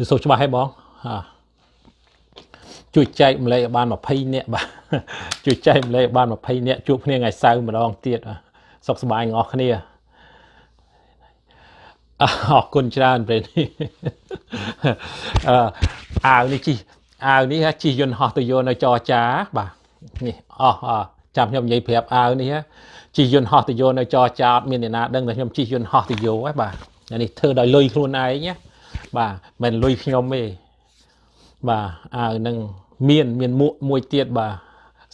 គឺសូវច្បាស់ហេបងហាជួយចែកម្លែកឲ្យបាន20នាក់បាទជួយចែកម្លែកឲ្យបាន20នាក់ជួបគ្នាថ្ងៃសៅរ៍ម្ដងទៀតសុខសប្បាយទាំងអស់គ្នាអរគុណច្រើនពេលនេះអឺអាវនេះជីអាវនេះជីយន្តហោះទៅយកនៅចរចាបាទនេះអស់ចាំខ្ញុំនិយាយប្រាប់អាវនេះជីយន្តហោះទៅយកនៅចរចាអត់មានអ្នកណាដឹងថាខ្ញុំជីយន្តហោះទៅយកហ៎បាទនេះធ្វើដោយលុយខ្លួនឯងណា បាទមិនលុយខ្ញុំទេបាទអាវនឹងមាន មានមួកមួយទៀតបាទ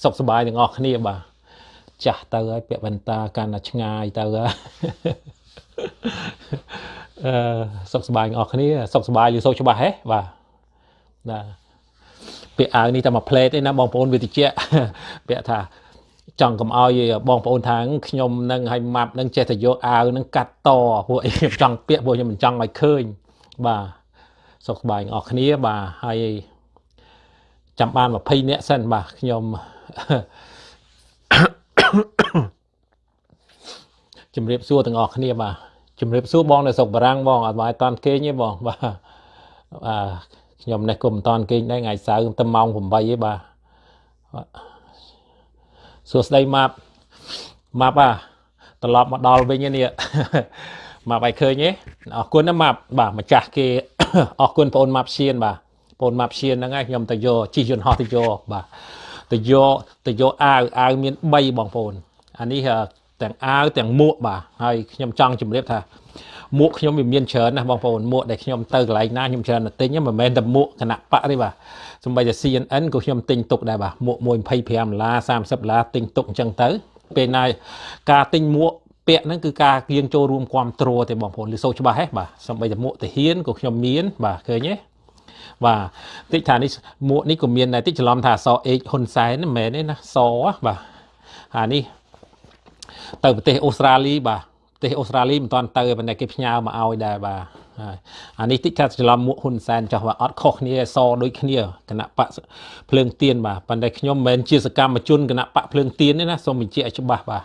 សុខសប្បាយទាំងអស់គ្នាបាទចាស់ទៅហើយពាក់វ៉ែនតាកាន់តែឆ្ងាយទៅហើយអឺសុខសប្បាយទាំងអស់គ្នាសុខសប្បាយឬសូវច្បាស់ហេបាទណាពាក់អាវនេះតែមួយផ្លេតទេណាបងប្អូនវាតិចពាក់ថាចង់កុំឲ្យបងប្អូនថាខ្ញុំនឹងឲ្យម៉ាប់នឹងចេះតែយកអាវនឹងកាត់តពួកអីខ្ញុំចង់ពាក់ពួកខ្ញុំមិនចង់ឲ្យឃើញ បាទសុខសប្បាយទាំងអស់គ្នាបាទហើយចាំបាន20នាក់សិនបាទខ្ញុំជំរាបសួរទាំងអស់គ្នាបាទជំរាបសួរបងនៅស្រុកបារាំងបងអត់មកឲ្យតាន់គេងទេបងបាទបាទខ្ញុំនេះក៏មិនតាន់គេងដែរថ្ងៃសៅរ៍ទៅម៉ោង8ទេបាទសួស្ដីម៉ាប់ម៉ាប់អាត្រឡប់មកដល់វិញនេះ ម៉ាប់ឲ្យឃើញទេអរគុណណាម៉ាប់បាទម្ចាស់គេអរគុណបងអូនម៉ាប់ឈៀនបាទបងម៉ាប់ឈៀនហ្នឹងឯងខ្ញុំទៅយកជិះយន្តហោះទៅយកបាទទៅយកទៅយកអាវអាវមាន3បងប្អូនអានេះទាំងអាវទាំងមួកបាទហើយខ្ញុំចង់ជម្រាបថាមួកខ្ញុំវាមានច្រើនណាស់បងប្អូនមួកដែលខ្ញុំទៅកន្លែងណាខ្ញុំច្រើនតែទិញមិនមែនតែមួកគណៈបកទេបាទសម្បីតែ CNN ក៏ខ្ញុំទិញទុកដែរបាទមួកមួយ25ដុល្លារ30ដុល្លារទិញទុកអញ្ចឹងទៅពេលណាការទិញមួក ពាក់ហ្នឹងគឺការគៀងចូលរួមគ្រប់គ្រងទេបងប្អូនឬសូវច្បាស់ហេបាទសម្បីតែមួកទាហានក៏ខ្ញុំមានបាទឃើញទេបាទតិចថានេះមួកនេះក៏មានដែរតិចច្រឡំថាអសអេកហ៊ុនសែនមិនមែនទេណាសបាទអានេះទៅប្រទេសអូស្ត្រាលីបាទប្រទេសអូស្ត្រាលីមិនទាន់ទៅប៉ុន្តែគេផ្ញើមកឲ្យដែរបាទអានេះតិចថាច្រឡំមួកហ៊ុនសែនចោះបាទអត់ខុសគ្នាសដូចគ្នាគណៈបកភ្លើងទៀនបាទប៉ុន្តែខ្ញុំមិនមែនជាសកម្មជនគណៈបកភ្លើងទៀនទេណាសូមបញ្ជាក់ឲ្យច្បាស់បាទ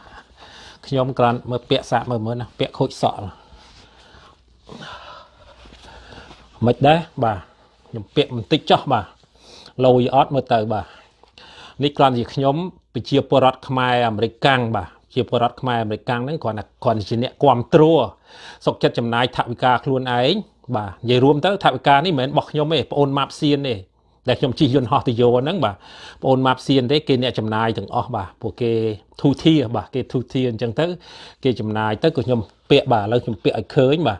ខ្ញុំគ្រាន់មើលពាក់សាកមើលមើលណាពាក់ខូចសក់មិនដែរបាទខ្ញុំពាក់បន្តិចចោះបាទលយអត់មើលទៅបាទនេះគ្រាន់ជាខ្ញុំប្រជាពលរដ្ឋខ្មែរអាមេរិកកាំងបាទជាពលរដ្ឋខ្មែរអាមេរិកកាំងហ្នឹងគ្រាន់តែគ្រាន់ជាអ្នកគ្រប់គ្រងសុកចិត្តចំណាយថវិកាខ្លួនឯងបាទនិយាយរួមទៅថវិកានេះមិនមែនរបស់ខ្ញុំទេបងអូនម៉ាប់សៀនទេ ដែលខ្ញុំជិះយន្តហោះទៅយកហ្នឹងបាទបងអូនម៉ាប់សៀនទេគេអ្នកចំណាយទាំងអស់បាទពួកគេធូធាបាទគេធូធាអញ្ចឹងទៅ គេចំណាយទៅក៏ខ្ញុំពាក់បាទឥឡូវខ្ញុំពាក់ឲ្យឃើញបាទ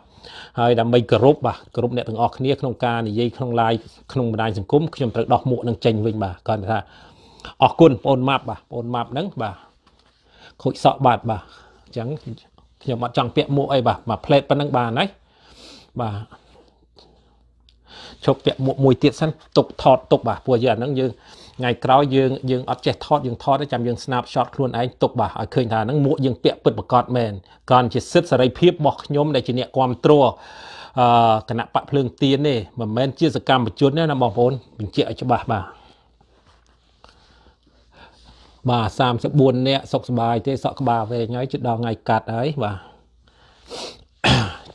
ហើយដើម្បីគោរពបាទគោរពអ្នកទាំងអស់គ្នាក្នុងការនិយាយក្នុង live ក្នុងបណ្ដាញសង្គមខ្ញុំត្រូវដោះមួកនឹងចេញវិញបាទគាត់ថាអរគុណបងអូនម៉ាប់បាទបងអូនម៉ាប់ហ្នឹងបាទខូចសក់បាត់បាទអញ្ចឹងខ្ញុំអត់ចង់ពាក់មួកអីបាទមកផ្លេតប៉ុណ្ណឹងបានហើយបាទ ឈប់ពាក់មួកមួយទៀតសិនទុកថតទុកបាទព្រោះយើងអាហ្នឹងយើងថ្ងៃក្រោយយើងយើងអត់ចេះថតយើងថតចាំយើង snapshot ខ្លួនឯងទុកបាទឲ្យឃើញថាហ្នឹងមួកយើងពាក់ពិតប្រកបមែនគ្រាន់ជាសិទ្ធិសេរីភាពរបស់ខ្ញុំដែលជាអ្នកគ្រប់គ្រងអឺគណៈបកភ្លើងទៀនទេមិនមែនជាសកម្មជនទេណាបងប្អូនបញ្ជាក់ឲ្យច្បាស់បាទបាទ34នាក់សុខសប្បាយទេសក់ក្បាលវែងហើយជិតដល់ថ្ងៃកាត់ហើយបាទ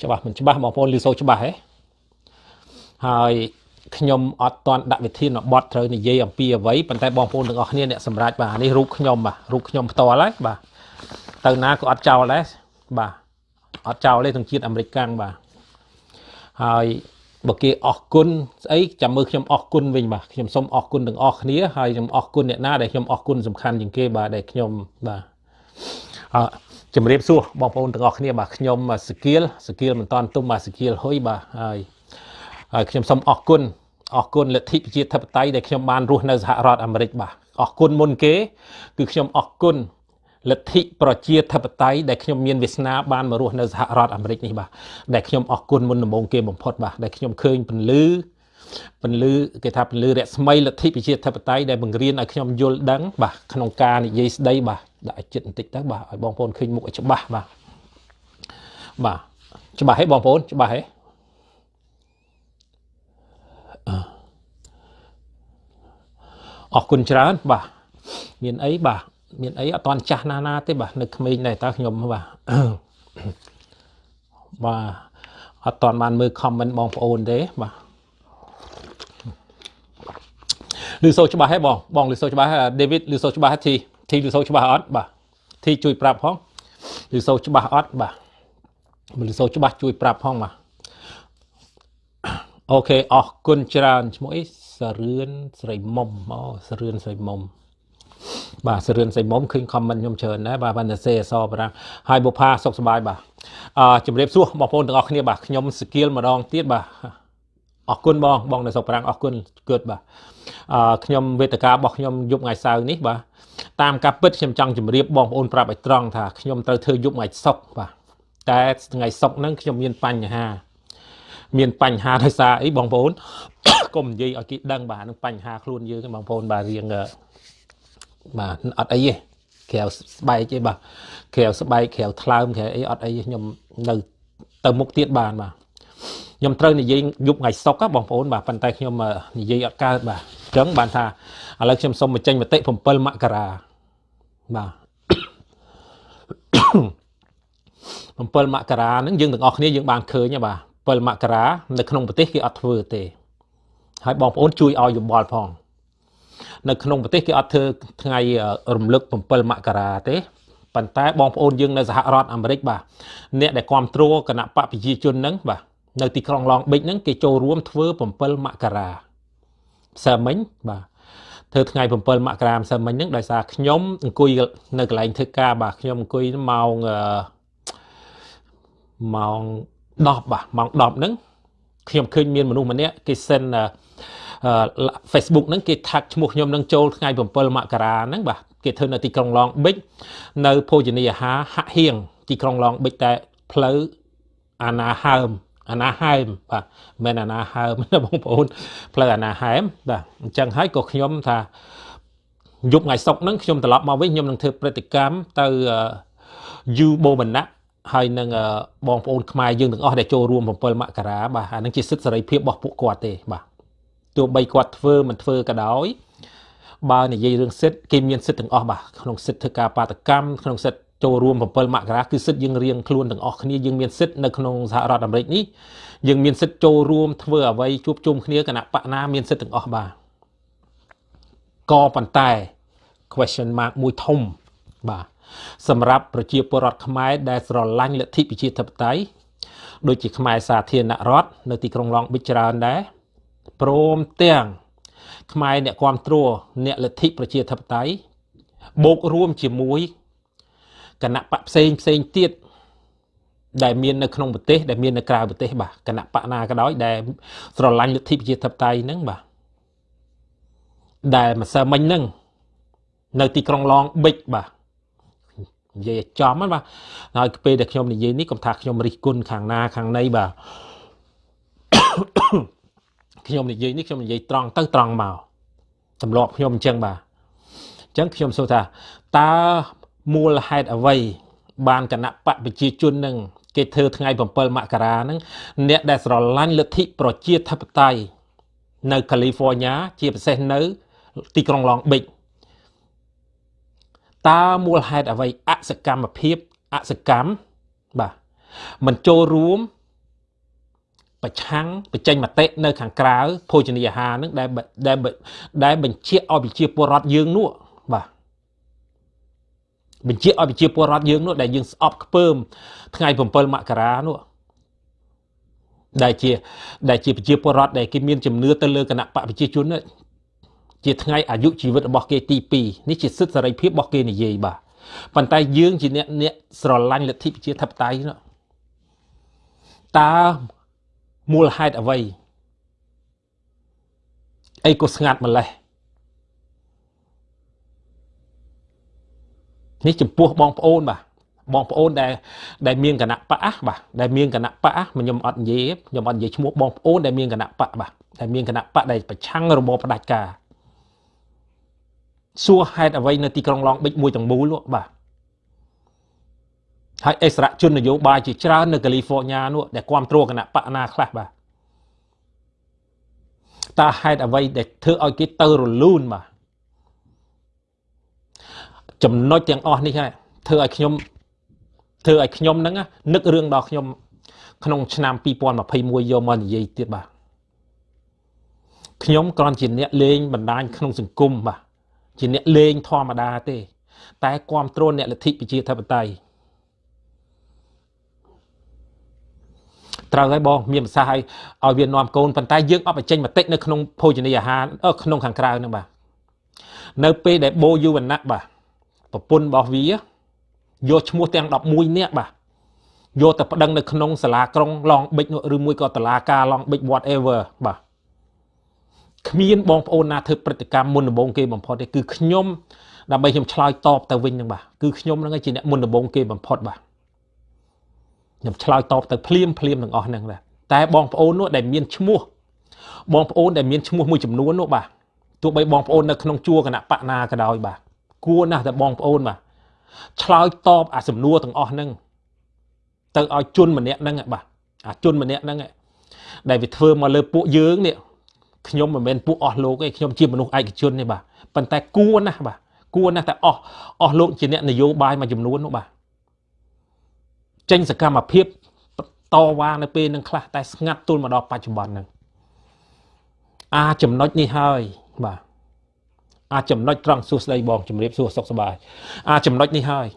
ច្បាស់មិនច្បាស់បងប្អូនឮសូរច្បាស់ហ៎ ហើយខ្ញុំអត់តន់ដាក់វិធានបត់ត្រូវនិយាយអំពីអ្វីប៉ុន្តែបងប្អូនទាំងអស់គ្នាអ្នកសម្រាប់បាទនេះរូបខ្ញុំបាទរូបខ្ញុំផ្ទាល់ហើយបាទទៅណាក៏អត់ចោលដែរបាទអត់ចោលទេទាំងជាតិអាមេរិកកាំងបាទហើយបើគេអរគុណស្អីចាំមើលខ្ញុំអរគុណវិញបាទខ្ញុំសូមអរគុណទាំងអស់គ្នាហើយខ្ញុំអរគុណអ្នកណាដែលខ្ញុំអរគុណសំខាន់ជាងគេបាទដែលខ្ញុំបាទអឺជំរាបសួរបងប្អូនទាំងអស់គ្នាបាទខ្ញុំសគៀលសគៀលមិនតាន់ទុំបាទសគៀលហុយបាទហើយ ហើយខ្ញុំសូមអរគុណអរគុណលទ្ធិប្រជាធិបតេយ្យដែលខ្ញុំបានរស់នៅសហរដ្ឋអាមេរិកបាទអរគុណមុនគេគឺខ្ញុំអរគុណលទ្ធិប្រជាធិបតេយ្យដែលខ្ញុំមានវាសនាបានមករស់នៅសហរដ្ឋអាមេរិកនេះបាទដែលខ្ញុំអរគុណមុនដំបូងគេបំផុតបាទដែលខ្ញុំឃើញពន្លឺពន្លឺគេថាពន្លឺរស្មីលទ្ធិប្រជាធិបតេយ្យដែលបង្រៀនឲ្យខ្ញុំយល់ដឹងបាទក្នុងការនិយាយស្ដីបាទដាក់ចិត្តបន្តិចទៅបាទឲ្យបងប្អូនឃើញមុខឲ្យច្បាស់បាទបាទច្បាស់ហេបងប្អូនច្បាស់ហេ អរគុណច្រើនបាទមានអីបាទមានអីអត់តន់ចាស់ណាណាទេបាទនៅក្មេងដែរតើខ្ញុំបាទបាទអត់តន់បានមើល comment បងប្អូនទេបាទឮសូរច្បាស់ហ៎បង បងឮសូរច្បាស់ David ឮសូរច្បាស់ធីធីឮសូរច្បាស់អត់បាទធីជួយប្រាប់ផងឮសូរច្បាស់អត់បាទឮសូរច្បាស់ជួយប្រាប់ផងបាទ អូខេអរគុណច្រើនឈ្មោះអីសរឿនស្រីមុំអូសរឿនស្រីមុំបាទសរឿនស្រីមុំឃើញខមមិនខ្ញុំច្រើនដែរបាទបានតែសេអសប្រាំងហើយបុផាសុខសប្បាយបាទអឺជំរាបសួរបងប្អូនទាំងអស់គ្នាបាទខ្ញុំសគៀលម្ដងទៀតបាទអរគុណបងបងនៅសុខប្រាំងអរគុណគឿតបាទអឺខ្ញុំវេទិការបស់ខ្ញុំយប់ថ្ងៃសៅរ៍នេះបាទតាមការពិតខ្ញុំចង់ជម្រាបបងប្អូនប្រាប់ឲ្យត្រង់ថាខ្ញុំត្រូវធ្វើយប់ថ្ងៃសុក្របាទតែថ្ងៃសុក្រហ្នឹងខ្ញុំមានបញ្ហា មានបញ្ហាដោយសារអីបងប្អូនកុំនិយាយឲ្យគេដឹងបាទនឹងបញ្ហាខ្លួនយើងបងប្អូនបាទរៀងបាទអត់អីទេក្រៅស្បែកទេបាទក្រៅស្បែកក្រៅថ្លើមក្រៅអីអត់អីខ្ញុំនៅទៅមុខទៀតបានបាទខ្ញុំត្រូវនិយាយយប់ថ្ងៃសុកបងប្អូនបាទប៉ុន្តែខ្ញុំនិយាយអត់កើតបាទអញ្ចឹងបានថាឥឡូវខ្ញុំសូមបញ្ចេញមតិ7មករាបាទ7មករាហ្នឹងយើងទាំងអស់គ្នាយើងបានឃើញបាទ 7មករានៅក្នុងប្រទេសគេអត់ធ្វើទេហើយបងប្អូនជួយឲ្យយោបល់ផងនៅក្នុងប្រទេសគេអត់ធ្វើថ្ងៃរំលឹក7មករាទេប៉ុន្តែបងប្អូនយើងនៅសហរដ្ឋអាមេរិកបាទអ្នកដែលគ្រប់គ្រងគណៈបកប្រជាជនហ្នឹងបាទនៅទីក្រុងឡងប៊ិចហ្នឹងគេចូលរួមធ្វើ7មករាផ្សើមិញបាទធ្វើថ្ងៃ7មករាផ្សើមិញហ្នឹងដោយសារខ្ញុំអង្គុយនៅកន្លែងធ្វើការបាទខ្ញុំអង្គុយម៉ោងម៉ោង 10បាទម៉ោង10ហ្នឹងខ្ញុំឃើញមានមនុស្សម្នាក់គេសិន Facebook ហ្នឹងគេថាក់ឈ្មោះខ្ញុំនឹងចូលថ្ងៃ7មករាហ្នឹងបាទគេធ្វើនៅទីក្រុងឡងប៊ិចនៅភោជនីយអាហារហាក់ហៀងទីក្រុងឡងប៊ិចតែផ្លូវអាណាហើមអាណាហែមបាទមិនអាណាហើមណាបងប្អូនផ្លូវអាណាហែមបាទអញ្ចឹងហើយក៏ខ្ញុំថាយប់ថ្ងៃសុកហ្នឹងខ្ញុំត្រឡប់មកវិញខ្ញុំនឹងធ្វើព្រឹត្តិកម្មទៅយូបូមណៈ ហើយនឹងបងប្អូនខ្មែរយើងទាំងអស់ដែលចូលរួម7មករាបាទអានឹងជាសិទ្ធិសេរីភាពរបស់ពួកគាត់ទេបាទទោះបីគាត់ធ្វើមិនធ្វើក៏ដោយបើនិយាយរឿងសិទ្ធិគេមានសិទ្ធិទាំងអស់បាទក្នុងសិទ្ធិធ្វើការបាតកម្មក្នុងសិទ្ធិចូលរួម7មករាគឺសិទ្ធិយើងរៀងខ្លួនទាំងអស់គ្នាយើងមានសិទ្ធិនៅក្នុងសហរដ្ឋអាមេរិកនេះយើងមានសិទ្ធិចូលរួមធ្វើអ្វីជួបជុំគ្នាគណៈបកណាមានសិទ្ធិទាំងអស់បាទក៏ប៉ុន្តែ question mark មួយធំបាទ សម្រាប់ប្រជាពលរដ្ឋខ្មែរដែលស្រឡាញ់លទ្ធិប្រជាធិបតេយ្យដូចជាខ្មែរសាធារណរដ្ឋនៅទីក្រុងឡុងប៊ិចច្រើនដែរព្រមទាំងខ្មែរអ្នកគ្រប់គ្រងអ្នកលទ្ធិប្រជាធិបតេយ្យបូករួមជាមួយគណៈបកផ្សេងផ្សេងទៀតដែលមាននៅក្នុងប្រទេសដែលមាននៅក្រៅប្រទេសបាទគណៈបកណាក៏ដោយដែលស្រឡាញ់លទ្ធិប្រជាធិបតេយ្យហ្នឹងបាទដែលម្សិលមិញហ្នឹងនៅទីក្រុងឡងប៊ិចបាទ និយាយឲ្យចំហ្នឹងបាទហើយពេលដែលខ្ញុំនិយាយនេះកុំថាខ្ញុំរិះគន់ខាងណាខាងណីបាទខ្ញុំនិយាយនេះខ្ញុំនិយាយត្រង់ទៅត្រង់មកទម្លាប់ខ្ញុំអញ្ចឹងបាទអញ្ចឹងខ្ញុំសួរថាតើមូលហេតុអ្វី បានគណៈបកប្រជាជននឹងគេធ្វើថ្ងៃ7មករាហ្នឹងអ្នកដែលស្រឡាញ់លទ្ធិប្រជាធិបតេយ្យនៅកាលីហ្វ័រញ៉ាជាពិសេសនៅ ទីក្រុងឡងប៊ិច តើមូលហេតុអ្វីអសកម្មភាពអសកម្មបាទមិនចូលរួមប្រឆាំងបញ្ចេញមតិនៅខាងក្រៅភោជនីយអាហារនឹងដែលដែលដែលបញ្ជាឲ្យប្រជាពលរដ្ឋយើងនោះបាទបញ្ជាឲ្យប្រជាពលរដ្ឋយើងនោះដែលយើងស្អប់ខ្ពើមថ្ងៃ7មករានោះដែលជាដែលជាប្រជាពលរដ្ឋដែលគេមានជំនឿទៅលើគណៈបកប្រជាជន ជាថ្ងៃអាយុជីវិតរបស់គេទី2នេះជាសិទ្ធិសេរីភាពរបស់គេនិយាយបាទប៉ុន្តែយើងជាអ្នកអ្នកស្រឡាញ់លទ្ធិប្រជាធិបតេយ្យនោះតើមូលហេតុអ្វីអីក៏ស្ងាត់ម្លេះនេះចំពោះបងប្អូនបាទបងប្អូនដែលដែលមានគណៈបកបាទដែលមានគណៈបកខ្ញុំអត់និយាយខ្ញុំអត់និយាយឈ្មោះបងប្អូនដែលមានគណៈបកបាទដែលមានគណៈបកដែលប្រឆាំងរបបផ្ដាច់ការ សួរហេតុអ្វីនៅទីក្រុងឡងប៊ិចមួយទាំងមូលបាទហើយអិសរាជជននយោបាយជាច្រើននៅកាលីហ្វ័រញ៉ានោះដែលគ្រប់គ្រងគណៈបកណាខ្លះបាទតើហេតុអ្វីដែលធ្វើឲ្យគេទៅរលូនបាទចំណុចទាំងអស់នេះហើយធ្វើឲ្យខ្ញុំធ្វើឲ្យខ្ញុំហ្នឹងនឹករឿងដល់ខ្ញុំ ក្នុងឆ្នាំ2021យកមកនិយាយទៀតបាទខខ្ញុំគ្រាន់ជាអ្នកលេងបណ្ដាញក្នុងសង្គមបាទ ជាអ្នកលេងធម្មតាទេ តែគ្រប់គ្រងអ្នកលទ្ធិប្រជាធិបតេយ្យត្រូវហើយបងមានប្រសាសន៍ឲ្យឲ្យវានាំកូនប៉ុន្តែយើងអត់បញ្ចេញមតិនៅក្នុងភោជនីយអាហារក្នុងខាងក្រៅហ្នឹងបាទនៅពេលដែលបូយូវណ្ណៈបាទប្រពន្ធរបស់វាយកឈ្មោះទាំង11នាក់បាទយកទៅប្តឹងនៅក្នុងសាលាក្រុងឡងបិចឬមួយក៏តឡាការឡងបិច whatever បាទ គ្មានបងប្អូនណាធ្វើព្រឹត្តិកម្មមុនដំបូងគេបំផុតទេគឺខ្ញុំដើម្បីខ្ញុំឆ្លើយតបទៅវិញហ្នឹងបាទគឺខ្ញុំហ្នឹងជាអ្នកមុនដំបូងគេបំផុតបាទខ្ញុំឆ្លើយតបទៅភ្លាមភ្លាមទាំងអស់ហ្នឹងបាទតែបងប្អូននោះដែលមានឈ្មោះបងប្អូនដែលមានឈ្មោះមួយចំនួននោះបាទទោះបីបងប្អូននៅក្នុងជួរគណៈបកណាក៏ដោយបាទគួរណាស់តែបងប្អូនបាទឆ្លើយតបអាសំណួរទាំងអស់ហ្នឹងទៅឲ្យជន់ម្នាក់ហ្នឹងបាទអាជន់ម្នាក់ហ្នឹងដែលវាធ្វើមកលើពួកយើងនេះ ខ្ញុំមិនមែនពួកអស់លោកទេខ្ញុំជាមនុស្សឯកជនទេបាទប៉ុន្តែគួរណាស់បាទគួរណាស់តែអស់អស់លោកជាអ្នកនយោបាយមួយចំនួននោះបាទចេញសកម្មភាពតវ៉ានៅពេលនឹងខ្លះតែស្ងាត់ទល់មកដល់បច្ចុប្បន្នហ្នឹងអាចំណុចនេះហើយបាទអាចំណុចត្រង់សួស្ដីបងជំរាបសួរសុខសប្បាយអាចំណុចនេះហើយ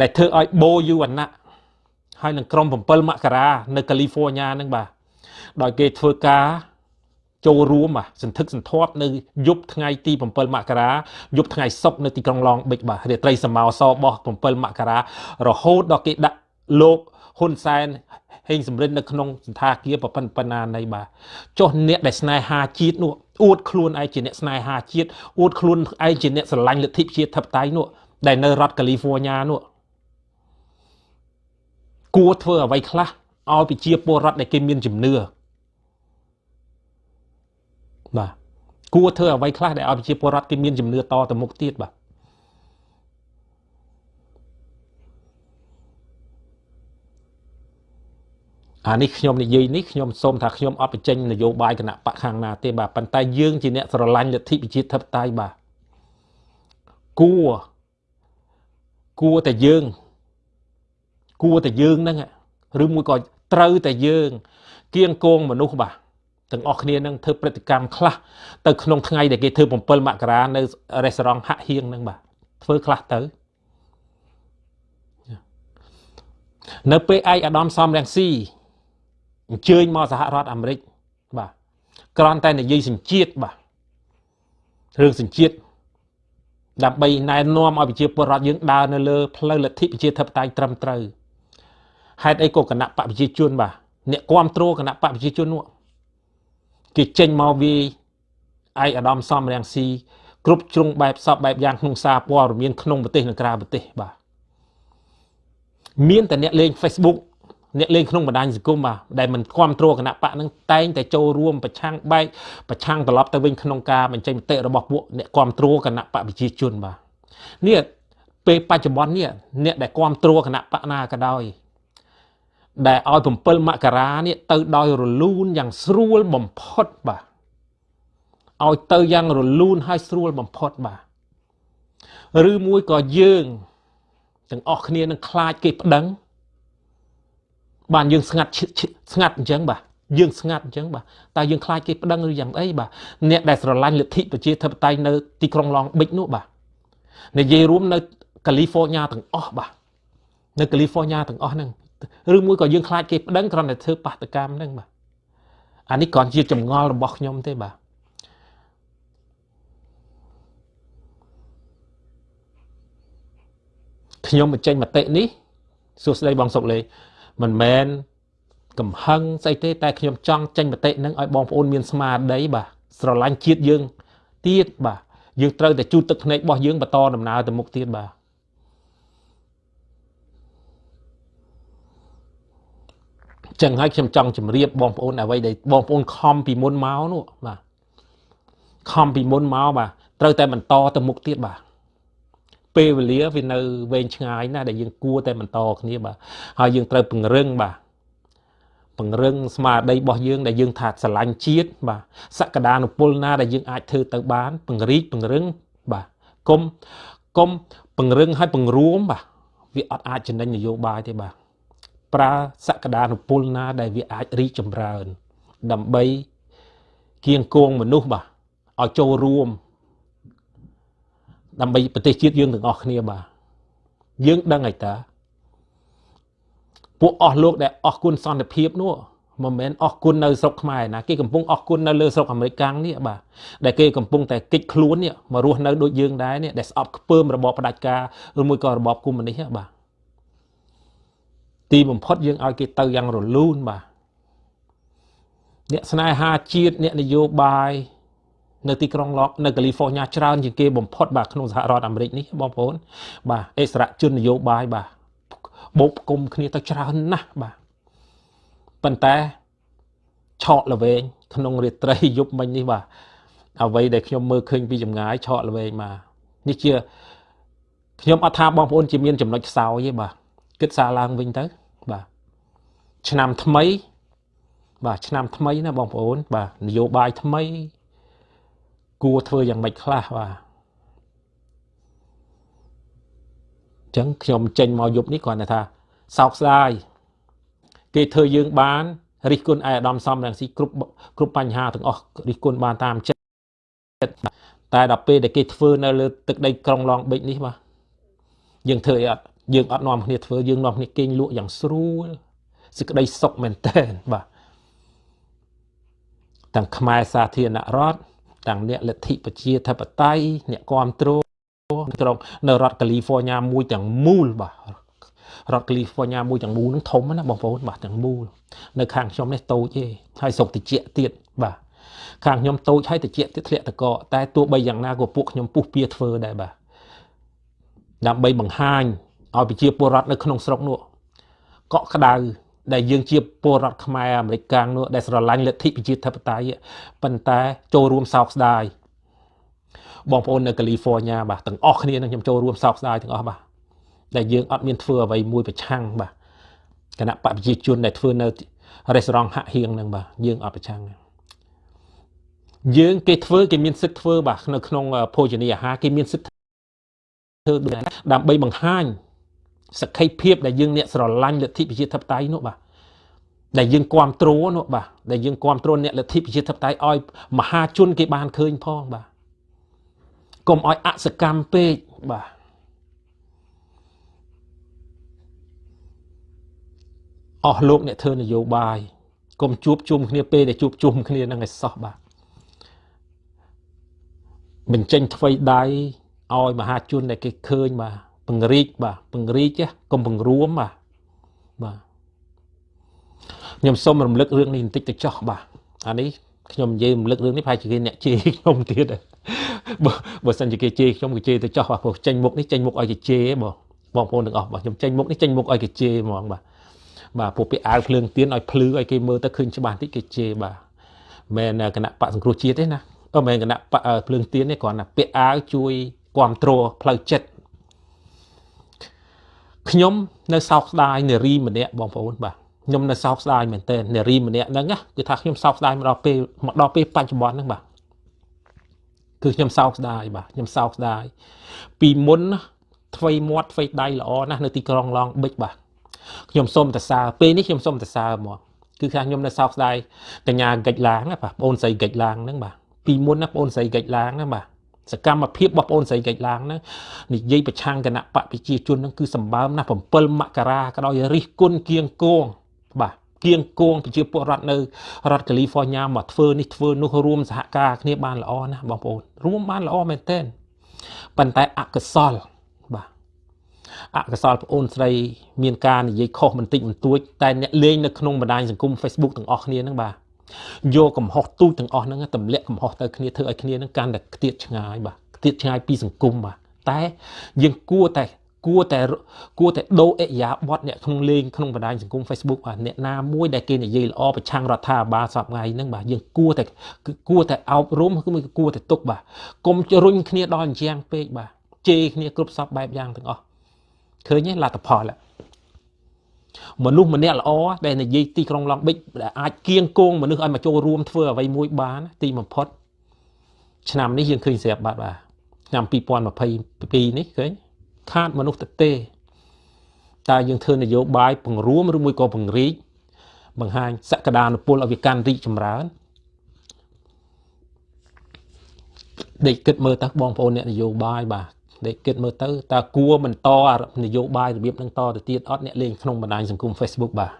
ដែលធ្វើឲ្យបូយូវណ្ណៈហើយនឹងក្រុម7មករានៅកាលីហ្វ័រញ៉ាហ្នឹងបាទដោយគេធ្វើការ ចូលរួមបាទសន្ធឹកសន្ធាប់នៅយប់ថ្ងៃទី7មករាយប់ថ្ងៃសុក្រនៅទីក្រុងឡងបិចបាទរាត្រីសមោសរបស់7មករារហូតដល់គេដាក់លោកហ៊ុនសែនហេងសំរិននៅក្នុងសន្តាគារប្រពន្ធបណ្ណានៃបាទចុះអ្នកដែលស្នេហាជាតិនោះអួតខ្លួនឯងជាអ្នកស្នេហាជាតិអួតខ្លួនឯងជាអ្នកស្រឡាញ់លទ្ធិប្រជាធិបតេយ្យនោះដែលនៅរដ្ឋកាលីហ្វ័រញ៉ានោះគួរធ្វើអ្វីខ្លះឲ្យប្រជាពលរដ្ឋដែលគេមានជំនឿបាទ គួរធ្វើអ្វីខ្លះដែលឲ្យប្រជាពលរដ្ឋគេមានជំនឿតទៅមុខទៀតបាទអានេះខ្ញុំនិយាយនេះខ្ញុំសូមថាខ្ញុំអត់បញ្ចេញនយោបាយគណៈបកខាងណាទេបាទប៉ុន្តែយើងជាអ្នកស្រឡាញ់លទ្ធិប្រជាធិបតេយ្យបាទគួរគួរតែយើងគួរតែយើងហ្នឹងឬមួយក៏ត្រូវតែយើងគៀងគងមនុស្សបាទ ទាំងអស់គ្នានឹងធ្វើព្រឹត្តិកម្មខ្លះទៅក្នុងថ្ងៃដែលគេធ្វើ7មករានៅរេស្តូរ៉ង់ហាក់ហៀងហ្នឹងបាទធ្វើខ្លះទៅនៅពេលឯកអាដាមសំរងស៊ីអញ្ជើញមកសហរដ្ឋអាមេរិកបាទគ្រាន់តែនិយាយសញ្ជាតិបាទរឿងសញ្ជាតិដើម្បីណែនាំឲ្យប្រជាពលរដ្ឋយើងដើរនៅលើផ្លូវលទ្ធិប្រជាធិបតេយ្យត្រឹមត្រូវហេតុអីក៏គណៈបកប្រជាជនបាទអ្នកគ្រប់គ្រងគណៈបកប្រជាជននោះ គេចេញមកវាយឯកឧត្តមសំរងស៊ីគ្រប់ជ្រុងបែបសពបែបយ៉ាងក្នុងសារព័ត៌មានក្នុងប្រទេសនិងក្រៅប្រទេសបាទមានតែអ្នកលេង Facebook អ្នកលេងក្នុងបណ្ដាញសង្គមបាទដែលមិនគ្រប់គ្រងគណៈបកនឹងតែងតែចូលរួមប្រឆាំងបែកប្រឆាំងត្រឡប់ទៅវិញក្នុងការបញ្ចេញមតិរបស់ពួកអ្នកគ្រប់គ្រងគណៈបកប្រជាជនបាទនេះពេលបច្ចុប្បន្ននេះអ្នកដែលគ្រប់គ្រងគណៈបកណាក៏ដោយ ដែលឲ្យ7មករានេះទៅដោយរលូនយ៉ាងស្រួលបំផុតបាទឲ្យទៅយ៉ាងរលូនហើយស្រួលបំផុតបាទឬមួយក៏យើងទាំងអស់គ្នានឹងខ្លាចគេប្តឹងបានយើងស្ងាត់ស្ងាត់អញ្ចឹងបាទយើងស្ងាត់អញ្ចឹងបាទតើយើងខ្លាចគេប្តឹងឬយ៉ាងអីបាទអ្នកដែលស្រឡាញ់លទ្ធិប្រជាធិបតេយ្យនៅទីក្រុងឡងបិចនោះបាទនិយាយរួមនៅកាលីហ្វ័រញ៉ាទាំងអស់បាទនៅកាលីហ្វ័រញ៉ាទាំងអស់ហ្នឹង ឬមួយក៏យើងខ្លាចគេប្តឹងគ្រាន់តែធ្វើបាតកម្មហ្នឹងបាទអានេះគ្រាន់ជាចម្ងល់របស់ខ្ញុំទេបាទខ្ញុំបញ្ចេញមតិនេះសួស្តីបងសុកលេមិនមែនកំហឹងស្អីទេតែខ្ញុំចង់ចេញមតិនឹងឲ្យបងប្អូនមានស្មារតីបាទស្រឡាញ់ជាតិយើងទៀតបាទយើងត្រូវតែជូតទឹកភ្នែករបស់យើងបន្តដំណើរទៅមុខទៀតបាទ ចឹងហើយខ្ញុំចង់ជម្រាបបងប្អូនអ្វីដែលបងប្អូនខំពីមុនមកនោះបាទខំពីមុនមកបាទត្រូវតែបន្តទៅមុខទៀតបាទពេលវេលាវានៅវែងឆ្ងាយណាស់ដែលយើងគួរតែបន្តគ្នាបាទហើយយើងត្រូវពង្រឹងបាទពង្រឹងស្មារតីរបស់យើងដែលយើងថាស្រឡាញ់ជាតិបាទសក្តានុពលណាដែលយើងអាចធ្វើទៅបានពង្រីកពង្រឹងបាទគុំគុំពង្រឹងឲ្យពង្រួមបាទវាអត់អាចចំណេញនយោបាយទេបាទ ប្រើសក្តានុពលណា ដែលវាអាចរីកចម្រើន ដើម្បីគៀងគងមនុស្សបាទឲ្យចូលរួម ដើម្បីប្រទេសជាតិយើងទាំងអស់គ្នាបាទយើងដឹងហើយតាពួកអស់លោកដែលអស់គុណសន្តិភាពនោះមិនមែនអស់គុណនៅស្រុកខ្មែរណាគេកំពុងអស់គុណនៅលើស្រុកអាមេរិកកាំងនេះបាទដែលគេកំពុងតែកិច្ចខ្លួននេះមករស់នៅដូចយើងដែរនេះដែលស្អប់ខ្ពើមរបបផ្ដាច់ការឬមួយក៏របបកុម្មុយនីសបាទ ទីបំផុតយើងឲ្យគេទៅយ៉ាងរលូនបាទអ្នកស្នេហាជាតិអ្នកនយោបាយនៅទីក្រុងឡកនៅកាលីហ្វ័រញ៉ាច្រើនជាងគេបំផុតបាទក្នុងសហរដ្ឋអាមេរិកនេះបងប្អូន បាទអិសរាជជននយោបាយបាទបូកគុំគ្នាទៅច្រើនណាស់បាទប៉ុន្តែឆក់ល្វែងក្នុងរាត្រីយប់មិញនេះបាទអ្វីដែលខ្ញុំមើលឃើញពីចម្ងាយឆក់ល្វែងមកនេះជាខ្ញុំអត់ថាបងប្អូនជាមានចំណុចខ្សោយទេបាទ គិតសារឡើងវិញទៅបាទឆ្នាំថ្មី បាទឆ្នាំថ្មីណាបងប្អូន បាទនយោបាយថ្មី គួរធ្វើយ៉ាងម៉េចខ្លះបាទអញ្ចឹងខ្ញុំចេញមកយប់នេះគ្រាន់តែថាសោកស្ដាយគេធ្វើយើងបានរិះគន់ឯអាដាមសំរងស៊ីគ្រប់គ្រប់បញ្ហាទាំងអស់រិះគន់បានតាមចិត្តតែដល់ពេលដែលគេធ្វើនៅលើទឹកដីក្រុងឡងបិចនេះបាទយើងធ្វើអីអត់ យើងអត់នាំគ្នាធ្វើយើងនាំគ្នាគេងលក់យ៉ាងស្រួលសេចក្តីសុខមែនតើបាទទាំងខ្មែរសាធារណរដ្ឋទាំងអ្នកលទ្ធិប្រជាធិបតេយ្យអ្នកគ្រប់គ្រងក្រុងនៅរដ្ឋកាលីហ្វ័រញ៉ាមួយទាំងមូលបាទរដ្ឋកាលីហ្វ័រញ៉ាមួយទាំងមូលហ្នឹងធំណាបងប្អូនបាទទាំងមូលនៅខាងខ្ញុំនេះតូចទេហើយស្រុកតិចទៀតបាទខាងខ្ញុំតូចហើយតិចទៀតធ្លាក់តកតែទោះបីយ៉ាងណាក៏ពួកខ្ញុំពុះពៀធ្វើដែរបាទដើម្បីបង្ហាញ ឲ្យប្រជាពលរដ្ឋនៅក្នុងស្រុកនោះកក់ក្ដៅដែលយើងជាពលរដ្ឋខ្មែរអាមេរិកកាំងនោះដែលស្រឡាញ់លទ្ធិប្រជាធិបតេយ្យប៉ុន្តែចូលរួមសោកស្ដាយបងប្អូននៅកាលីហ្វ័រញ៉ាបាទទាំងអស់គ្នានឹងខ្ញុំចូលរួមសោកស្ដាយទាំងអស់បាទដែលយើងអត់មានធ្វើអ្វីមួយប្រឆាំងបាទគណៈបកប្រជាជនដែលធ្វើនៅរេស្តូរ៉ង់ហាក់ហៀងហ្នឹងបាទយើងអត់ប្រឆាំងយើងគេធ្វើគេមានសិទ្ធធ្វើបាទនៅក្នុងភោជនីយអាហារគេមានសិទ្ធធ្វើដើម្បីបង្ហាញ សក្ខីភាពដែលយើងអ្នកស្រឡាញ់លទ្ធិប្រជាធិបតេយ្យនោះបាទដែលយើងគ្រប់គ្រងនោះបាទដែលយើងគ្រប់គ្រងអ្នកលទ្ធិប្រជាធិបតេយ្យឲ្យមហាជនគេបានឃើញផងបាទកុំឲ្យអសកម្មពេកបាទអស់លោកអ្នកធ្វើនយោបាយកុំជួបជុំគ្នាពេលដែលជួបជុំគ្នានឹងឲ្យសោះបាទបញ្ចេញថ្វីដៃឲ្យមហាជនដែលគេឃើញបាទ ពង្រីកបាទពង្រីកកុំពង្រួមបាទបាទខ្ញុំសូមរំលឹករឿងនេះបន្តិចទៅចោះបាទអានេះខ្ញុំនិយាយរំលឹករឿងនេះប្រហែលជាគេអ្នកជេរខ្ញុំទៀតបើបើសិនជាគេជេរខ្ញុំគេជេរទៅចោះបាទព្រោះចេញមុខនេះចេញមុខឲ្យគេជេរបងបងប្អូនទាំងអស់បាទខ្ញុំចេញមុខនេះចេញមុខឲ្យគេជេរហ្មងបាទបាទពួកពាក្យអាវភ្លើងទៀនឲ្យភ្លឺឲ្យគេមើលទៅឃើញច្បាស់តិចគេជេរបាទមែនគណៈបកសង្គ្រោះជាតិទេណាអឺមែនគណៈបកភ្លើងទៀនទេគ្រាន់តែពាក្យអាវជួយគ្រប់គ្រងផ្លូវចិត្ត ខ្ញុំនៅសោកស្ដាយនារីម្នាក់បងប្អូនបាទខ្ញុំនៅសោកស្ដាយមែនទែននារីម្នាក់ហ្នឹងគឺថាខ្ញុំសោកស្ដាយមកដល់ពេលមកដល់ពេលបច្ចុប្បន្នហ្នឹងបាទគឺខ្ញុំសោកស្ដាយបាទខ្ញុំសោកស្ដាយពីមុនថ្វីមាត់ថ្វីដៃល្អណាស់នៅទីក្រុងឡងប៊ិចបាទខ្ញុំសូមតសើពេលនេះខ្ញុំសូមតសើមកគឺថាខ្ញុំនៅសោកស្ដាយកញ្ញាកិច្ចឡាងបាទបងអូនស្រីកិច្ចឡាងហ្នឹងបាទពីមុនណាបងអូនស្រីកិច្ចឡាងណាបាទ សកម្មភាពរបស់បងអូនស្រីកិច្ចឡើងហ្នឹងនិយាយប្រឆាំងគណៈបកប្រជាជនហ្នឹងគឺសម្បើមណាស់7មករាក៏ដោយរិះគន់គៀងគងបាទគៀងគងប្រជាពលរដ្ឋនៅរដ្ឋកាលីហ្វ័រញ៉ាមកធ្វើនេះធ្វើនោះរួមសហការគ្នាបានល្អណាស់បងប្អូនរួមបានល្អមែនទែនប៉ុន្តែអកុសលបាទអកុសលប្អូនស្រីមានការនិយាយខុសបន្តិចបន្តួចតែអ្នកលេងនៅក្នុងបណ្ដាញសង្គម Facebook ទាំងអស់គ្នាហ្នឹងបាទ យកកំហុសទូចទាំងអស់ហ្នឹងទម្លាក់កំហុសទៅគ្នាធ្វើឲ្យគ្នាហ្នឹងកាន់តែខ្ទាតឆ្ងាយបាទខ្ទាតឆ្ងាយពីសង្គមបាទតែយើងគួរតែគួរតែគួរតែដូរអិយាប័តអ្នកក្នុងលេងក្នុងបណ្ដាញសង្គម Facebook បាទអ្នកណាមួយដែលគេនិយាយល្អប្រឆាំងរដ្ឋាភិបាលសពថ្ងៃហ្នឹងបាទយើងគួរតែគឺគួរតែអប់រំគឺគួរតែទុកបាទកុំរុញគ្នាដល់អញ្ចាំងពេកបាទជេរគ្នាគ្រប់សពបែបយ៉ាងទាំងអស់ឃើញទេលទ្ធផល មនុស្សម្នាក់ល្អដែលនិយាយទីក្រុងឡង់ប៊ិចដែលអាចគៀងគងមនុស្សឲ្យមកចូលរួមធ្វើអ្វីមួយបានទីបំផុតឆ្នាំនេះយើងឃើញស្រាប់បាត់បាទឆ្នាំ2022នេះឃើញខាតមនុស្សទៅទេតើយើងធ្វើនយោបាយពង្រួមឬមួយក៏ពង្រីកបង្ហាញសក្តានុពលឲ្យវាកាន់រីកចម្រើនដេកគិតមើលទៅបងប្អូនអ្នកនយោបាយបាទ ដេកគិតមើលទៅតើគួរបន្តនយោបាយរបៀបនឹងតទៅទៀតអត់អ្នកលេងក្នុងបណ្ដាញសង្គម Facebook បាទ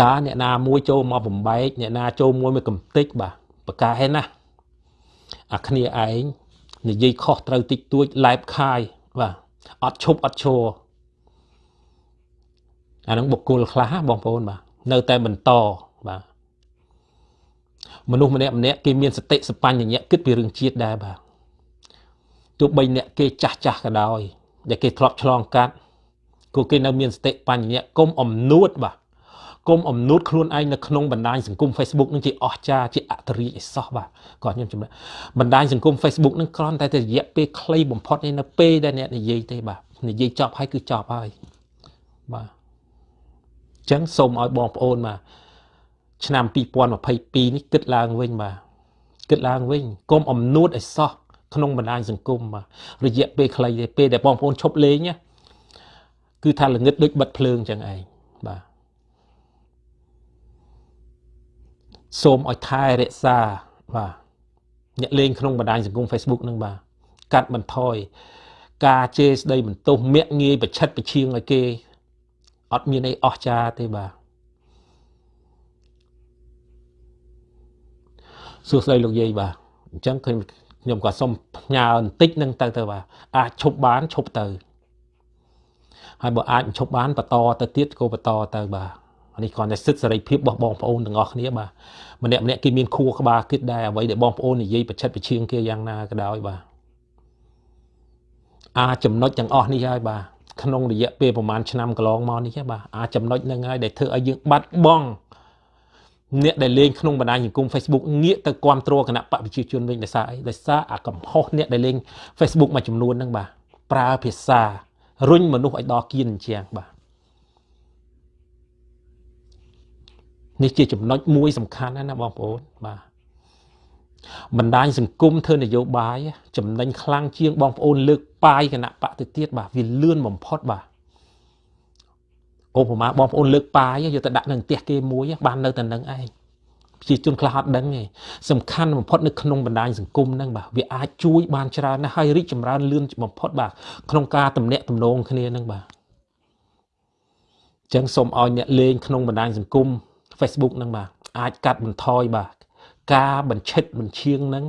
តើអ្នកណាមួយចូលមកបំបែកអ្នកណាចូលមួយមួយកំតិចបាទប្រកែណាអាគ្នាឯងនិយាយខុសត្រូវតិចតួចឡែបខាយបាទអត់ឈប់អត់ឈរអានឹងបុគ្គលខ្លះបងប្អូនបាទនៅតែបន្តបាទ មនុស្សម្នាក់ម្នាក់គេមានសតិសបញ្ញៈគិតពីរឿងជាតិដែរបាទទោះបីអ្នកគេចាស់ចាស់ក៏ដោយដែលគេធ្លាប់ឆ្លងកាត់គូគេនៅមានសតិបញ្ញៈគុំអំនួតបាទគុំអំនួតខ្លួនឯងនៅក្នុងបណ្ដាញសង្គម Facebook នឹងជាអស្ចារ្យជាអត្តរិយអសោះបាទគាត់ខ្ញុំចំណេះបណ្ដាញសង្គម Facebook នឹងគ្រាន់តែតែរយៈពេលខ្លីបំផុតនេះនៅពេលដែលអ្នកនិយាយទេបាទនិយាយចប់ហើយគឺចប់ហើយបាទអញ្ចឹងសូមឲ្យបងប្អូនបាទ ឆ្នាំ2022នេះគិតឡើងវិញបាទគិតឡើងវិញកុំអំនួតឲ្យសោះក្នុងបណ្ដាញសង្គមបាទរយៈពេលខ្លីទេពេលដែលបងប្អូនឈប់លេងគឺថាល្ងឹតដូចបិទភ្លើងចឹងឯងបាទសូមឲ្យថែរក្សាបាទអ្នកលេងក្នុងបណ្ដាញសង្គម Facebook នឹងបាទកាត់បន្ថយការជេរស្ដីបន្ទោសមាក់ងាយប្រឆិតប្រឈៀងឲ្យគេអត់មានអីអស្ចារ្យទេបាទ សួស្ដីលោកយាយបាទអញ្ចឹងឃើញខ្ញុំក៏សុំផ្ញើបន្តិចនឹងទៅទៅបាទអាចឈប់បានឈប់ទៅហើយបើអាចឈប់បានបន្តទៅទៀតក៏បន្តទៅបាទនេះគ្រាន់តែសិទ្ធិសេរីភាពរបស់បងប្អូនទាំងអស់គ្នាបាទម្នាក់ម្នាក់គេមានខួរក្បាលគិតដែរអ្វីដែលបងប្អូននិយាយប្រឆិតប្រឈៀងគេយ៉ាងណាក៏ដោយបាទអាចចំណុចទាំងអស់នេះហើយបាទក្នុងរយៈពេលប្រហែលឆ្នាំកន្លងមកនេះបាទអាចចំណុចហ្នឹងហើយដែលធ្វើឲ្យយើងបាត់បង់ អ្នកដែលលេងក្នុងបណ្ដាញសង្គម Facebook ងាកទៅគ្រប់គ្រងគណៈបកប្រជាជនវិញដោយសារអីដោយសារអាកំហុសអ្នកដែលលេង Facebook មួយចំនួនហ្នឹងបាទប្រើភាសារុញមនុស្សឲ្យដល់គៀនអញ្ចឹងបាទនេះជាចំណុចមួយសំខាន់ណាបងប្អូនបាទបណ្ដាញសង្គមធ្វើនយោបាយចំណេញខ្លាំងជាងបងប្អូនលើកប៉ាយគណៈបកទៅទៀតបាទវាលឿនបំផុតបាទ ឧបមាបងប្អូនលើកប៉ាយយកទៅដាក់នៅផ្ទះគេមួយបាននៅតែនឹងឯងប្រជាជនខ្លះអត់ដឹងទេសំខាន់បំផុតនៅក្នុងបណ្ដាញសង្គមហ្នឹងបាទវាអាចជួយបានច្រើនណាស់ហើយរីកចម្រើនលឿនបំផុតបាទក្នុងការតំណាក់តំណងគ្នាហ្នឹងបាទអញ្ចឹងសូមឲ្យអ្នកលេងក្នុងបណ្ដាញសង្គម Facebook ហ្នឹងបាទអាចកាត់បន្ថយបាទការបញ្ឆិតបញ្ឈៀងហ្នឹង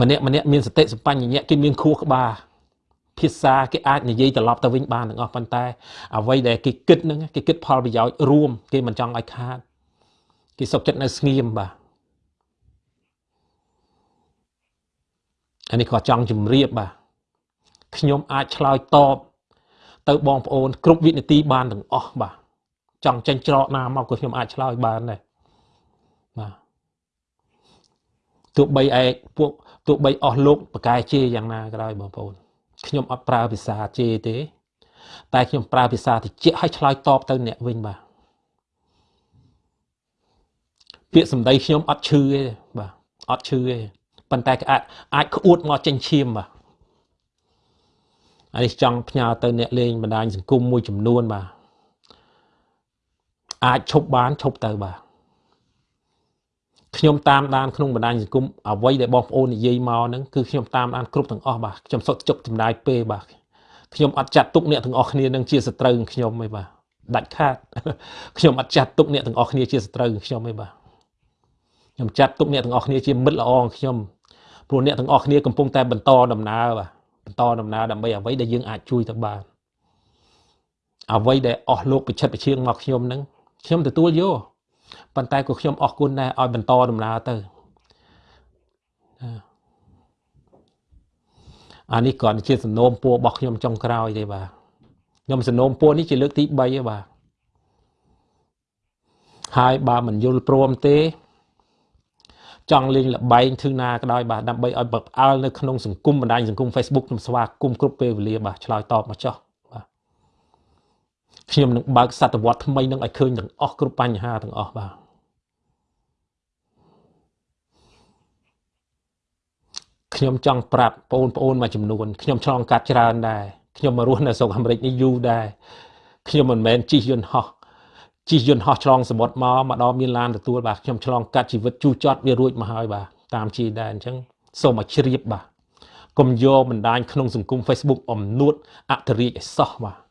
ម្នាក់ម្នាក់មានសតិសម្បញ្ញៈគេមានខួរក្បាល ភាសាគេអាចនិយាយត្រឡប់ទៅវិញបានទាំងអស់ប៉ុន្តែ អ្វីដែលគេគិតហ្នឹងគេគិតផលប្រយោជន៍រួមគេមិនចង់ឲ្យខាតគេសុខចិត្តនៅស្ងៀមបាទអានេះក៏ចង់ជម្រាបបាទខ្ញុំអាចឆ្លើយតបទៅបងប្អូន គ្រប់វិនាទីបានទាំងអស់បាទចង់ចេញច្រកណាមកក៏ខ្ញុំអាចឆ្លើយបានដែរបាទទោះបីឯពួកទោះបីអស់លោកបកែជេរយ៉ាងណាក៏ដោយបងប្អូន ខ្ញុំអត់ប្រើភាសាជេរទេ តែខ្ញុំប្រើភាសាតិចឲ្យឆ្លើយតបទៅអ្នកវិញបាទពាក្យសម្ដីខ្ញុំអត់ឈឺទេបាទអត់ឈឺទេប៉ុន្តែក៏អាចអាចក្អួតមកចេញឈាមបាទអានេះចង់ផ្ញើទៅអ្នកលេងបណ្ដាញសង្គមមួយចំនួនបាទអាចឈប់បានឈប់ទៅបាទ ខ្ញុំតាមដានក្នុងបណ្ដាញសង្គមអ្វីដែលបងប្អូននិយាយមកហ្នឹងគឺខ្ញុំតាមដានគ្រប់ទាំងអស់បាទខ្ញុំសុខជុកចំណាយពេលបាទខ្ញុំអត់ចាត់ទុកអ្នកទាំងអស់គ្នានឹងជាសត្រូវខ្ញុំទេបាទដាច់ខាតខ្ញុំអត់ចាត់ទុកអ្នកទាំងអស់គ្នាជាសត្រូវខ្ញុំទេបាទខ្ញុំចាត់ទុកអ្នកទាំងអស់គ្នាជាមិត្តល្អខ្ញុំព្រោះអ្នកទាំងអស់គ្នាកំពុងតែបន្តដំណើរបាទបន្តដំណើរដើម្បីអ្វីដែលយើងអាចជួយទៅបានអ្វីដែលអស់លោកប្រឆិតប្រឈៀងមកខ្ញុំហ្នឹងខ្ញុំទទួលយក ប៉ុន្តែក៏ខ្ញុំអរគុណដែរឲ្យបន្តដំណើរទៅអានេះគ្រាន់តែជាសំណូមពររបស់ខ្ញុំចុងក្រោយទេបាទខ្ញុំសំណូមពរនេះជាលើកទី3ទេបាទហើយបើមិនយល់ព្រមទេ ចង់លេងលបែងធ្វើណាក៏ដោយបាទដើម្បីឲ្យបើផ្អើលនៅក្នុងសង្គមបណ្ដាញសង្គម Facebook ខ្ញុំស្វាគមន៍គ្រប់ពេលវេលាបាទឆ្លើយតបមកចោះ ខ្ញុំនឹងបើកសតវត្សថ្មីនឹងឲ្យឃើញទាំងអស់គ្រប់បញ្ហាទាំងអស់បាទខ្ញុំចង់ប្រាប់បងប្អូនមួយចំនួនខ្ញុំឆ្លងកាត់ច្រើនដែរខ្ញុំមករស់នៅស្រុកអាមេរិកនេះយូរដែរខ្ញុំមិនមែនជិះយន្តហោះជិះយន្តហោះឆ្លងសមុទ្រមកមកដល់មានឡានទទួលបាទខ្ញុំឆ្លងកាត់ជីវិតជូរចត់វារួចមកហើយបាទតាមជីដែរអញ្ចឹងសូមឲ្យជ្រាបបាទកុំយកបណ្ដាញក្នុងសង្គម Facebook អំនួតអធិរាជឲ្យសោះបាទ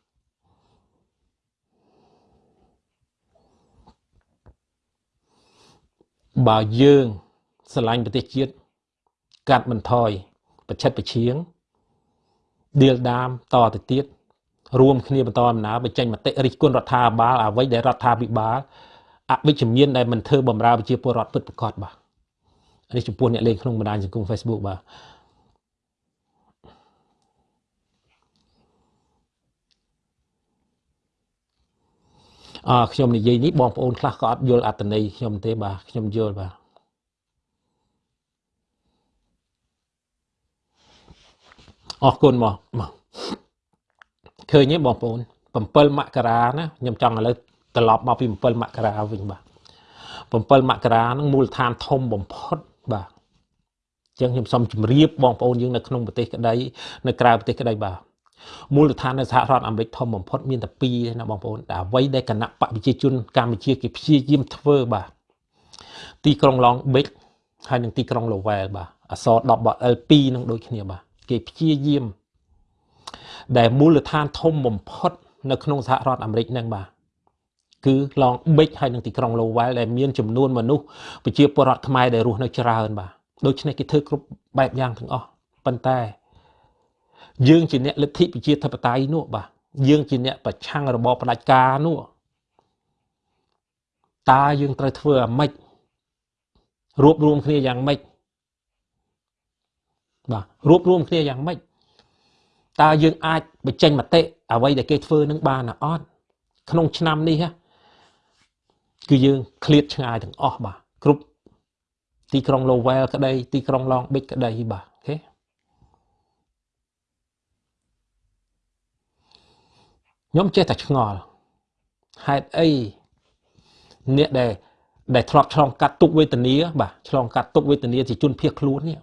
បើយើងស្រឡាញ់ប្រទេសជាតិកាត់បន្ថយប្រឆិតប្រឈៀងដៀលដាមតទៅទៀតរួមគ្នាបន្តដំណើរបញ្ចេញមតិរិះគន់រដ្ឋាភិបាលអ្វីដែលរដ្ឋាភិបាលអវិជ្ជមានដែលមិនធ្វើបំរើប្រជាពលរដ្ឋពិតប្រាកដបាទនេះចំពោះអ្នកលេងក្នុងបណ្ដាញសង្គម Facebook បាទ អើខ្ញុំនិយាយនេះបងប្អូនខ្លះក៏អត់យល់អត្តន័យខ្ញុំទេបាទខ្ញុំយល់បាទអរគុណមកមកឃើញទេបងប្អូន7មករាណាខ្ញុំចង់ឥឡូវត្រឡប់មកពី7មករាវិញបាទ7មករាហ្នឹងមូលដ្ឋានធំបំផុតបាទអញ្ចឹងខ្ញុំសូមជម្រាបបងប្អូនយើងនៅក្នុងប្រទេសក្តីនៅក្រៅប្រទេសក្តីបាទ មូលដ្ឋាននៅសហរដ្ឋអាមេរិកធំបំផុតមានតែពីរណាបងប្អូនតែអ្វីដែលគណៈបកប្រជាជនកម្ពុជាគេព្យាយាមធ្វើបាទទីក្រុងឡងបិចហើយនិងទីក្រុងលូវែលបាទអសរ10 L2 នឹងដូចគ្នាបាទគេព្យាយាមដែលមូលដ្ឋានធំបំផុត នៅក្នុងសហរដ្ឋអាមេរិកហ្នឹងបាទគឺឡងបិចហើយនឹងទីក្រុងលូវែលដែលមានចំនួនមនុស្សប្រជាពលរដ្ឋខ្មែរដែលរស់នៅច្រើនបាទដូច្នេះគេធ្វើគ្រប់បែបយ៉ាងទាំងអស់ប៉ុន្តែ យើងជាអ្នកលទ្ធិប្រជាធិបតេយ្យនោះបាទយើងជាអ្នកប្រឆាំងរបបផ្ដាច់ការនោះតើយើងត្រូវធ្វើអាម៉េចរួបរวมគ្នាយ៉ាងម៉េចបាទរួបរวมគ្នាយ៉ាងម៉េចតើយើងអាចបញ្ចេញមតិអ្វីដែលគេធ្វើនឹងបានអត់ក្នុងឆ្នាំនេះគឺយើងឃ្លាតឆ្ងាយទាំងអស់បាទគ្រប់ទីក្រុង Lowell ក្តីទីក្រុង Long Beach ក្តីបាទ ខេខ្ញុំចេះតែឆ្ងល់ហេតុអីអ្នកដែលដែលធ្លាប់ឆ្លងកាត់ទុកវេទនាបាទឆ្លងកាត់ទុកវេទនាជាជនភៀសខ្លួននេះ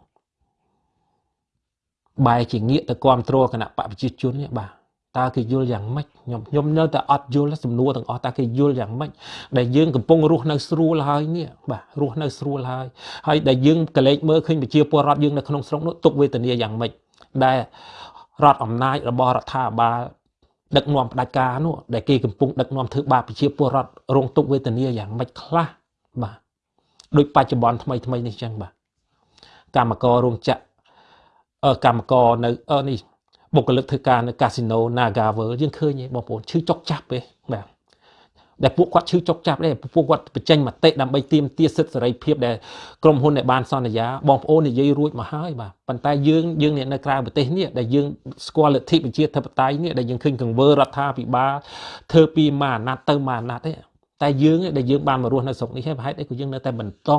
បែរជាងាកទៅគ្រប់គ្រងគណៈបកប្រជាជននេះបាទតើគេយល់យ៉ាងម៉េចខ្ញុំខ្ញុំនៅតែអត់យល់សំណួរទាំងអស់តើគេយល់យ៉ាងម៉េចដែលយើងកំពុងរស់នៅស្រួលហើយនេះបាទរស់នៅស្រួលហើយហើយដែលយើងកលេចមើលឃើញប្រជាពលរដ្ឋយើងនៅក្នុងស្រុកនោះទុកវេទនាយ៉ាងម៉េចដែលរដ្ឋអំណាចរបស់រដ្ឋាភិបាល ដឹកនាំផ្ដាច់ការនោះដែលគេកំពុងដឹកនាំធ្វើបាបប្រជាពលរដ្ឋរងទុកវេទនាយ៉ាងម៉េចខ្លះបាទដូចបច្ចុប្បន្នថ្មីថ្មីនេះចឹងបាទកម្មកររោងចក្រកម្មករនៅនេះបុគ្គលិកធ្វើការនៅកាស៊ីណូ Naga World យើងឃើញឯងបងប្អូនឈឺចុកចាប់ទេបាទ ដែលពួកគាត់ឈឺចុកចាប់ដែរពួកគាត់បញ្ចេញមតិដើម្បីទាមទារសិទ្ធិសេរីភាពដែលក្រុមហ៊ុនដែលបានសន្យាបងប្អូននិយាយរួចមកហើយបាទប៉ុន្តែយើងយើងអ្នកនៅក្រៅប្រទេសនេះដែលយើងស្គាល់លទ្ធិប្រជាធិបតេយ្យនេះដែលយើងឃើញកង្វើរដ្ឋាភិបាលធ្វើពីមួយអាណត្តិទៅមួយអាណត្តិទេតែយើងដែលយើងបានមករស់នៅស្រុកនេះហើយប្រហែលអីក៏យើងនៅតែបន្ត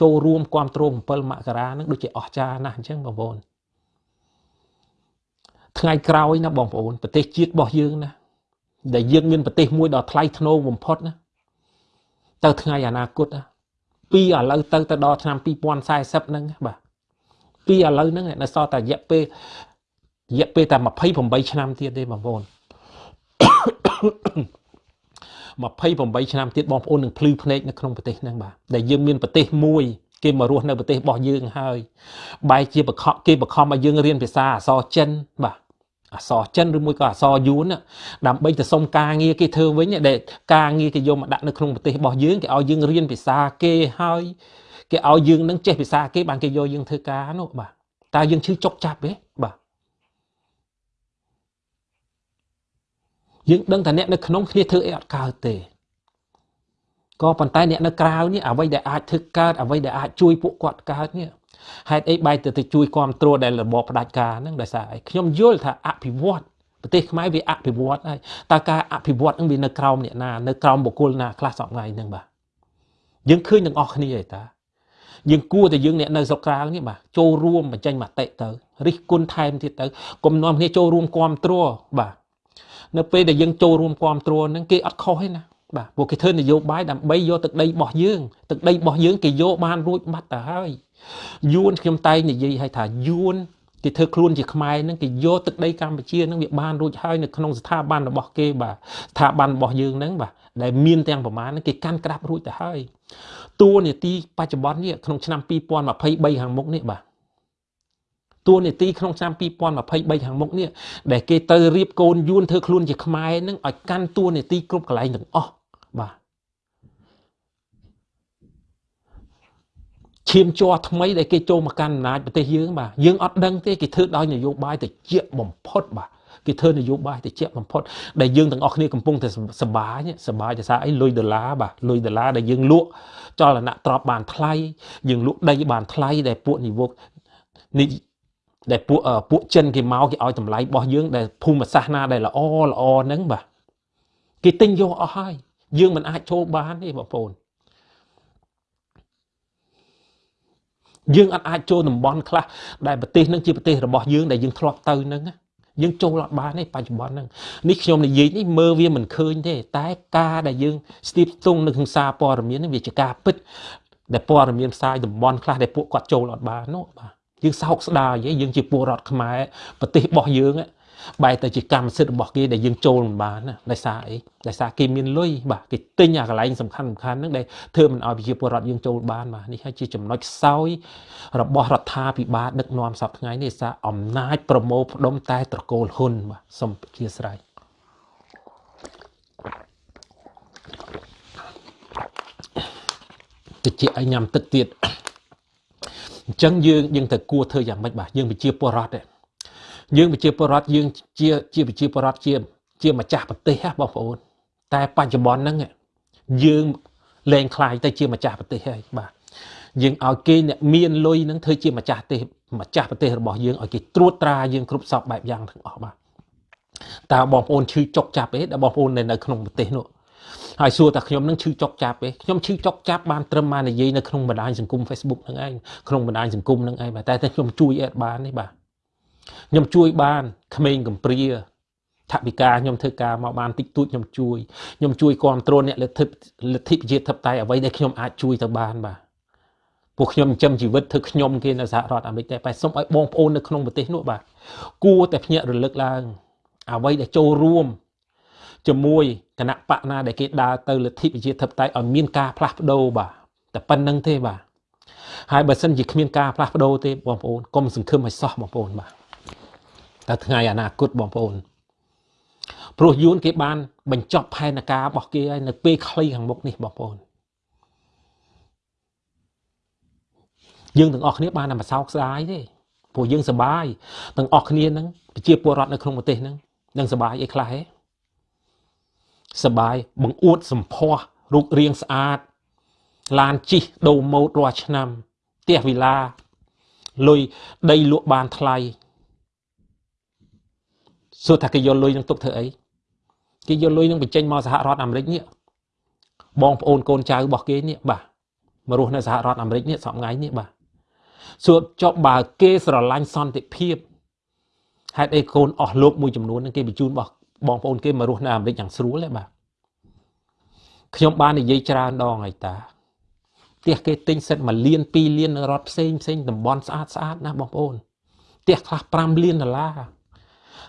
ចូលរួមគ្រប់គ្រង7មករានឹងដូចជាអស្ចារ្យណាស់អញ្ចឹងបងប្អូនថ្ងៃក្រោយណាបងប្អូនប្រទេសជាតិរបស់យើងណា ដែលយើងមានប្រទេសមួយដ៏ថ្លៃថ្នូរបំផុតណាទៅថ្ងៃអនាគតណាពីឥឡូវទៅទៅដល់ឆ្នាំ2040ហ្នឹងបាទពីឥឡូវហ្នឹងនៅសល់តែរយៈពេលរយៈពេលតែ28ឆ្នាំទៀតទេបងប្អូន28ឆ្នាំទៀតបងប្អូននឹងភ្លឺភ្នែកនៅក្នុងប្រទេសហ្នឹងបាទដែលយើងមានប្រទេសមួយគេមករស់នៅប្រទេសរបស់យើងហើយបែរជាបខគេបខំឲ្យយើងរៀនភាសាអក្សរចិនបាទ អសរចិនឬមួយក៏អសរយួនដើម្បីទៅសុំការងារគេធ្វើវិញដែលការងារគេយកមកដាក់នៅក្នុងប្រទេសរបស់យើងគេឲ្យយើងរៀនភាសាគេហើយគេឲ្យយើងនឹងចេះភាសាគេបានគេយកយើងធ្វើការនោះបាទតើយើងឈឺចុកចាប់ទេបាទយើងដឹងថាអ្នកនៅក្នុងគ្នាធ្វើអីអត់កើតទេក៏ប៉ុន្តែអ្នកនៅក្រៅនេះអ្វីដែលអាចធ្វើកើតអ្វីដែលអាចជួយពួកគាត់កើតនេះ ហេតុអីបែរទៅទៅជួយគ្រប់គ្រងដែលរបបផ្ដាច់ការហ្នឹងដោយសារអីខ្ញុំយល់ថាអភិវឌ្ឍប្រទេសខ្មែរវាអភិវឌ្ឍហើយតើការអភិវឌ្ឍហ្នឹងវានៅក្រោមអ្នកណានៅក្រោមបុគ្គលណាខ្លះសពថ្ងៃហ្នឹងបាទយើងឃើញទាំងអស់គ្នាឯតាយើងគួរតែយើងអ្នកនៅស្រុកក្រៅនេះបាទចូលរួមបញ្ចេញមតិទៅរិះគន់ថែមទៀតទៅកុំនាំគ្នាចូលរួមគ្រប់គ្រងបាទនៅពេលដែលយើងចូលរួមគ្រប់គ្រងហ្នឹងគេអត់ខុសទេណា បាទពួកគេធ្វើនយោបាយដើម្បីយកទឹកដីរបស់យើងទឹកដីរបស់យើងគេយកបានរួចបាត់ទៅហើយយួនខ្ញុំតែងនិយាយឲ្យថាយួនគេធ្វើខ្លួនជាខ្មែរហ្នឹងគេយកទឹកដីកម្ពុជាហ្នឹងវាបានរួចហើយនៅក្នុងស្ថាប័នរបស់គេបាទស្ថាប័នរបស់យើងហ្នឹងបាទដែលមានទាំងប្រមាណហ្នឹងគេកាន់ក្តាប់រួចទៅហើយតួនាទីបច្ចុប្បន្ននេះក្នុងឆ្នាំ2023ខាងមុខនេះបាទតួនាទីក្នុងឆ្នាំ2023ខាងមុខនេះដែលគេទៅរៀបកូនយួនធ្វើខ្លួនជាខ្មែរនឹងឲ្យកាន់តួនាទីគ្រប់កន្លែងទាំងអស់បាទ ឈាមជ័រថ្មីដែលគេចូលមកកាន់អំណាចប្រទេសយើងបាទយើងអត់ដឹងទេគេធ្វើដោយនយោបាយទៅជាបំផុតបាទគេធ្វើនយោបាយទៅជាបំផុតដែលយើងទាំងអស់គ្នាកំពុងតែសបាយសបាយដោយសារអីលុយដុល្លារបាទលុយដុល្លារដែលយើងលក់ចលនាទ្រព្យបានថ្លៃយើងលក់ដីបានថ្លៃដែលពួកនិវកនេះដែលពួកពួកចិនគេមកគេឲ្យតម្លៃរបស់យើងដែលភូមិសាស្ត្រណាដែលល្អល្អហ្នឹងបាទគេទិញយកអស់ហើយយើងមិនអាចចូលបានទេបងប្អូន យើងអត់អាចចូលតំបន់ខ្លះដែលប្រទេសនឹងជាប្រទេសរបស់យើងដែលយើងធ្លាប់ទៅហ្នឹងយើងចូលអត់បានទេបច្ចុប្បន្នហ្នឹងនេះខ្ញុំនិយាយនេះមើលវាមិនឃើញទេ តែការដែលយើងស្ទាបស្ទង់នៅក្នុងសារព័ត៌មាននេះវាជាការពិតដែលព័ត៌មានផ្សាយតំបន់ខ្លះដែលពួកគាត់ចូលអត់បាននោះបាទយើងសោកស្ដាយយើងជាពលរដ្ឋខ្មែរប្រទេសរបស់យើង បែរទៅជាកម្មសិទ្ធិរបស់គេដែលយើងចូលមិនបានណាដោយសារអីដោយសារគេមានលុយបាទគេទិញអាកន្លែងសំខាន់សំខាន់ហ្នឹងដែលធ្វើមិនឲ្យប្រជាពលរដ្ឋយើងចូលបានបាទនេះហើយជាចំណុចខ្សោយរបស់រដ្ឋាភិបាលដឹកនាំសពថ្ងៃនេះសារអំណាចប្រមូលផ្ដុំតែត្រកូលហ៊ុនបាទសូមអធិស្ឋានតិចឲ្យញ៉ាំទឹកទៀតអញ្ចឹងយើងយើងទៅគួរធ្វើយ៉ាងម៉េចបាទយើងប្រជាពលរដ្ឋទេ យើងប្រជាពលរដ្ឋយើងជាជាប្រជាពលរដ្ឋជា ជាម្ចាស់ប្រទេសហ៎បងប្អូន តែបច្ចុប្បន្នហ្នឹងយើងលែងខ្លាយទៅជាម្ចាស់ប្រទេសហើយបាទយើងឲ្យគេអ្នកមានលុយនឹងធ្វើជាម្ចាស់ទេម្ចាស់ប្រទេសរបស់យើងឲ្យគេត្រួតត្រាយើងគ្រប់សពបែបយ៉ាងទាំងអស់បាទតើបងប្អូនឈឺចុកចាប់ទេដែលបងប្អូននៅក្នុងប្រទេសនោះហើយសួរថាខ្ញុំនឹងឈឺចុកចាប់ទេខ្ញុំឈឺចុកចាប់បានត្រឹមមកនិយាយនៅក្នុងបណ្ដាញសង្គម Facebook ហ្នឹងឯងក្នុងបណ្ដាញសង្គមហ្នឹងឯងបាទតែខ្ញុំជួយអត់បានទេបាទ ខ្ញុំជួយបានក្មេងកំព្រាថវិកាខ្ញុំធ្វើការមកបានតិចតួចខ្ញុំជួយខ្ញុំជួយគ្រប់គ្រងអ្នកលទ្ធិលទ្ធិប្រជាធិបតេយ្យអ្វីដែលខ្ញុំអាចជួយទៅបានបាទពួកខ្ញុំចិញ្ចឹមជីវិតធ្វើខ្ញុំគេនៅសហរដ្ឋអាមេរិកតែបែរសុំឲ្យបងប្អូននៅក្នុងប្រទេសនោះបាទគួរតែភ្ញាក់រលឹកឡើងអ្វីដែលចូលរួមជាមួយគណៈបកណាដែលគេដើរទៅលទ្ធិប្រជាធិបតេយ្យឲ្យមានការផ្លាស់ប្ដូរបាទតែប៉ុណ្្នឹងទេបាទហើយបើសិនជាគ្មានការផ្លាស់ប្ដូរទេបងប្អូនកុំសង្ឃឹមឲ្យសោះបងប្អូនបាទ តែថ្ងៃអនាគតបងប្អូនព្រោះយួនគេបាន បញ្ចប់ផែនការរបស់គេហើយនៅពេលខ្លីខាងមុខនេះបងប្អូនយើងទាំងអស់គ្នាបានតែមកសោកស្ដាយទេព្រោះយើងសបាយទាំងអស់គ្នាហ្នឹងប្រជាពលរដ្ឋនៅក្នុងប្រទេសហ្នឹងនឹងសបាយអីខ្លះទេសបាយបង្អួតសម្ផស្សរូបរាងស្អាតឡានជីកដូរម៉ូតរាល់ឆ្នាំផ្ទះវិឡាលុយដីលក់បានថ្លៃ សួរថាគេយកលុយនឹងទុកធ្វើអីគេយកលុយនឹងបញ្ចេញមកសហរដ្ឋអាមេរិកនេះបងប្អូនកូនចៅរបស់គេនេះបាទមករស់នៅសហរដ្ឋអាមេរិកនេះសប្ងៃនេះបាទសួរចុះបើគេស្រឡាញ់សន្តិភាពហេតុអីកូនអស់លោកមួយចំនួននឹងគេបញ្ជូនរបស់បងប្អូនគេមករស់នៅអាមេរិកយ៉ាងស្រួលទេបាទខ្ញុំបាននិយាយច្រើនដងហើយតាផ្ទះគេទិញសិត1លាន2លាននៅរដ្ឋផ្សេងផ្សេងតំបន់ស្អាតស្អាតណាបងប្អូនផ្ទះខ្លះ5លានដុល្លារ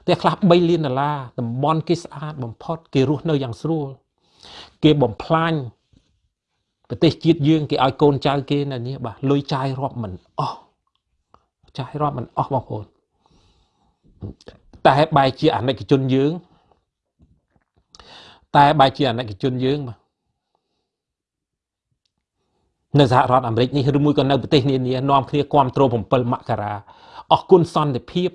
ផ្ទះខ្លះ3លានដុល្លារតំបន់គេស្អាតបំផុត គេរស់នៅយ៉ាងស្រួល គេបំផ្លាញប្រទេសជាតិយើង គេឲ្យកូនចៅគេនៅនេះបាទលុយចាយរាប់មិនអស់ចាយរាប់មិនអស់បងប្អូនតែបែរជាអាណិកជនយើង តែបែរជាអាណិកជនយើងបាទនៅសហរដ្ឋអាមេរិកនេះឬមួយក៏នៅប្រទេសនានានាំគ្នាគ្រប់គ្រង7មករាអស់គុណសន្តិភាព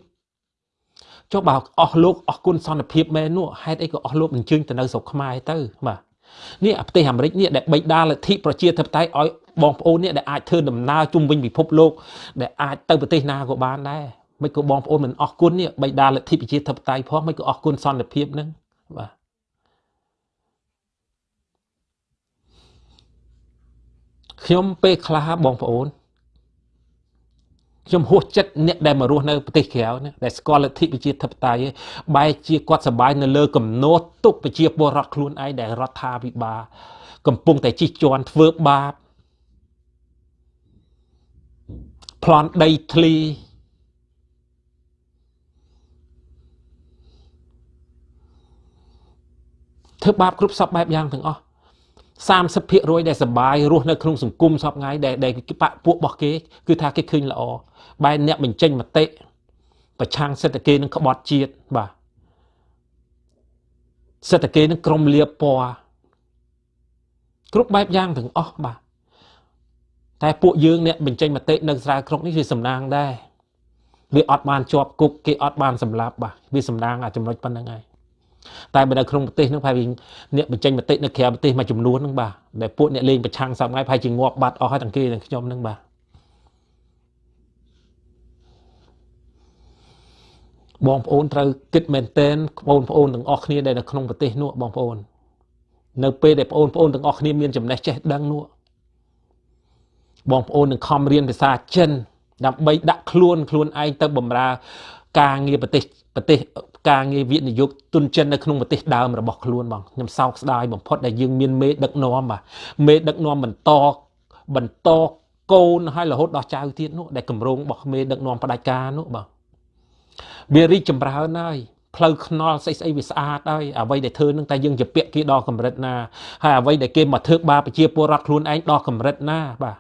ចុះបើអស់លោកអស់គុណសន្តិភាពមែននោះហេតុអីក៏អស់លោកអញ្ជើញទៅនៅស្រុកខ្មែរទៅបាទនេះប្រទេសអាមេរិកនេះដែលបិដាលទ្ធិប្រជាធិបតេយ្យឲ្យបងប្អូននេះដែលអាចធ្វើដំណើរជុំវិញពិភពលោកដែលអាចទៅប្រទេសណាក៏បានដែរមិនក៏បងប្អូនមិនអស់គុណនេះបិដាលទ្ធិប្រជាធិបតេយ្យផងមិនក៏អស់គុណសន្តិភាពហ្នឹងបាទខ្ញុំពេលខ្លះបងប្អូន ខ្ញុំហួសចិត្តអ្នកដែលមករស់នៅប្រទេសក្រៅណាដែលស្គាល់លទ្ធិប្រជាធិបតេយ្យបែរជាគាត់សប្បាយនៅលើកំណត់ទុកប្រជាពលរដ្ឋខ្លួនឯងដែលរដ្ឋាភិបាលកំពុងតែជិះជាន់ធ្វើបាបប្លន់ដីធ្លីធ្វើបាបគ្រប់សពបែបយ៉ាងទាំងអស់30%ដែលសបាយរស់នៅក្នុងសង្គមសពថ្ងៃដែលដែលបាក់ពួករបស់គេ គឺថាគេឃើញល្អ បែរអ្នកបញ្ចេញមតិប្រឆាំងសិទ្ធិគេនឹងក្បត់ជាតិបាទសិទ្ធិគេនឹងក្រុមលៀបពណ៌គ្រប់បែបយ៉ាងទាំងអស់បាទតែពួកយើងអ្នកបញ្ចេញមតិនៅស្រាវជ្រាវនេះវាសំណាងដែរវាអត់បានជាប់គុកគេអត់បានសម្លាប់បាទវាសំណាងអាចំណុចប៉ុណ្្នឹងហើយតែបើនៅក្នុងប្រទេសហ្នឹងប្រហែលអ្នកបញ្ចេញមតិនៅក្រៅប្រទេសមួយចំនួនហ្នឹងបាទដែលពួកអ្នកលេងប្រឆាំងសពថ្ងៃប្រហែលជាងាប់បាត់អស់ហើយទាំងគេទាំងខ្ញុំហ្នឹងបាទ បងប្អូនត្រូវគិតមែនតែនបងប្អូនទាំងអស់គ្នាដែលនៅក្នុងប្រទេសនោះបងប្អូន នៅពេលដែលបងប្អូនទាំងអស់គ្នាមានចំណេះចេះដឹងនោះបងប្អូននឹងខំរៀនភាសាចិនដើម្បីដាក់ខ្លួនខ្លួនឯងទៅបម្រើការងារប្រទេសប្រទេសការងារវិនិយោគទុនចិននៅក្នុងប្រទេសដើមរបស់ខ្លួនបងខ្ញុំសោកស្ដាយបំផុតដែលយើងមានមេដឹកនាំបាទមេដឹកនាំបន្តបន្តកូនហើយរហូតដល់ចៅទៀតនោះដែលកម្រងរបស់មេដឹកនាំផ្ដាច់ការនោះបាទ វារីកចម្រើនហើយផ្លូវខ្នល់ស្អីស្អីវាស្អាតហើយអ្វីដែលធ្វើនឹងតែយើងជាពាក់គេដល់កម្រិតណាហើយអ្វីដែលគេមកធ្វើបាបប្រជាពលរដ្ឋខ្លួនឯងដល់កម្រិតណាបាទ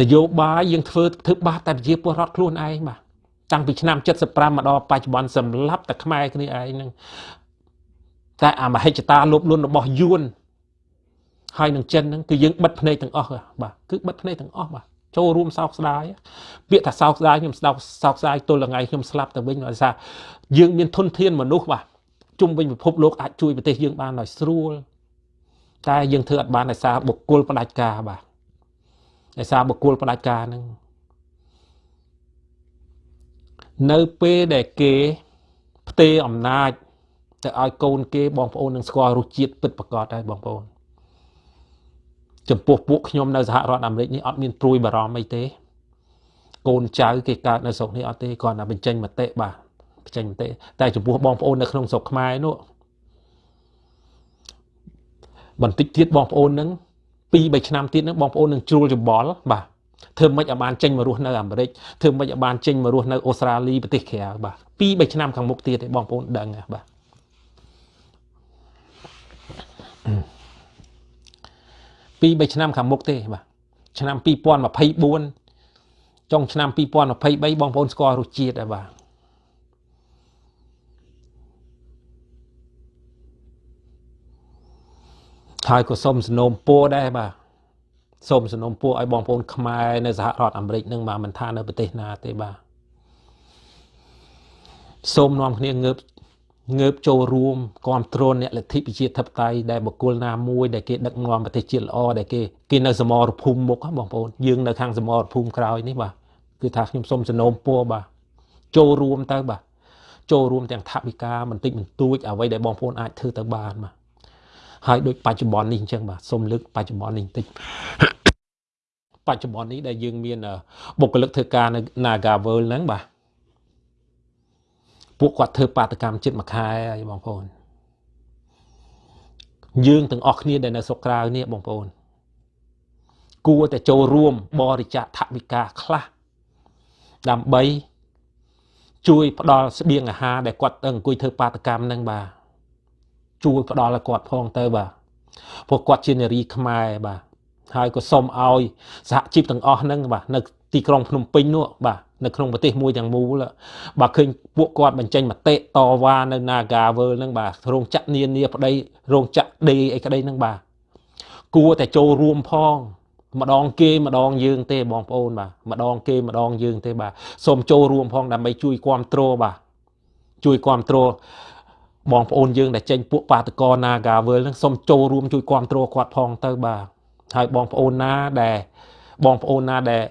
នយោបាយយើងធ្វើធ្វើបាបតែប្រជាពលរដ្ឋខ្លួនឯងបាទតាំងពីឆ្នាំ75មកដល់បច្ចុប្បន្នសម្លាប់តែខ្មែរគ្នាឯងហ្នឹងតែអាមហិច្ឆតាលោភលន់របស់យួន ហើយនឹងចិនហ្នឹងគឺយើងបិទភ្នែកទាំងអស់បាទគឺបិទភ្នែកទាំងអស់បាទចូលរួមសោកស្ដាយពាក្យថាសោកស្ដាយខ្ញុំស្ដាប់សោកស្ដាយទល់ថ្ងៃខ្ញុំស្លាប់ទៅវិញដោយសារយើងមានធនធានមនុស្សបាទជុំវិញពិភពលោកអាចជួយប្រទេសយើងបានដោយស្រួលតែយើងធ្វើអត់បានដោយសារបុគ្គលផ្ដាច់ការបាទដោយសារបុគ្គលផ្ដាច់ការហ្នឹងនៅពេលដែលគេផ្ទេរអំណាចទៅឲ្យកូនគេបងប្អូននឹងស្គាល់រសជាតិពិតប្រាកដហើយបងប្អូន ចំពោះពួកខ្ញុំនៅសហរដ្ឋអាមេរិកនេះអត់មានព្រួយបារម្ភអីទេ កូនចៅគេកើតនៅស្រុកនេះអត់ទេគ្រាន់តែបញ្ចេញមតិបាទបញ្ចេញមតិតែចំពោះបងប្អូននៅក្នុងស្រុកខ្មែរនោះបន្តិចទៀតបងប្អូននឹង2 3ឆ្នាំទៀតនឹងបងប្អូននឹងជ្រួលច្បល់បាទធ្វើមិនឲ្យបានចេញមករស់នៅអាមេរិកធ្វើមិនឲ្យបានចេញមករស់នៅអូស្ត្រាលីប្រទេសក្រៅបាទ2 3ឆ្នាំខាងមុខទៀតទេបងប្អូនដឹងបាទ 2 3ឆ្នាំខាងមុខទេបាទឆ្នាំ2024ចុងឆ្នាំ2023បងប្អូនស្គាល់រសជាតិហើយបាទហើយក៏សូមសនមពរដែរបាទសូមសនមពរឲ្យបងប្អូនខ្មែរនៅសហរដ្ឋអាមេរិកនឹងបាទមិនថានៅប្រទេសណាទេបាទសូមនាំគ្នាងើប ងើបចូលរួមគ្រប់គ្រងអ្នកលទ្ធិប្រជាធិបតេយ្យដែលបុគ្គលណាមួយដែលគេដឹកនាំប្រទេសជាតិល្អដែលគេគេនៅសមរភូមិមុខបងប្អូនយើងនៅខាងសមរភូមិក្រោយនេះបាទគឺថាខ្ញុំសូមសនមពរបាទចូលរួមទៅបាទចូលរួមទាំងថវិកាបន្តិចបន្តួចអ្វីដែលបងប្អូនអាចធ្វើទៅបានបាទហើយដូចបច្ចុប្បន្ននេះអញ្ចឹងបាទសូមលើកបច្ចុប្បន្ននេះបន្តិចបច្ចុប្បន្ននេះដែលយើងមានបុគ្គលិកធ្វើការនៅ Nagavel ហ្នឹងបាទ ពួកគាត់ធ្វើបាតកម្មចិត្តមួយខែហើយបងប្អូនយើងទាំងអស់គ្នាដែលនៅស្រុកក្រៅនេះបងប្អូនគួរតែចូលរួមបរិច្ចាគថវិកាខ្លះដើម្បីជួយផ្ដល់ស្បៀងអាហារដែលគាត់ទៅអង្គុយធ្វើបាតកម្មហ្នឹងបាទជួយផ្ដល់ឲ្យគាត់ផងទៅបាទព្រោះគាត់ជានារីខ្មែរបាទហើយក៏សូមឲ្យសហជីពទាំងអស់ហ្នឹងបាទនៅទីក្រុងភ្នំពេញនោះបាទ នៅក្នុងប្រទេសមួយទាំងមូលបាទឃើញពួកគាត់បញ្ចេញមតិតវ៉ានៅ Nagavel ហ្នឹងបាទរោងចក្រនានាប្តីរោងចក្រដេអីក្តីហ្នឹងបាទគួរតែចូលរួមផង ម្ដងគេម្ដងយើងទេបងប្អូនបាទម្ដងគេម្ដងយើងទេបាទសូមចូលរួមផងដើម្បីជួយគ្រប់គ្រងបាទជួយគ្រប់គ្រងបងប្អូនយើងដែលចេញពួកបាតកោ Nagavel ហ្នឹងសូមចូលរួមជួយគ្រប់គ្រងគាត់ផងទៅបាទហើយបងប្អូនណាដែលបងប្អូនណាដែល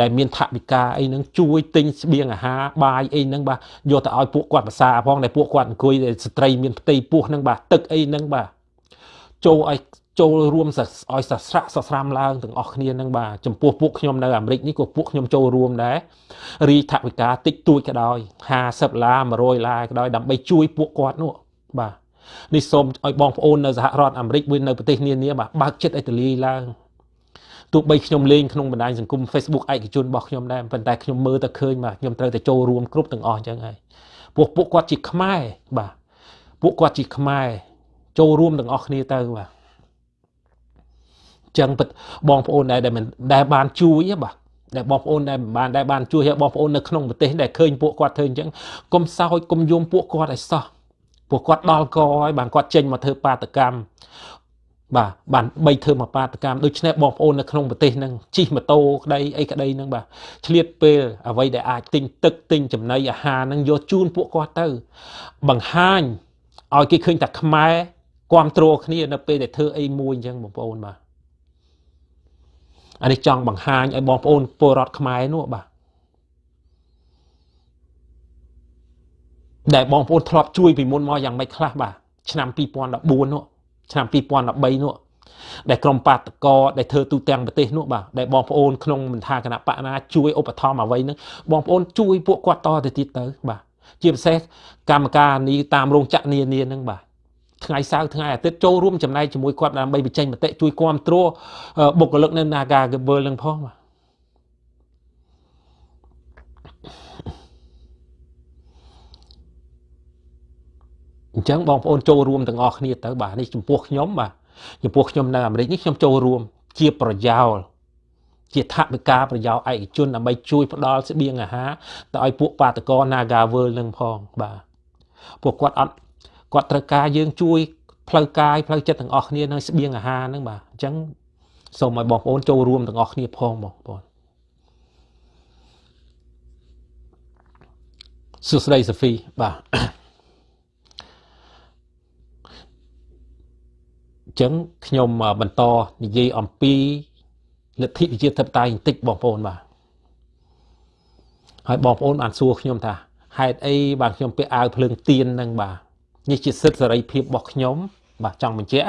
ដែលមានថវិកាអីហ្នឹងជួយទិញស្បៀងអាហារបាយអីហ្នឹងបាទយកទៅឲ្យពួកគាត់ភាសាផងដែលពួកគាត់អង្គុយស្ត្រីមានផ្ទៃពោះហ្នឹងបាទទឹកអីហ្នឹងបាទចូលឲ្យចូលរួមឲ្យសស្រាក់សស្រាំឡើងទាំងអស់គ្នានឹងបាទចំពោះពួកខ្ញុំនៅអាមេរិកនេះក៏ពួកខ្ញុំចូលរួមដែររីថវិកាតិចតួចក៏ដោយ50ឡា100ឡាក៏ដោយដើម្បីជួយពួកគាត់នោះបាទនេះសូមឲ្យបងប្អូននៅសហរដ្ឋអាមេរិកមួយនៅប្រទេសនានាបាទបើកចិត្តឲ្យទលាយឡើង ទោះបីខ្ញុំលេងក្នុងបណ្ដាញសង្គម Facebook ឯកជនរបស់ខ្ញុំដែរប៉ុន្តែខ្ញុំមើលទៅឃើញបាទខ្ញុំត្រូវតែចូលរួមគ្រប់ទាំងអស់អញ្ចឹងហើយពួកពួកគាត់ជាខ្មែរបាទពួកគាត់ជាខ្មែរចូលរួមទាំងអស់គ្នាទៅបាទចឹងពិតបងប្អូនដែលមិនដែលបានជួយបាទដែលបងប្អូនដែលបានដែលបានជួយឲ្យបងប្អូននៅក្នុងប្រទេសដែលឃើញពួកគាត់ធ្វើអញ្ចឹងកុំសោចកុំយំពួកគាត់ឲ្យសោះពួកគាត់ដល់កហើយបានគាត់ចេញមកធ្វើបាតកម្ម បាទបានបីធ្វើមកបាតកម្មដូច្នេះបងប្អូននៅក្នុងប្រទេសហ្នឹងជិះម៉ូតូក្តីអីក្តីហ្នឹងបាទឆ្លៀតពេលអ្វីដែលអាចទិញទឹកទិញចំណីអាហារហ្នឹងយកជូនពួកគាត់ទៅ បង្ហាញឲ្យគេឃើញតែខ្មែរគ្រប់គ្រងគ្នានៅពេលដែលធ្វើអីមួយអញ្ចឹងបងប្អូនបាទអានេះចង់បង្ហាញឲ្យបងប្អូនពលរដ្ឋខ្មែរនោះបាទដែលបងប្អូនធ្លាប់ជួយពីមុនមកយ៉ាងម៉េចខ្លះបាទឆ្នាំ2014នោះ ឆ្នាំ2013នោះដែលក្រមបាតកោដែលធ្វើទូទាំងប្រទេសនោះបាទដែលបងប្អូនក្នុងមិនថាគណៈបកណាជួយឧបត្ថម្ភអ្វីហ្នឹងបងប្អូនជួយពួកគាត់តទៅទៀតទៅបាទជាពិសេសកម្មការនេះតាមរោងចក្រនានាហ្នឹងបាទថ្ងៃសៅរ៍ថ្ងៃអាទិត្យចូលរួមចំណែកជាមួយគាត់ដើម្បីបញ្ចេញមតិជួយគ្រប់គ្រងបុគ្គលិកនៅ Naga Gable នឹងផងបាទ អញ្ចឹងបងប្អូនចូលរួមទាំងអស់គ្នាទៅបាទនេះចំពោះខ្ញុំបាទចំពោះខ្ញុំនៅអាមេរិកនេះខ្ញុំចូលរួមជាប្រយោលជាថវិកាប្រយោលឯកជនដើម្បីជួយផ្ដល់ស្បៀងអាហារទៅឲ្យពួកបាតកោ Nagawal នឹងផងបាទពួកគាត់អត់គាត់ត្រូវការយើងជួយផ្លូវកាយផ្លូវចិត្តទាំងអស់គ្នានៅស្បៀងអាហារហ្នឹងបាទអញ្ចឹងសូមឲ្យបងប្អូនចូលរួមទាំងអស់គ្នាផងបងប្អូនសួស្តីសូហ្វីបាទ អញ្ចឹងខ្ញុំបន្តនិយាយអំពីលទ្ធិប្រជាធិបតេយ្យបន្តិចបងប្អូនបាទហើយបងប្អូនបានសួរខ្ញុំថាហេតុអីបានខ្ញុំពាក់អាវភ្លើងទៀនហ្នឹងបាទនេះជាសិទ្ធិសេរីភាពរបស់ខ្ញុំ បាទចង់បញ្ជាក់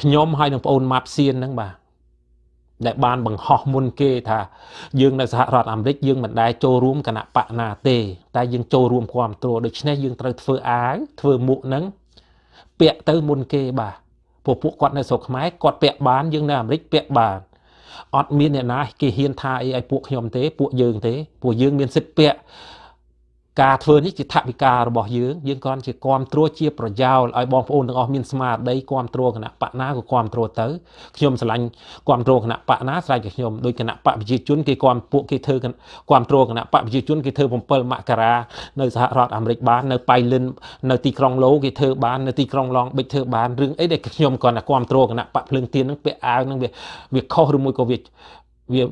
ខ្ញុំហើយនឹងប្អូនម៉ាប់សៀនហ្នឹងបាទដែលបានបង្ហោះមុនគេថាយើងនៅសហរដ្ឋអាមេរិកយើងមិនដែលចូលរួមគណៈបកណាទេ តែយើងចូលរួមគ្រប់គ្រងដូច្នេះយើងត្រូវធ្វើអាវធ្វើមុខហ្នឹង ពាក់ទៅមុនគេបាទពួកពួកគាត់នៅស្រុកខ្មែរគាត់ពាក់បានយើងនៅអាមេរិកពាក់បានអត់មានអ្នកណាគេហ៊ានថាអីឲ្យពួកខ្ញុំទេពួកយើងទេពួកយើងមានសិទ្ធិពាក់ ការធ្វើនេះជាថវិការបស់យើងយើងគ្រាន់ជាគ្រប់គ្រងជាប្រយោលឲ្យបងប្អូនទាំងអស់មានស្មារតីគ្រប់គ្រងគណៈបកណាក៏គ្រប់គ្រងទៅខ្ញុំឆ្លាញ់គ្រប់គ្រងគណៈបកណាស្រេចតែខ្ញុំដោយគណៈបកប្រជាជនគេគ្រប់ពួកគេធ្វើគ្រប់គ្រងគណៈបកប្រជាជនគេធ្វើ7មករានៅសហរដ្ឋអាមេរិកបាននៅប៉ៃលិននៅទីក្រុងឡូគេធ្វើបាននៅទីក្រុងឡងបិចធ្វើបានរឿងអីដែលខ្ញុំគ្រាន់តែគ្រប់គ្រងគណៈបកភ្លើងទៀននឹងពាក់អាវនឹងវាវាខុសឬមួយក៏វា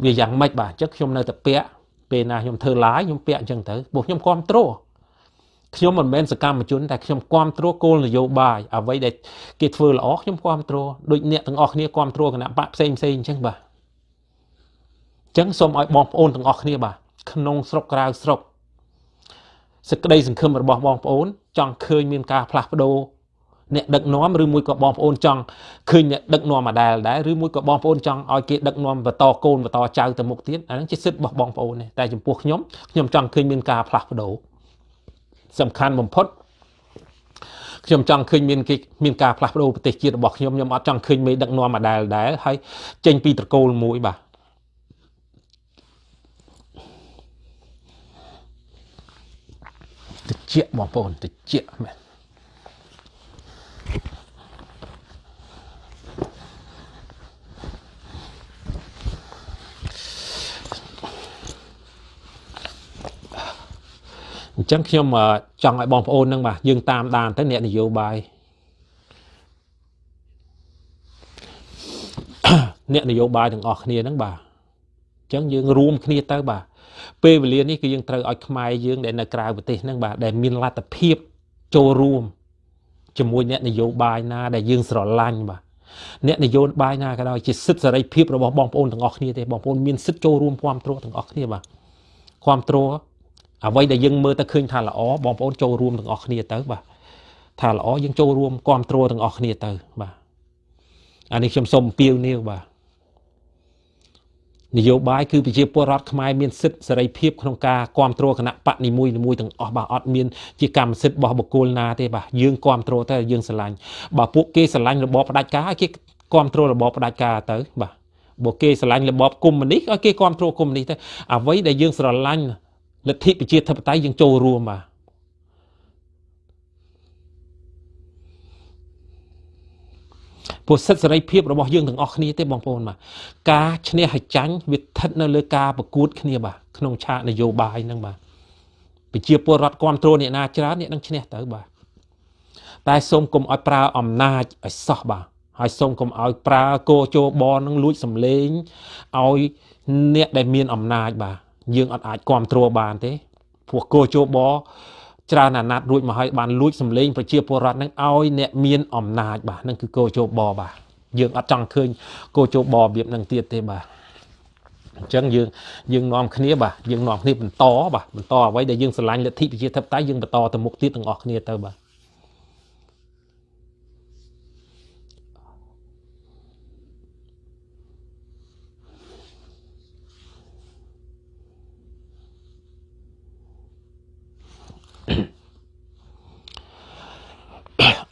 វាយ៉ាងម៉េចបាទអញ្ចឹងខ្ញុំនៅតែពាក់ ពេលណាខ្ញុំធ្វើ live ខ្ញុំពាក់អញ្ចឹងទៅព្រោះខ្ញុំគ្រប់គ្រងខ្ញុំមិនមែនសកម្មជនតែខ្ញុំគ្រប់គ្រងគោលនយោបាយអ្វីដែលគេធ្វើល្អខ្ញុំគ្រប់គ្រងដូចអ្នកទាំងអស់គ្នាគ្រប់គ្រងគណៈបកផ្សេងផ្សេងអញ្ចឹងបាទអញ្ចឹងសូមឲ្យបងប្អូនទាំងអស់គ្នាបាទក្នុងស្រុកក្រៅស្រុកសេចក្តីសង្ឃឹមរបស់បងប្អូន ចង់ឃើញមានការផ្លាស់ប្ដូរ អ្នកដឹកនាំឬមួយក៏បងប្អូនចង់ឃើញអ្នកដឹកនាំមកដែលដែរឬមួយក៏បងប្អូនចង់ឲ្យគេដឹកនាំបន្តកូនបន្តចៅទៅមុខទៀតអាហ្នឹងជាសិទ្ធិរបស់បងប្អូនទេតែចំពោះខ្ញុំខ្ញុំចង់ឃើញមានការផ្លាស់ប្ដូរសំខាន់បំផុតខ្ញុំចង់ឃើញមានគេមានការផ្លាស់ប្ដូរប្រទេសជាតិរបស់ខ្ញុំខ្ញុំអត់ចង់ឃើញមេដឹកនាំមកដែលដែរហើយចេញពីត្រកូលមួយបាទតិចបងប្អូនតិចមែន អញ្ចឹងខ្ញុំចង់ឲ្យបងប្អូនហ្នឹងបាទយើងតាមដានទៅអ្នកនយោបាយអ្នកនយោបាយទាំងអស់គ្នាហ្នឹងបាទអញ្ចឹងយើងរួមគ្នាទៅបាទពេលវេលានេះគឺយើងត្រូវឲ្យខ្មែរយើងដែលនៅក្រៅប្រទេសហ្នឹងបាទដែលមានលទ្ធភាពចូលរួមជាមួយអ្នកនយោបាយណាដែលយើងស្រឡាញ់បាទអ្នកនយោបាយណាក៏ដោយជាសិទ្ធិសេរីភាពរបស់បងប្អូនទាំងអស់គ្នាទេបងប្អូនមានសិទ្ធិចូលរួមគ្រប់គ្រងទាំងអស់គ្នាបាទគ្រប់គ្រង អ្វីដែលយើងមើលទៅឃើញថាល្អបងប្អូនចូលរួមទាំងអស់គ្នាទៅបាទថាល្អយើងចូលរួមគ្រប់គ្រងទាំងអស់គ្នាទៅបាទអានេះខ្ញុំសូមអំពាវនាវបាទនយោបាយគឺប្រជាពលរដ្ឋខ្មែរមានសិទ្ធិសេរីភាពក្នុងការគ្រប់គ្រងគណៈបកនីមួយៗទាំងអស់បាទអត់មានជាកម្មសិទ្ធិរបស់បុគ្គលណាទេបាទយើងគ្រប់គ្រងទៅយើងស្រឡាញ់បើពួកគេស្រឡាញ់របបផ្ដាច់ការឲ្យគេគ្រប់គ្រងរបបផ្ដាច់ការទៅបាទបើគេស្រឡាញ់របបកុម្មុយនីសឲ្យគេគ្រប់គ្រងកុម្មុយនីសទៅអ្វីដែលយើងស្រឡាញ់ លទ្ធិប្រជាធិបតេយ្យយើងចូលរួមបាទពោសិទ្ធសេរីភាពរបស់យើងទាំងអស់គ្នាទេបងប្អូនបាទការឈ្នះហើយចាញ់វាស្ថិតនៅលើការប្រកួតគ្នាបាទក្នុងឆាកនយោបាយហ្នឹងបាទប្រជាពលរដ្ឋគ្រប់គ្រងអ្នកណាច្រើនអ្នកនឹងឈ្នះទៅបាទតែសូមកុំឲ្យប្រើអំណាចឲ្យសោះបាទហើយសូមកុំឲ្យប្រើកោជោបនឹងលួចសម្លេងឲ្យអ្នកដែលមានអំណាចបាទ យើងអត់អាចគ្រប់គ្រងបានទេព្រោះគោជោបច្រើនអាណត្តិរួចមកហើយបានលួចសម្លេងប្រជាពលរដ្ឋនឹងឲ្យអ្នកមានអំណាចបាទនឹងគឺគោជោបបាទយើងអត់ចង់ឃើញគោជោបរបៀបនឹងទៀតទេបាទអញ្ចឹងយើងយើងនាំគ្នាបាទយើងនាំគ្នាបន្តបាទបន្តអ្វីដែលយើងស្រឡាញ់លទ្ធិប្រជាធិបតេយ្យយើងបន្តទៅមុខទៀតទាំងអស់គ្នាទៅបាទ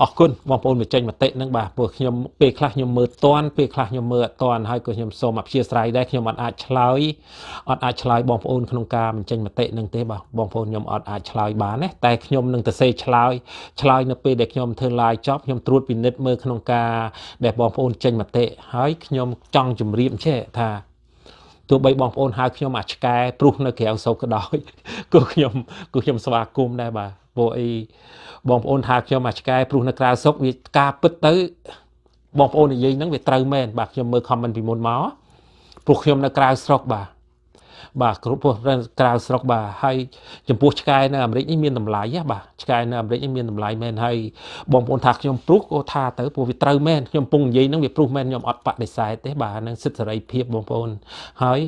អរគុណបងប្អូនបញ្ចេញមតិនឹងបាទព្រោះខ្ញុំពេលខ្លះខ្ញុំមើលតន់ពេលខ្លះខ្ញុំមើលអត់តន់ហើយក៏ខ្ញុំសូមអព្យាស្រ័យដែរខ្ញុំអត់អាចឆ្លើយអត់អាចឆ្លើយបងប្អូនក្នុងការបញ្ចេញមតិនឹងទេបាទបងប្អូនខ្ញុំអត់អាចឆ្លើយបានទេតែខ្ញុំនឹងទៅសេឆ្លើយឆ្លើយនៅពេលដែលខ្ញុំធ្វើ live ចប់ខ្ញុំត្រួតពិនិត្យមើលក្នុងការដែលបងប្អូនចេញមតិហើយខ្ញុំចង់ជម្រាបចេះថាទោះបីបងប្អូនហៅខ្ញុំអាឆ្កែព្រុសនៅក្រៅសោកក៏ដោយក៏ខ្ញុំក៏ខ្ញុំស្វាគមន៍ដែរបាទ ព្រោះអីបងប្អូនថាខ្ញុំអាឆ្កែព្រោះនៅក្រៅស្រុកវាការពិតទៅបងប្អូននិយាយហ្នឹងវាត្រូវមែនបាទខ្ញុំមើល comment ពីមុនមកព្រោះខ្ញុំនៅក្រៅស្រុកបាទបាទគ្រប់ព្រោះក្រៅស្រុកបាទហើយចំពោះឆ្កែនៅអាមេរិកនេះមានតម្លៃបាទឆ្កែនៅអាមេរិកនេះមានតម្លៃមែនហើយបងប្អូនថាខ្ញុំព្រុសក៏ថាទៅព្រោះវាត្រូវមែនខ្ញុំពងនិយាយហ្នឹងវាព្រុសមែនខ្ញុំអត់បដិសេធទេបាទនឹងសិទ្ធិសេរីភាពបងប្អូនហើយ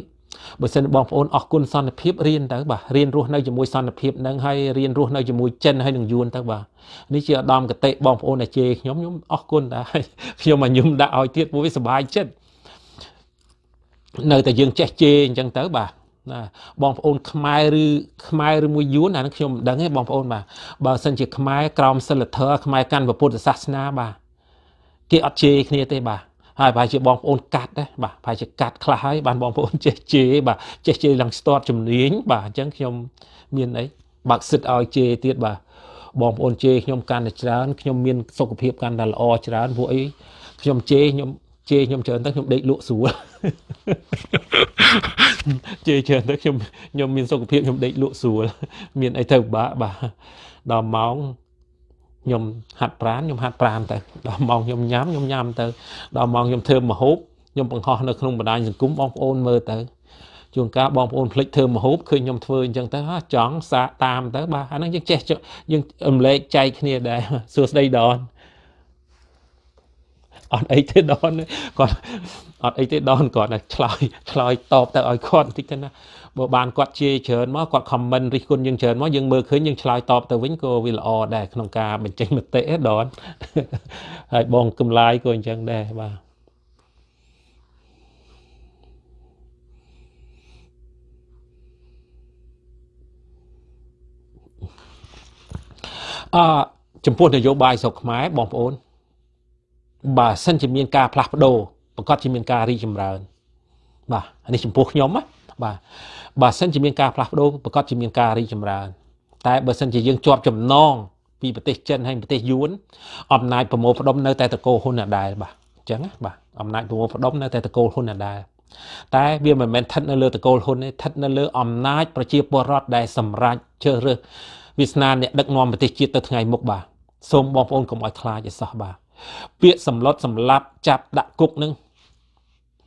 បើសិនបងប្អូនអរគុណសន្តិភាពរៀនទៅបាទរៀនរស់នៅជាមួយសន្តិភាពនឹងហើយរៀនរស់នៅជាមួយចិនហើយនឹងយួនទៅបាទនេះជាឧត្តមកតិបងប្អូនដែលជេរខ្ញុំខ្ញុំអរគុណដែរខ្ញុំមកញឹមដាក់ឲ្យទៀតព្រោះវាសុបាយចិត្តនៅតែយើងចេះជេរអញ្ចឹងទៅបាទណាបងប្អូនខ្មែរឬខ្មែរឬមួយយួនអានឹងខ្ញុំមិនដឹងទេបងប្អូនបាទបើសិនជាខ្មែរក្រោមសិលធម៌ខ្មែរកាន់ពុទ្ធសាសនាបាទគេអត់ជេរគ្នាទេបាទ ហើយប្រហែលជាបងប្អូនកាត់ដែរបាទប្រហែលជាកាត់ខ្លះហើយបានបងប្អូនចេះជេរបាទចេះជេរឡើងស្ទាត់ជំនាញបាទអញ្ចឹងខ្ញុំមានអីបើកសិទ្ធឲ្យជេរទៀតបាទបងប្អូនជេរខ្ញុំកាន់តែច្រើនខ្ញុំមានសុខភាពកាន់តែល្អច្រើនព្រោះអីខ្ញុំជេរខ្ញុំជេរខ្ញុំច្រើនទៅខ្ញុំដេកលក់ស្រួលជេរច្រើនទៅខ្ញុំខ្ញុំមានសុខភាពខ្ញុំដេកលក់ស្រួលមានអីទៅពិបាកបាទដល់ម៉ោង ខ្ញុំហាត់ប្រាណខ្ញុំហាត់ប្រាណទៅដល់ម៉ោងខ្ញុំញ៉ាំខ្ញុំញ៉ាំទៅដល់ម៉ោងខ្ញុំធ្វើមហូបខ្ញុំបង្ហោះនៅក្នុងបណ្ដាញសង្គមបងប្អូនមើលទៅជួនកាលបងប្អូនភ្លេចធ្វើមហូបឃើញខ្ញុំធ្វើអញ្ចឹងទៅចង់សាកតាមទៅបាទអាហ្នឹងយើងចេះយើងរំលែកចែកគ្នាដែរសួស្ដីដនអត់អីទេដនគាត់អត់អីទេដនគាត់តែឆ្លើយឆ្លើយតបទៅឲ្យគាត់បន្តិចទៅណា បើបានគាត់ជាច្រើនមកគាត់ខមមិនរិះគន់យើងច្រើនមកយើងមើលឃើញយើងឆ្លើយតបទៅវិញក៏វាល្អដែរក្នុងការបញ្ចេញមតិដនហើយបងកំឡាយក៏អញ្ចឹងដែរបាទអចំពោះនយោបាយស្រុកខ្មែរបងប្អូនបើសិនជាមានការផ្លាស់ប្ដូរប្រកាសជាមានការរីចម្រើន បាទនេះចំពោះខ្ញុំណាបាទ បើសិនជាមានការផ្លាស់ប្ដូរប្រកាសជាមានការរីចម្រើន តែបើសិនជាយើងជាប់ចំណងពីប្រទេសចិនហើយប្រទេសយួនអំណាចប្រមូលផ្ដុំនៅតែតកូលហ៊ុនដដែលបាទអញ្ចឹងណាបាទអំណាចប្រមូលផ្ដុំនៅតែតកូលហ៊ុនដដែលតែវាមិនមែនស្ថិតនៅលើតកូលហ៊ុនទេស្ថិតនៅលើអំណាចប្រជាពលរដ្ឋដែលសម្រេចជ្រើសរើសវាសនាអ្នកដឹកនាំប្រទេសជាតិទៅថ្ងៃមុខបាទសូមបងប្អូនកុំឲ្យខ្លាចឲ្យសោះបាទពាក្យសម្លុតសម្លាប់ចាប់ដាក់គុកនឹង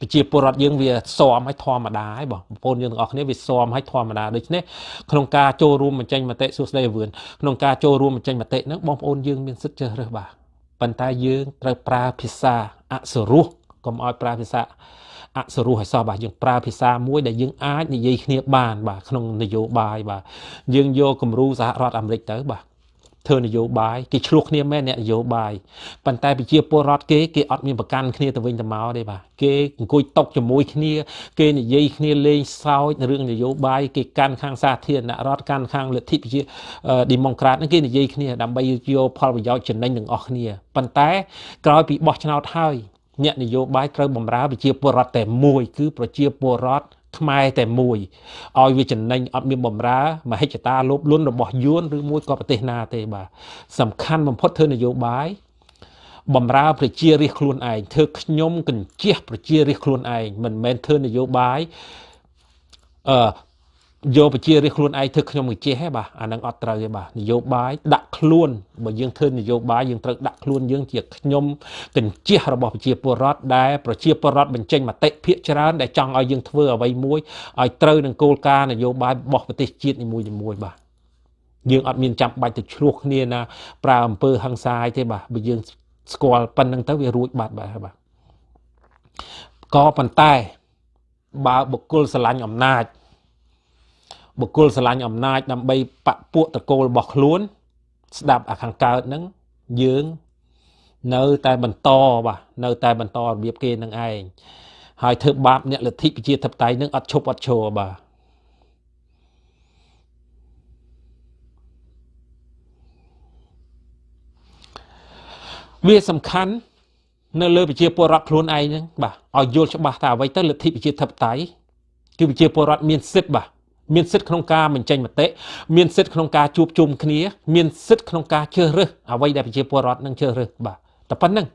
ប្រជាពលរដ្ឋយើងវាស៊ាំឲ្យធម្មតាហើយបងប្អូនយើងទាំងអស់គ្នាវាស៊ាំឲ្យធម្មតាដូច្នេះក្នុងការចូលរួមបញ្ចេញមតិសួស្ដីវឿនក្នុងការចូលរួមបញ្ចេញមតិហ្នឹងបងប្អូនយើងមានសិទ្ធិជ្រើសរើសបាទប៉ុន្តែយើងត្រូវប្រើភាសាអសរោះកុំឲ្យប្រើភាសាអសរោះឲ្យសោះបាទយើងប្រើភាសាមួយដែលយើងអាចនិយាយគ្នាបានបាទក្នុងនយោបាយបាទយើងយកគំរូសហរដ្ឋអាមេរិកទៅបាទ ធ្វើនយោបាយគេឆ្លោះគ្នាមែនអ្នកនយោបាយប៉ុន្តែប្រជាពលរដ្ឋគេគេអត់មានប្រកាន់គ្នាទៅវិញទៅមកទេបាទគេអង្គុយតុកជាមួយគ្នា គេនិយាយគ្នាលេងសើចរឿងនយោបាយគេកាន់ខាងសាធារណរដ្ឋកាន់ខាងលទ្ធិប្រជាឌីម៉ុងក្រាតហ្នឹងគេនិយាយគ្នាដើម្បីយកផលប្រយោជន៍ចំណេញទាំងអស់គ្នាប៉ុន្តែក្រោយពីបោះឆ្នោតហើយអ្នកនយោបាយត្រូវបំរើប្រជាពលរដ្ឋតែមួយគឺប្រជាពលរដ្ឋ ខ្មែរតែមួយឲ្យវាចំណេញអត់មានបំរើមហិច្ឆតាលោភលន់របស់យួនឬមួយក៏ប្រទេសណាទេបាទសំខាន់បំផុតធ្វើនយោបាយបំរើប្រជារាស្ត្រខ្លួនឯងធ្វើខ្ញុំកញ្ជះប្រជារាស្ត្រខ្លួនឯងមិនមែនធ្វើនយោបាយអឺ យកប្រជារាស្ត្រខ្លួនឯងធ្វើខ្ញុំកញ្ជះហ៎បាទអានឹងអត់ត្រូវទេបាទនយោបាយដាក់ខ្លួនបើយើងធ្វើនយោបាយយើងត្រូវដាក់ខ្លួនយើងជាខ្ញុំកញ្ជះរបស់ប្រជាពលរដ្ឋដែលប្រជាពលរដ្ឋបញ្ចេញមតិភាកច្រើនដែលចង់ឲ្យយើងធ្វើអ្វីមួយឲ្យត្រូវនឹងគោលការណ៍នយោបាយរបស់ប្រទេសជាតិនីមួយៗបាទយើងអត់មានចាំបាច់ទៅឆ្លោះគ្នាណាប្រើអំពើហិង្សាទេបាទបើយើងស្គាល់ប៉ុណ្្នឹងទៅវារួចបាត់បាទបាទក៏ប៉ុន្តែបើបុគ្គលស្រឡាញ់អំណាច បុគ្គលស្រឡាញ់អំណាចដើម្បីបពពួកតកូលរបស់ខ្លួន ស្ដាប់អាខាងកើតហ្នឹងយើងនៅតែបន្តបាទនៅតែបន្តរបៀបគេនឹងឯងហើយធ្វើបាបអ្នកលទ្ធិប្រជាធិបតេយ្យនឹងអត់ឈប់អត់ឈរបាទវាសំខាន់នៅលើប្រជាពលរដ្ឋខ្លួនឯងហ្នឹងបាទឲ្យយល់ច្បាស់ថាអ្វីទៅលទ្ធិប្រជាធិបតេយ្យគឺប្រជាពលរដ្ឋមានសិទ្ធិបាទ មានសិទ្ធិក្នុងការបញ្ចេញមតិមានសិទ្ធិក្នុងការជួបជុំគ្នា មានសិទ្ធិក្នុងការជ្រើសរើសអ្វីដែលប្រជាពលរដ្ឋនឹងជ្រើសរើសបាទតែប៉ុណ្្នឹង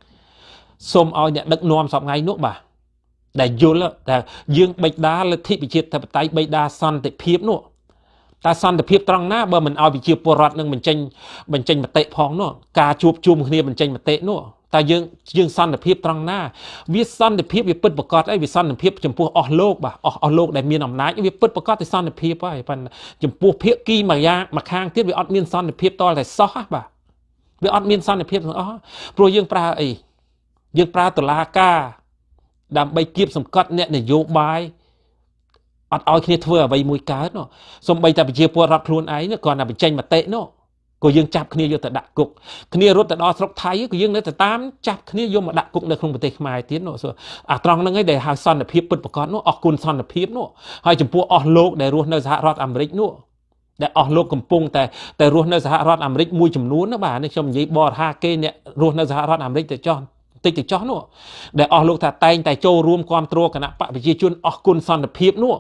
សូមឲ្យអ្នកដឹកនាំសពថ្ងៃនោះបាទដែលយល់តែយើងបិដាលទ្ធិប្រជាធិបតេយ្យបិដាសន្តិភាពនោះតែសន្តិភាពត្រង់ណាបើមិនឲ្យប្រជាពលរដ្ឋនឹងបញ្ចេញបញ្ចេញមតិផងនោះការជួបជុំគ្នាបញ្ចេញមតិនោះ តែយើងយើងសន្តិភាពត្រង់ណាវាសន្តិភាពវាពិតប្រកបអីវាសន្តិភាពចំពោះអស់លោកបាទអស់អស់លោកដែលមានអំណាចវាពិតប្រកបតែសន្តិភាពហើយប៉ុន្តែចំពោះភាគីមួយយ៉ាងមួយខាងទៀតវាអត់មានសន្តិភាពតតែសោះបាទវាអត់មានសន្តិភាពទាំងអស់ព្រោះយើងប្រើអីយើងប្រើតឡាការដើម្បីគៀបសង្កត់អ្នកនយោបាយអត់ឲ្យគ្នាធ្វើអ្វីមួយកើតនោះសំបីតែប្រជាពលរដ្ឋខ្លួនឯងគ្រាន់តែបញ្ចេញមតិនោះ ក៏យើងចាប់គ្នាយកទៅដាក់គុកគ្នារត់ទៅដល់ស្រុកថៃក៏យើងនៅតែតាមចាប់គ្នាយកមកដាក់គុកនៅក្នុងប្រទេសខ្មែរទៀតនោះអាត្រង់ហ្នឹងឯងដែលហៅសន្តិភាពពិតប្រាកដនោះអស់គុណសន្តិភាពនោះហើយចំពោះអស់លោកដែលរស់នៅសហរដ្ឋអាមេរិកនោះដែលអស់លោកកំពុងតែតែរស់នៅសហរដ្ឋអាមេរិកមួយចំនួនណាបាទនេះខ្ញុំនិយាយបរហាគេអ្នករស់នៅសហរដ្ឋអាមេរិកទៅចោះតិចទៅចោះនោះដែលអស់លោកថាតែងតែចូលរួមគ្រប់គ្រងគណៈបកប្រជាជនអស់គុណសន្តិភាពនោះ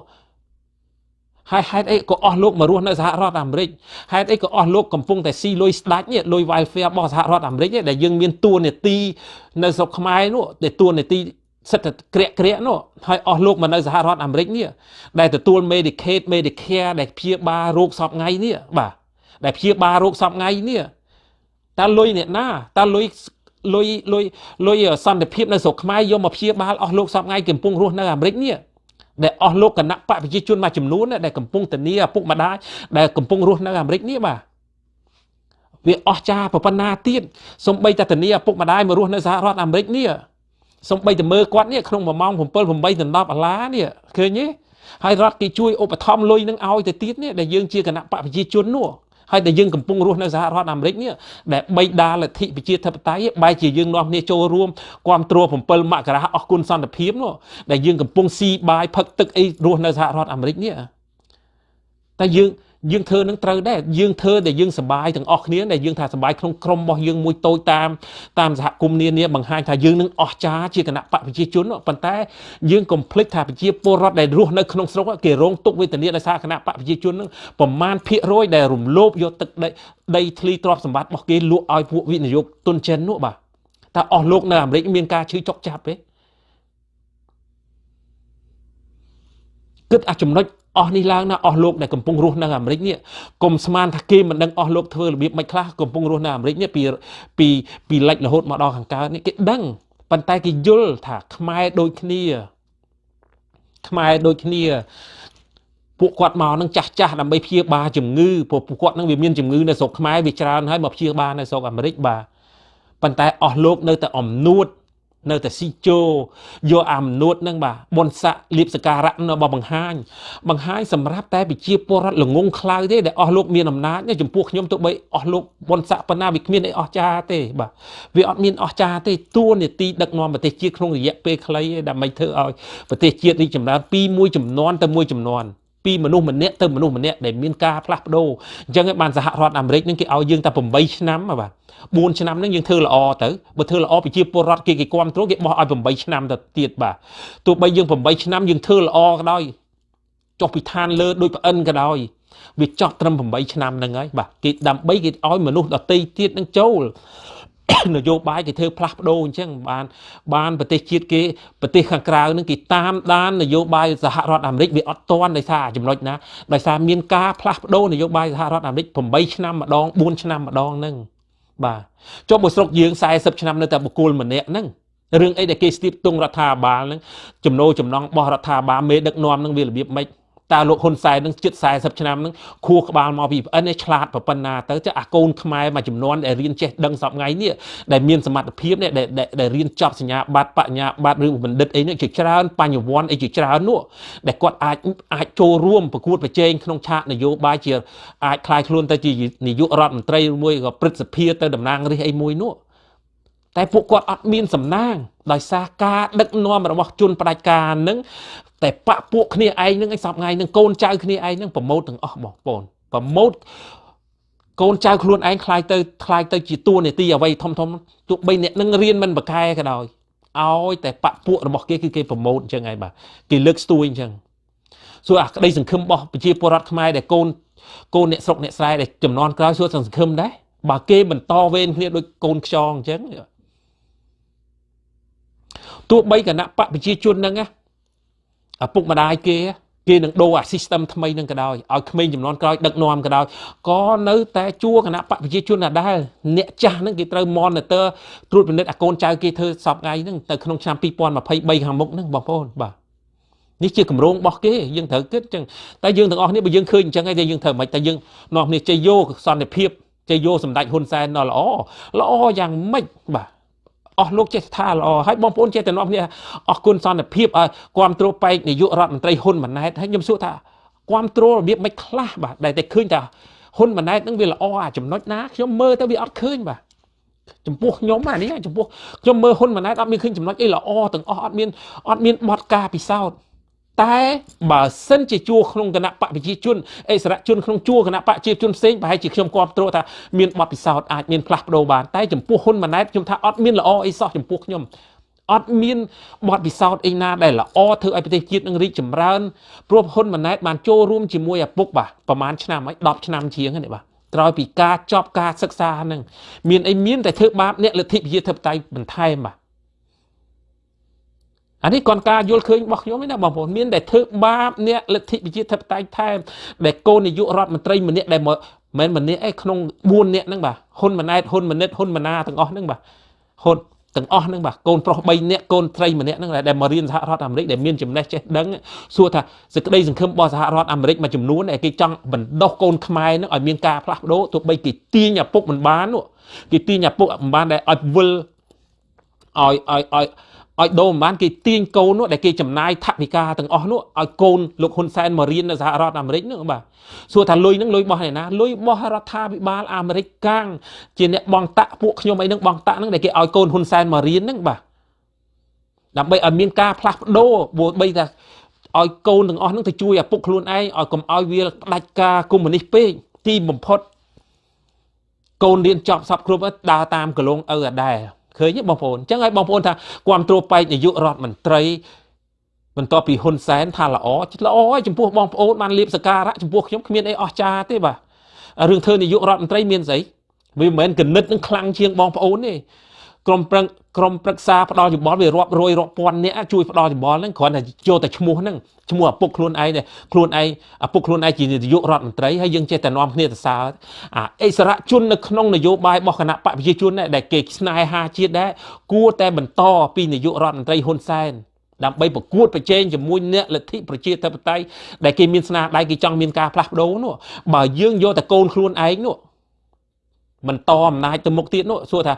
ហើយហេតុអីក៏អស់លោកមករស់នៅសហរដ្ឋអាមេរិកហេតុអីក៏អស់លោកកំពុងតែស៊ីលុយស្ដាច់នេះលុយ welfare របស់សហរដ្ឋអាមេរិកដែលយើងមានតួនាទីនៅស្រុកខ្មែរនោះដែលតួនាទីសិទ្ធិក្រាក់ក្រាក់នោះហើយអស់លោកមកនៅសហរដ្ឋអាមេរិកនេះដែលទទួល Medicaid Medicare ដែលព្យាបាលរោគសពថ្ងៃនេះបាទដែលព្យាបាលរោគសពថ្ងៃនេះតើលុយអ្នកណាតើលុយលុយលុយលុយសន្តិភាពនៅស្រុកខ្មែរយកមកព្យាបាលអស់លោកសពថ្ងៃកំពុងរស់នៅអាមេរិកនេះ ដែលអស់លោកគណៈបកប្រជាជនមួយចំនួនដែលកំពុងធានាឪពុកម្ដាយដែលកំពុងរស់នៅអាមេរិកនេះបាទវាអស់ចាប៉ុណ្ណាទៀតសំបីតែធានាឪពុកម្ដាយមករស់នៅសហរដ្ឋអាមេរិកនេះសំបីតែមើលគាត់នេះក្នុង1ម៉ោង7 8ដល់10ដុល្លារនេះឃើញទេហើយរដ្ឋគេជួយឧបត្ថម្ភលុយនឹងឲ្យទៅទៀតនេះដែលយើងជាគណៈបកប្រជាជននោះ ហើយដែលយើងកំពុងរស់នៅសហរដ្ឋអាមេរិកនេះដែលបីដាលទ្ធិប្រជាធិបតេយ្យបែរជាយើងនាំគ្នាចូលរួមគ្រប់គ្រង7មករាអស់គុណសន្តិភាពនោះដែលយើងកំពុងស៊ីបាយផឹកទឹកអីរស់នៅសហរដ្ឋអាមេរិកនេះតែយើង យើងធ្វើនឹងត្រូវដែរយើងធ្វើដែលយើងសប្បាយទាំងអស់គ្នាដែលយើងថាសប្បាយក្នុងក្រុមរបស់យើងមួយតូចតាមតាមសហគមន៍នានាបង្ហាញថាយើងនឹងអស់ចាជាគណៈបកប្រជាជនប៉ុន្តែយើងកុំភ្លេចថាប្រជាពលរដ្ឋដែលរស់នៅក្នុងស្រុកគេរងទុក្ខវេទនាដោយសារគណៈបកប្រជាជននឹងប្រមាណភាគរយដែលរំលោភយកទឹកដីដីធ្លីទ្រព្យសម្បត្តិរបស់គេលក់ឲ្យពួកវិនិយោគទុនចិននោះបាទតើអស់លោកនៅអាមេរិកមានការឈឺចុកចាប់ទេគិតអាចំណុច អស់នេះឡើងណាអស់លោកដែលកំពុងរស់នៅអាមេរិកនេះកុំស្មានថាគេមិនដឹងអស់លោកធ្វើរបៀបមិនខ្លះកំពុងរស់នៅអាមេរិកនេះពីពីពីលិចរហូតមកដល់ខាងកើតនេះគេដឹងប៉ុន្តែគេយល់ថាខ្មែរដូចគ្នាខ្មែរដូចគ្នាពួកគាត់មកនឹងចាស់ចាស់ដើម្បីព្យាបាលជំងឺព្រោះពួកគាត់នឹងវាមានជំងឺនៅស្រុកខ្មែរវាច្រើនហើយមកព្យាបាលនៅស្រុកអាមេរិកបាទប៉ុន្តែអស់លោកនៅតែអំនួត នៅតែស៊ីជោយកអាមនួតនឹងបាទបុណ្យស័កលៀបសការៈនៅបបង្ហាញបង្ហាញសម្រាប់តែប្រជាពលរដ្ឋល្ងងខ្លៅទេដែលអស់លោកមានអំណាចចំពោះខ្ញុំទៅបីអស់លោកបុណ្យស័កប៉ុណ្ណាវាគ្មានអីអស់ចាទេបាទវាអត់មានអស់ចាទេតួនាទីដឹកនាំប្រទេសជាតិក្នុងរយៈពេលខ្លីទេដើម្បីធ្វើឲ្យប្រទេសជាតិរីកចម្រើនពីមួយចំនួនទៅមួយចំនួន ពីមនុស្សម្នាក់ទៅមនុស្សម្នាក់ដែលមានការផ្លាស់ប្ដូរអញ្ចឹងបានសហរដ្ឋអាមេរិកនឹងគេឲ្យយើងតែ8ឆ្នាំបាទ4ឆ្នាំហ្នឹងយើងធ្វើល្អទៅបើធ្វើល្អប្រជាពលរដ្ឋគេគេគ្រប់គ្រងគេបោះឲ្យ8ឆ្នាំទៅទៀតបាទទោះបីយើង8ឆ្នាំយើងធ្វើល្អក៏ដោយចុះពីឋានលើដូចប្អិនក៏ដោយវាចោះត្រឹម8ឆ្នាំហ្នឹងហើយបាទគេដើម្បីគេឲ្យមនុស្សដតីទៀតនឹងចូល នយោបាយគេធ្វើផ្លាស់ប្ដូរអញ្ចឹងបានបានប្រទេសជាតិគេប្រទេសខាងក្រៅនឹងគេតាមដាននយោបាយសហរដ្ឋអាមេរិកវាអត់ទាន់ដោយសារចំណុចណាដោយសារមានការផ្លាស់ប្ដូរនយោបាយសហរដ្ឋអាមេរិក8ឆ្នាំម្ដង4ឆ្នាំម្ដងហ្នឹងបាទចុះបើស្រុកយើង40ឆ្នាំនៅតែបុគ្គលម្នាក់ហ្នឹងរឿងអីដែលគេស្ទាបទងរដ្ឋាភិបាលហ្នឹងចំណូលចំណងរបស់រដ្ឋាភិបាលមេដឹកនាំហ្នឹងវារបៀបម៉េច តើលោកហ៊ុនសែននឹងជិត40ឆ្នាំនឹងខួរក្បាលមកពីប្អិនឯឆ្លាតប៉ុណ្ណាទៅចាអាកូនខ្មែរមួយចំនួនដែលរៀនចេះដឹងសពថ្ងៃនេះដែលមានសមត្ថភាពនេះដែលដែលរៀនចប់សញ្ញាបត្របញ្ញាបត្រឬបណ្ឌិតអីនេះជាច្រើនបញ្ញវន្តអីជាច្រើននោះដែលគាត់អាចអាចចូលរួមប្រកួតប្រជែងក្នុងឆាកនយោបាយជាអាចคลายខ្លួនទៅជានាយករដ្ឋមន្ត្រីមួយក៏ព្រឹទ្ធសភាទៅតំណាងរាស្ត្រអីមួយនោះ តែពួកគាត់អត់មានសំណាងដោយសារការដឹកនាំរបស់ជនផ្ដាច់ការនឹងតែបពពួកគ្នាឯងនឹងឯងសពថ្ងៃនឹងកូនចៅគ្នាឯងនឹងប្រមោតទាំងអស់បងប្អូនប្រមោតកូនចៅខ្លួនឯងខ្លាយទៅខ្លាយទៅជាតួនាទីអ្វីធំធំទោះបីអ្នកនឹងរៀនមិនប្រកែក៏ដោយឲ្យតែបពពួករបស់គេគឺគេប្រមោតអញ្ចឹងឯងបាទគេលើកស្ទួយអញ្ចឹងសួរអាក្តីសង្ឃឹមរបស់ប្រជាពលរដ្ឋខ្មែរដែលកូនកូនអ្នកស្រុកអ្នកស្រែដែលចំនួនក្រោយសួរសង្ឃឹមដែរបើគេបន្តវេនគ្នាដូចកូនខ្យងអញ្ចឹង ទោះបីគណៈបកប្រជាជនហ្នឹងណាឪពុកម្ដាយគេគេនឹងដូរអា system ថ្មីនឹងក៏ដោយឲ្យក្មេងចំនួនក្រោយដឹកនាំក៏ដោយក៏នៅតែជួគណៈបកប្រជាជនដដែលអ្នកចាស់ហ្នឹងគេត្រូវ monitor ត្រួតពិនិត្យអាកូនចៅគេធ្វើសពថ្ងៃហ្នឹងទៅក្នុងឆ្នាំ2023ខាងមុខហ្នឹងបងប្អូនបាទនេះជាកម្រងរបស់គេយើងត្រូវគិតចឹងតែយើងទាំងអស់គ្នាបើយើងឃើញអញ្ចឹងហើយយើងត្រូវមិនតែយើងនាំគ្នាជ័យយោសន្តិភាពជ័យយោសម្ដេចហ៊ុនសែនដល់ល្អល្អយ៉ាងម៉េចបាទ អស់លោកចេះថាល្អហើយបងប្អូនចេះតែនាំគ្នាអស់គុណសន្តិភាពឲ្យគ្រប់គ្រងបែកនាយករដ្ឋមន្ត្រីហ៊ុនម៉ាណែតហើយខ្ញុំសួរថាគ្រប់គ្រងរបៀបមិនខ្លះបាទដែលតែឃើញថាហ៊ុនម៉ាណែតនឹងវាល្អអាចំណុចណាខ្ញុំមើលទៅវាអត់ឃើញបាទចំពោះខ្ញុំអានេះចំពោះខ្ញុំមើលហ៊ុនម៉ាណែតអត់មានឃើញចំណុចអីល្អទាំងអស់អត់មានអត់មានបទការពិសោធន៍ តែបើសិនជាជួក្នុងគណៈបកប្រជាជនអិសរាជជនក្នុងជួគណៈបកប្រជាជនផ្សេងប្រហែលជាខ្ញុំគ្រប់គ្រងថាមានបទពិសោធន៍អាចមានផ្លាស់ប្ដូរបានតែចំពោះហ៊ុនម៉ាណែតខ្ញុំថាអត់មានល្អអីសោះចំពោះខ្ញុំអត់មានបទពិសោធន៍អីណាដែលល្អធ្វើឲ្យប្រទេសជាតិនឹងរីកចម្រើនព្រោះហ៊ុនម៉ាណែតបានចូលរួមជាមួយឪពុកបាទប្រហែលឆ្នាំហើយ10ឆ្នាំជាងហ្នឹងបាទក្រោយពីការចប់ការសិក្សាហ្នឹងមានអីមានតែធ្វើបាបអ្នកលទ្ធិប្រជាធិបតេយ្យបន្ថែមបាទ អានេះគាត់ការយល់ឃើញរបស់ខ្ញុំឯណាបងប្អូនមានតែធ្វើបាបអ្នកលទ្ធិប្រជាធិបតេយ្យថែមដែលកូននាយករដ្ឋមន្ត្រីម្នាក់ដែលមកមិនម្នាក់ឯក្នុង4នាក់ហ្នឹងបាទហ៊ុនម៉ាណែតហ៊ុនម៉ាណិតហ៊ុនម៉ាណាទាំងអស់ហ្នឹងបាទហ៊ុនទាំងអស់ហ្នឹងបាទកូនប្រុស3នាក់កូនស្រីម្នាក់ហ្នឹងដែលមករៀនសហរដ្ឋអាមេរិកដែលមានចំណេះចេះដឹងសួរថាសេចក្តីសង្ឃឹមរបស់សហរដ្ឋអាមេរិកមួយចំនួនដែលគេចង់បណ្ដុះកូនខ្មែរហ្នឹងឲ្យមានការផ្លាស់ប្ដូរទោះបីគេទាញឪពុកមិនបានគេទាញឪពុកមិនបានដែលឲ្យវិលឲ្យឲ្យឲ្យ ឲ្យដូរមិនបានគេទាញកូននោះដែលគេចំណាយថវិកាទាំងអស់នោះឲ្យកូនលោកហ៊ុនសែនមករៀននៅសហរដ្ឋអាមេរិកនោះបាទសួរថាលុយហ្នឹងលុយរបស់ឯណាលុយរបស់រដ្ឋាភិបាលអាមេរិកកាំងជាអ្នកបងតាក់ពួកខ្ញុំអីហ្នឹងបងតាក់ហ្នឹងដែលគេឲ្យកូនហ៊ុនសែនមករៀនហ្នឹងបាទដើម្បីឲ្យមានការផ្លាស់ប្ដូរបីថាឲ្យកូនទាំងអស់ហ្នឹងទៅជួយឪពុកខ្លួនឯងឲ្យកុំឲ្យវាផ្ដាច់ការកុម្មុយនីសពេកទីបំផុតកូនរៀនចប់សពគ្រប់ដើរតាមកលងឪអាដែរ ឃើញទេបងប្អូនអញ្ចឹងហើយបងប្អូនថាគ្រប់គ្រងបែកនាយករដ្ឋមន្ត្រីបន្ទាប់ពីហ៊ុនសែនថាល្អល្អហើយចំពោះបងប្អូនបានលៀបសការៈចំពោះខ្ញុំគ្មានអីអស្ចារ្យទេបាទរឿងធ្វើនាយករដ្ឋមន្ត្រីមានស្អីវាមិនមែនកណិតនឹងខ្លាំងជាងបងប្អូនទេ ក្រុមប្រឹងក្រុមប្រឹក្សាផ្ដល់យោបល់វារាប់រយរាប់ពាន់នាក់ជួយផ្ដល់យោបល់ហ្នឹងគ្រាន់តែចូលតែឈ្មោះហ្នឹងឈ្មោះឪពុកខ្លួនឯងខ្លួនឯងឪពុកខ្លួនឯងជានាយករដ្ឋមន្ត្រីហើយយើងចេះតែនាំគ្នាទៅសើអាអិសរជននៅក្នុងនយោបាយរបស់គណៈបកប្រជាជនដែលគេស្នេហាជាតិដែរគួរតែបន្តពីនាយករដ្ឋមន្ត្រីហ៊ុនសែនដើម្បីប្រកួតប្រជែងជាមួយអ្នកលទ្ធិប្រជាធិបតេយ្យដែលគេមានស្នាដៃគេចង់មានការផ្លាស់ប្ដូរនោះបើយើងយកតែកូនខ្លួនឯងនោះបន្តអំណាចទៅមុខទៀតនោះសួរថា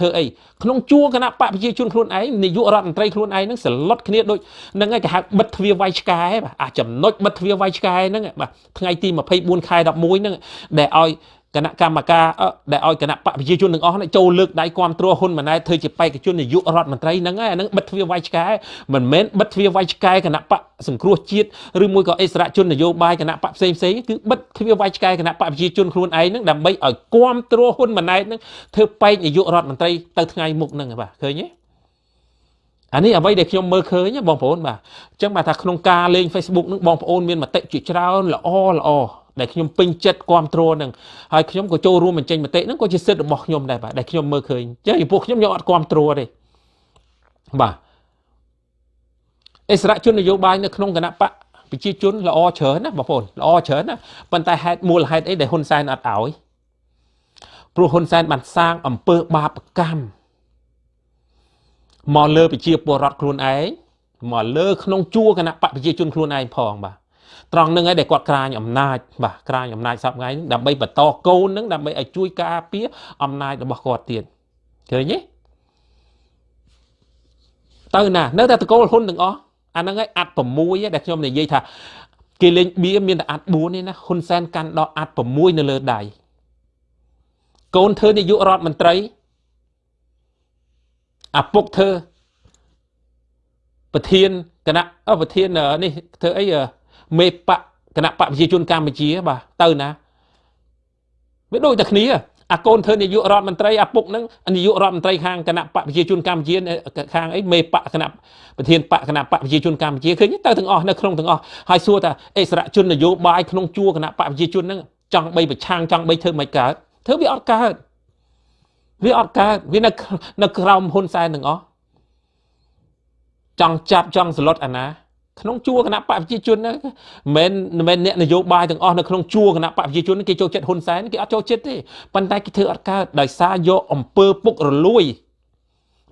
ធ្វើអីក្នុងជួរគណៈបកប្រជាជនខ្លួនឯងនាយករដ្ឋមន្ត្រីខ្លួនឯងហ្នឹងសឡុតគ្នាដូចហ្នឹងឯងគេហៅបិទទ្វារវាយឆ្កែបាទអាចំណុចបិទទ្វារវាយឆ្កែហ្នឹងបាទថ្ងៃទី24ខែ11ហ្នឹងដែលឲ្យ គណៈកម្មការដែលឲ្យគណៈបកប្រជាជនទាំងអស់នេះចូលលើកដៃគ្រប់គ្រងហ៊ុនម៉ាណែតធ្វើជាបេក្ខជននាយករដ្ឋមន្ត្រីហ្នឹងហើយអាហ្នឹងបិទទ្វារវាយឆ្កែមិនមែនបិទទ្វារវាយឆ្កែគណៈបកសង្គ្រោះជាតិឬមួយក៏អិសរាជជននយោបាយគណៈបកផ្សេងផ្សេងគឺបិទទ្វារវាយឆ្កែគណៈបកប្រជាជនខ្លួនឯងហ្នឹងដើម្បីឲ្យគ្រប់គ្រងហ៊ុនម៉ាណែតហ្នឹងធ្វើបេក្ខនាយករដ្ឋមន្ត្រីទៅថ្ងៃមុខហ្នឹងបាទឃើញទេអានេះអ្វីដែលខ្ញុំមើលឃើញបងប្អូនបាទអញ្ចឹងបាទថាក្នុងការលេង Facebook នឹងបងប្អូនមានមតិជាច្រើនល្អល្អ ដែលខ្ញុំពេញចិត្តគ្រប់គ្រងនឹងហើយខ្ញុំក៏ចូលរួមបញ្ចេញមតិហ្នឹងក៏ជាសិទ្ធិរបស់ខ្ញុំដែរបាទដែលខ្ញុំមើលឃើញចឹងពីពួកខ្ញុំខ្ញុំអត់គ្រប់គ្រងទេបាទអិសរាជជននយោបាយនៅក្នុងគណៈបកប្រជាជនល្អច្រើនណាបងប្អូនល្អច្រើនណាប៉ុន្តែហេតុមូលហេតុអីដែលហ៊ុនសែនអត់ឲ្យព្រោះហ៊ុនសែនបានសាងអំពើបាបកម្មមកលើប្រជាពលរដ្ឋខ្លួនឯងមកលើក្នុងជួរគណៈបកប្រជាជនខ្លួនឯងផងបាទ ត្រង់នឹងឯងដែលគាត់ក្រាញអំណាចបាទក្រាញអំណាចសពថ្ងៃហ្នឹងដើម្បីបន្តកូនហ្នឹងដើម្បីឲ្យជួយការពារអំណាចរបស់គាត់ទៀតឃើញទេទៅណានៅតែតកូលហ៊ុនទាំងអស់អាហ្នឹងឯងអាត់6ដែលខ្ញុំនិយាយថាគេលេងបៀមានតែអាត់4ទេណាហ៊ុនសែនកាន់ដល់អាត់6នៅលើដៃកូនធ្វើនាយករដ្ឋមន្ត្រីអាពុកធ្វើប្រធានគណៈប្រធាននេះធ្វើអី មេបកគណៈបកប្រជាជនកម្ពុជាបាទទៅណាវាដូចតែគ្នាអាកូនធ្វើនាយករដ្ឋមន្ត្រីអាពុកហ្នឹងនាយករដ្ឋមន្ត្រីខាងគណៈបកប្រជាជនកម្ពុជាខាងអីមេបកគណៈប្រធានបកគណៈបកប្រជាជនកម្ពុជាឃើញទៅទាំងអស់នៅក្នុងទាំងអស់ហើយសួរថាអិសរាជជននយោបាយក្នុងជួរគណៈបកប្រជាជនហ្នឹងចង់បីប្រឆាំងចង់បីធ្វើមិនកើតធ្វើវាអត់កើតវាអត់កើតវានៅនៅក្រោមហ៊ុនសែនទាំងអស់ចង់ចាប់ចង់សឡុតអាណា ក្នុងជួរគណៈបកប្រជាជនហ្នឹងមិនមែនអ្នកនយោបាយទាំងអស់នៅក្នុងជួរគណៈបកប្រជាជនគេចូលចិត្តហ៊ុនសែនគេអត់ចូលចិត្តទេប៉ុន្តែគេធ្វើអត់កើតដោយសារយកអំពើពុករលួយ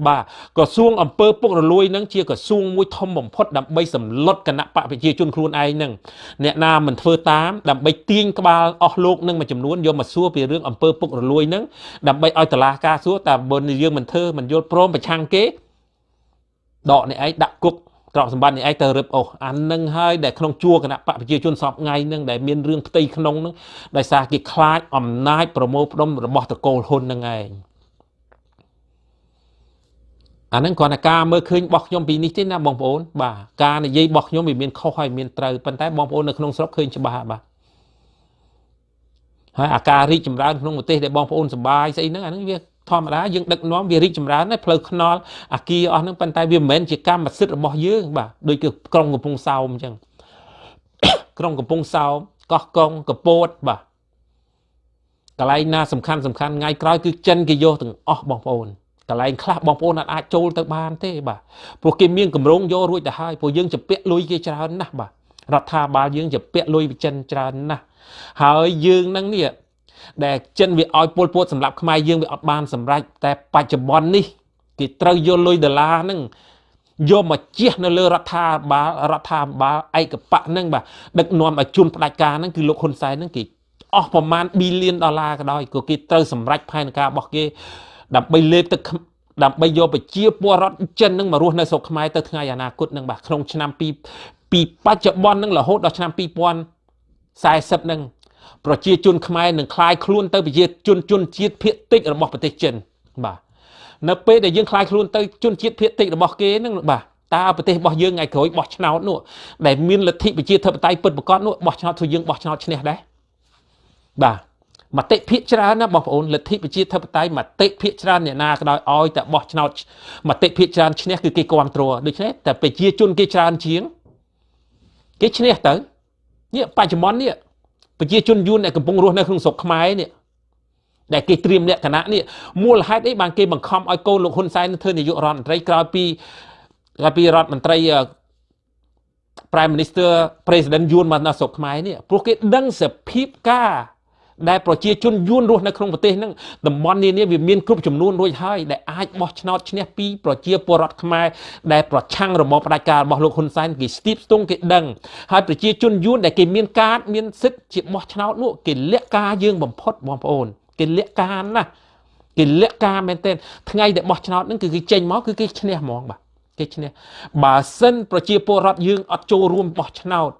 បាទក្រសួងអំពើពុករលួយនឹងជាក្រសួងមួយធំបំផុតដើម្បីសម្លុតគណៈបកប្រជាជនខ្លួនឯងនឹងអ្នកណាមិនធ្វើតាមដើម្បីទាញក្បាលអស់លោកនឹងមួយចំនួនយកមកសួរពីរឿងអំពើពុករលួយនឹងដើម្បីឲ្យតឡាការសួរតែបើយើងមិនធ្វើមិនយល់ព្រមប្រឆាំងគេដកអ្នកឯងដាក់គុក ទ្រព្យសម្បត្តិនេះឯងទៅរឹបអូសអានឹងហើយដែលក្នុងជួរគណៈបកប្រជាជនសពថ្ងៃនឹងដែលមានរឿងផ្ទៃក្នុងនឹងដោយសារគេខ្លាចអំណាចប្រមូលផ្ដុំរបស់តកូលហ៊ុននឹងឯងអានឹងគ្រាន់តែការមើលឃើញរបស់ខ្ញុំពីនេះទេណាបងប្អូនបាទការនិយាយរបស់ខ្ញុំវាមានខុសហើយមានត្រូវប៉ុន្តែបងប្អូននៅក្នុងស្រុកឃើញច្បាស់បាទហើយអាការរីកចម្រើនក្នុងប្រទេសដែលបងប្អូនសប្បាយស្អីហ្នឹងអាហ្នឹងវា ធម្មតាយើងដឹកនាំវារីកចម្រើនដែរផ្លូវថ្នល់អាគារអស់ហ្នឹងប៉ុន្តែវាមិនមែនជាកម្មសិទ្ធិរបស់យើងបាទដូចគឺក្រុងកំពង់សោមអញ្ចឹងក្រុងកំពង់សោមកោះកុងកពតបាទកន្លែងណាសំខាន់សំខាន់ថ្ងៃក្រោយគឺចិនគេយកទាំងអស់បងប្អូនកន្លែងខ្លះបងប្អូនអាចចូលទៅបានទេបាទព្រោះគេមានកម្រងយករួចទៅហើយព្រោះយើងជពាក់លុយគេច្រើនណាស់បាទរដ្ឋាភិបាលយើងជពាក់លុយវិចិនច្រើនណាស់ហើយយើងនឹងនេះ ដែលចិនវាឲ្យពលពតសម្រាប់ខ្មែរយើងវាអត់បានសម្រេចតែបច្ចុប្បន្ននេះគេត្រូវយកលុយដុល្លារហ្នឹងយកមកជះនៅលើរដ្ឋាភិបាលរដ្ឋាភិបាលឯកបៈហ្នឹងបាទដឹកនាំឲ្យជន់ផ្ដាច់ការហ្នឹងគឺលោកហ៊ុនសែនហ្នឹងគេអស់ប្រមាណប៊ីលានដុល្លារក៏ដោយក៏គេត្រូវសម្រេចផែនការរបស់គេ ដើម្បីលេបទឹកដើម្បីយកប្រជាពលរដ្ឋចិននឹងមករស់នៅស្រុកខ្មែរទៅថ្ងៃអនាគតនឹងបាទក្នុងឆ្នាំពីពីបច្ចុប្បន្ននឹងរហូតដល់ឆ្នាំ2040នឹង ប្រជាជនខ្មែរនឹងคลายខ្លួនទៅប្រជាជនជនជាតិភៀតតិចរបស់ប្រទេសចិនបាទនៅពេលដែលយើងคลายខ្លួនទៅជនជាតិភៀតតិចរបស់គេនឹងបាទតើប្រទេសរបស់យើងថ្ងៃក្រោយបោះឆ្នោតនោះដែលមានលទ្ធិប្រជាធិបតេយ្យពិតប្រាកដនោះបោះឆ្នោតធ្វើយើងបោះឆ្នោតឈ្នះដែរបាទមតិភាកច្រើនណាបងប្អូនលទ្ធិប្រជាធិបតេយ្យមតិភាកច្រើនអ្នកណាក៏ដោយឲ្យតែបោះឆ្នោតមតិភាកច្រើនឈ្នះគឺគេគ្រប់គ្រងដូច្នេះតែប្រជាជនគេច្រើនជាងគេឈ្នះទៅនេះបច្ចុប្បន្ននេះ ប្រជាជនយួនដែលកំពុងរស់នៅក្នុងស្រុកខ្មែរនេះដែលគេត្រៀមលក្ខណៈនេះមូលហេតុអីបានគេបង្ខំឲ្យកូនលោកហ៊ុនសែនធ្វើនាយករដ្ឋមន្ត្រីក្រោយពីក្រោយពីរដ្ឋមន្ត្រី Prime Minister President យួនមកនៅស្រុកខ្មែរនេះព្រោះគេដឹងសភាពការ ដែលប្រជាជនយួនរស់នៅក្នុងប្រទេសហ្នឹងតំបន់នានាវាមានគ្រប់ចំនួនរួចហើយដែលអាចបោះឆ្នោតឈ្នះពីប្រជាពលរដ្ឋខ្មែរដែលប្រឆាំងរបបផ្ដាច់ការរបស់លោកហ៊ុនសែនគេស្ទាបស្ទង់គេដឹងហើយប្រជាជនយួនដែលគេមានកាតមានសិទ្ធិជាបោះឆ្នោតនោះគេលាក់ការយើងបំផុតបងប្អូនគេលាក់ការណាគេលាក់ការមែនទែនថ្ងៃដែលបោះឆ្នោតហ្នឹងគឺគេចេញមកគឺគេឈ្នះហ្មងបាទគេឈ្នះបើសិនប្រជាពលរដ្ឋយើងអត់ចូលរួមបោះឆ្នោតអូ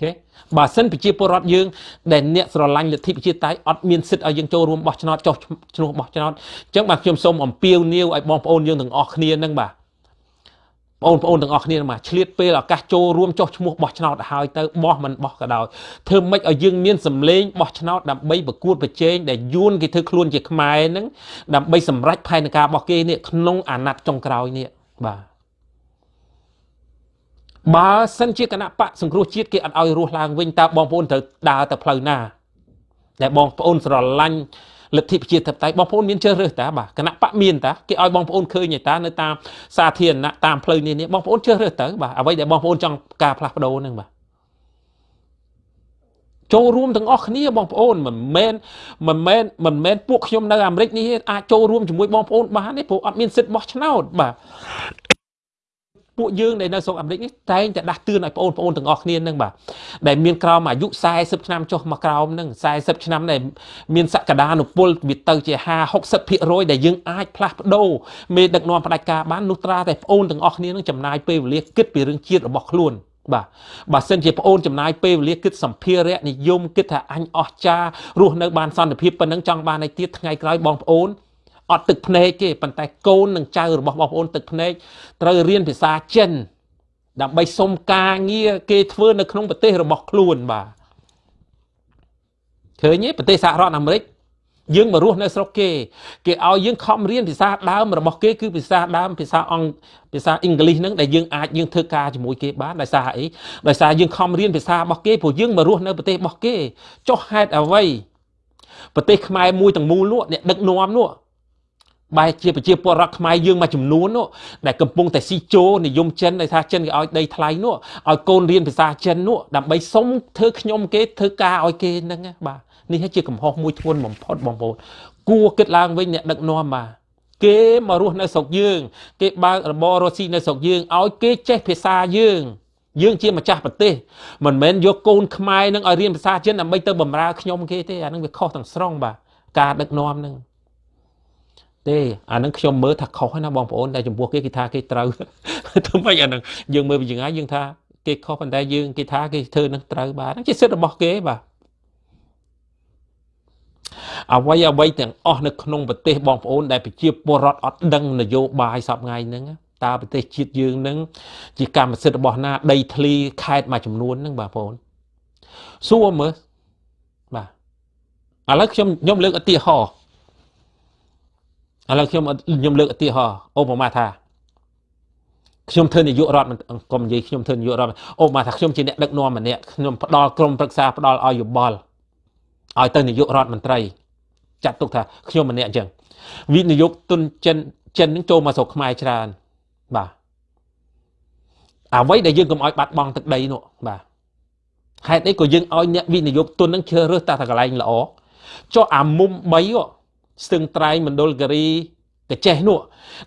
ខេបើសិនប្រជាពលរដ្ឋយើងដែលអ្នកស្រឡាញ់លទ្ធិប្រជាតៃអត់មានសិទ្ធិឲ្យយើងចូលរួមបោះឆ្នោតចុះឈ្មោះបោះឆ្នោតអញ្ចឹងបាទខ្ញុំសូមអំពាវនាវឲ្យបងប្អូនយើងទាំងអស់គ្នានឹងបាទបងប្អូនទាំងអស់គ្នាមកឆ្លៀតពេលឱកាសចូលរួមចុះឈ្មោះបោះឆ្នោតឲ្យទៅបោះមិនបោះក៏ដោយធ្វើម៉េចឲ្យយើងមានសម្លេងបោះឆ្នោតដើម្បីប្រកួតប្រជែងដែលយួនគេធ្វើខ្លួនជាខ្មែរហ្នឹងដើម្បីសម្រេចផែនការរបស់គេនេះក្នុងអាណត្តិចុងក្រោយនេះបាទ បើសិនជាគណៈបកសង្គ្រោះជាតិគេអត់ឲ្យរស់ឡើងវិញតើបងប្អូនត្រូវដើរទៅផ្លូវណាដែលបងប្អូនស្រឡាញ់លទ្ធិប្រជាធិបតេយ្យបងប្អូនមានជ្រើសរើសតាបាទគណៈបកមានតាគេឲ្យបងប្អូនឃើញតានៅតាមសាធារណៈតាមផ្លូវនេះនេះបងប្អូនជ្រើសរើសទៅបាទអ្វីដែលបងប្អូនចង់ការផ្លាស់ប្ដូរហ្នឹងបាទចូលរួមទាំងអស់គ្នាបងប្អូនមិនមែនមិនមែនមិនមែនពួកខ្ញុំនៅអាមេរិកនេះអាចចូលរួមជាមួយបងប្អូនបានទេព្រោះអត់មានសិទ្ធិបោះឆ្នោតបាទ ពួកយើងដែលនៅស្រុកអាមេរិកនេះតែងតែដាស់តឿនឲ្យបងប្អូនទាំងអស់គ្នានឹងបាទដែលមានក្រោមអាយុ40ឆ្នាំចុះមកក្រោមនឹង40ឆ្នាំដែលមានសក្តានុពលវាទៅជា50 60%ដែលយើងអាចផ្លាស់ប្ដូរមេដឹកនាំផ្ដាច់ការបាននោះត្រាតែបងប្អូនទាំងអស់គ្នានឹងចំណាយពេលវេលាគិតពីរឿងជាតិរបស់ខ្លួនបាទបើសិនជាប្អូនចំណាយពេលវេលាគិតសម្ភារៈនិយមគិតថាអញអស់ចារស់នៅបានសន្តិភាពប៉ុណ្ណឹងចង់បានឲ្យទៀតថ្ងៃក្រោយបងប្អូន អត់ទឹកភ្នែកទេប៉ុន្តែកូននិងចៅរបស់បងប្អូនទឹកភ្នែកត្រូវរៀនភាសាចិន ដើម្បីសុំការងារគេធ្វើនៅក្នុងប្រទេសរបស់ខ្លួនបាទឃើញទេប្រទេសសហរដ្ឋអាមេរិកយើងមករស់នៅស្រុកគេគេឲ្យយើងខំរៀនភាសាដើមរបស់គេគឺភាសាដើមភាសាអង់ភាសាអង់គ្លេសហ្នឹងដែលយើងអាចយើងធ្វើការជាមួយគេបានដោយសារអីដោយសារយើងខំរៀនភាសារបស់គេព្រោះយើងមករស់នៅប្រទេសរបស់គេចុះហេតុអ្វីប្រទេសខ្មែរមួយទាំងមូលនោះអ្នកដឹកនាំនោះ បែរជាប្រជាពលរដ្ឋខ្មែរយើងមួយចំនួននោះដែលកំពុងតែស៊ីជោនិយមចិនដែលថាចិនគេឲ្យដីថ្លៃនោះឲ្យកូនរៀនភាសាចិននោះដើម្បីសុំធ្វើខ្ញុំគេធ្វើការឲ្យគេហ្នឹងបាទនេះជាកំហុសមួយធ្ងន់បំផុតបងប្អូនគួរគិតឡើងវិញអ្នកដឹកនាំបាទគេមករស់នៅស្រុកយើង គេបើករបររស់ស៊ីនៅស្រុកយើងឲ្យគេចេះភាសាយើងយើងជាម្ចាស់ប្រទេសមិនមែនយកកូនខ្មែរនឹងឲ្យរៀនភាសាចិនដើម្បីទៅបម្រើខ្ញុំគេទេអានឹងវាខុសទាំងស្រុងបាទការដឹកនាំនឹង ទេអានឹងខ្ញុំមើលថាខុសណាបងប្អូនតែចំពោះគេគេថាគេត្រូវធ្វើម៉េចអានឹងយើងមើលពីយ៉ាងណាយើងថាគេខុសប៉ុន្តែយើងគេថាគេធ្វើនឹងត្រូវបាទហ្នឹងជាសិទ្ធិរបស់គេបាទអ្វីអ្វីទាំងអស់នៅក្នុងប្រទេសបងប្អូនដែលប្រជាពលរដ្ឋអត់ដឹងនយោបាយសពថ្ងៃហ្នឹងតើប្រទេសជាតិយើងនឹងជាកម្មសិទ្ធិរបស់ណា ដីធ្លីខេត្តមួយចំនួនហ្នឹងបងប្អូនសួរមើលបាទឥឡូវខ្ញុំខ្ញុំលើកឧទាហរណ៍ ឥឡូវខ្ញុំខ្ញុំលើកឧទាហរណ៍ឧបមាថាខ្ញុំធ្វើនាយករដ្ឋកុំនិយាយខ្ញុំធ្វើនាយករដ្ឋអូមកថាខ្ញុំជាអ្នកដឹកនាំម្នាក់ខ្ញុំផ្ដល់ក្រុមប្រឹក្សាផ្ដល់ឲ្យយោបល់ឲ្យទៅនាយករដ្ឋមន្ត្រីចាត់ទុកថាខ្ញុំម្នាក់អញ្ចឹងវិនិយោគទុនចិនចិននឹងចូលមកស្រុកខ្មែរច្រើនបាទអ្វីដែលយើងកុំឲ្យបាត់បង់ទឹកដីនោះបាទហេតុអីក៏យើងឲ្យអ្នកវិនិយោគទុននឹងជ្រើសរើសតែកន្លែងល្អចុះអាមុំ3 ស្ទឹងត្រែងមណ្ឌលគិរីកចេះនោះ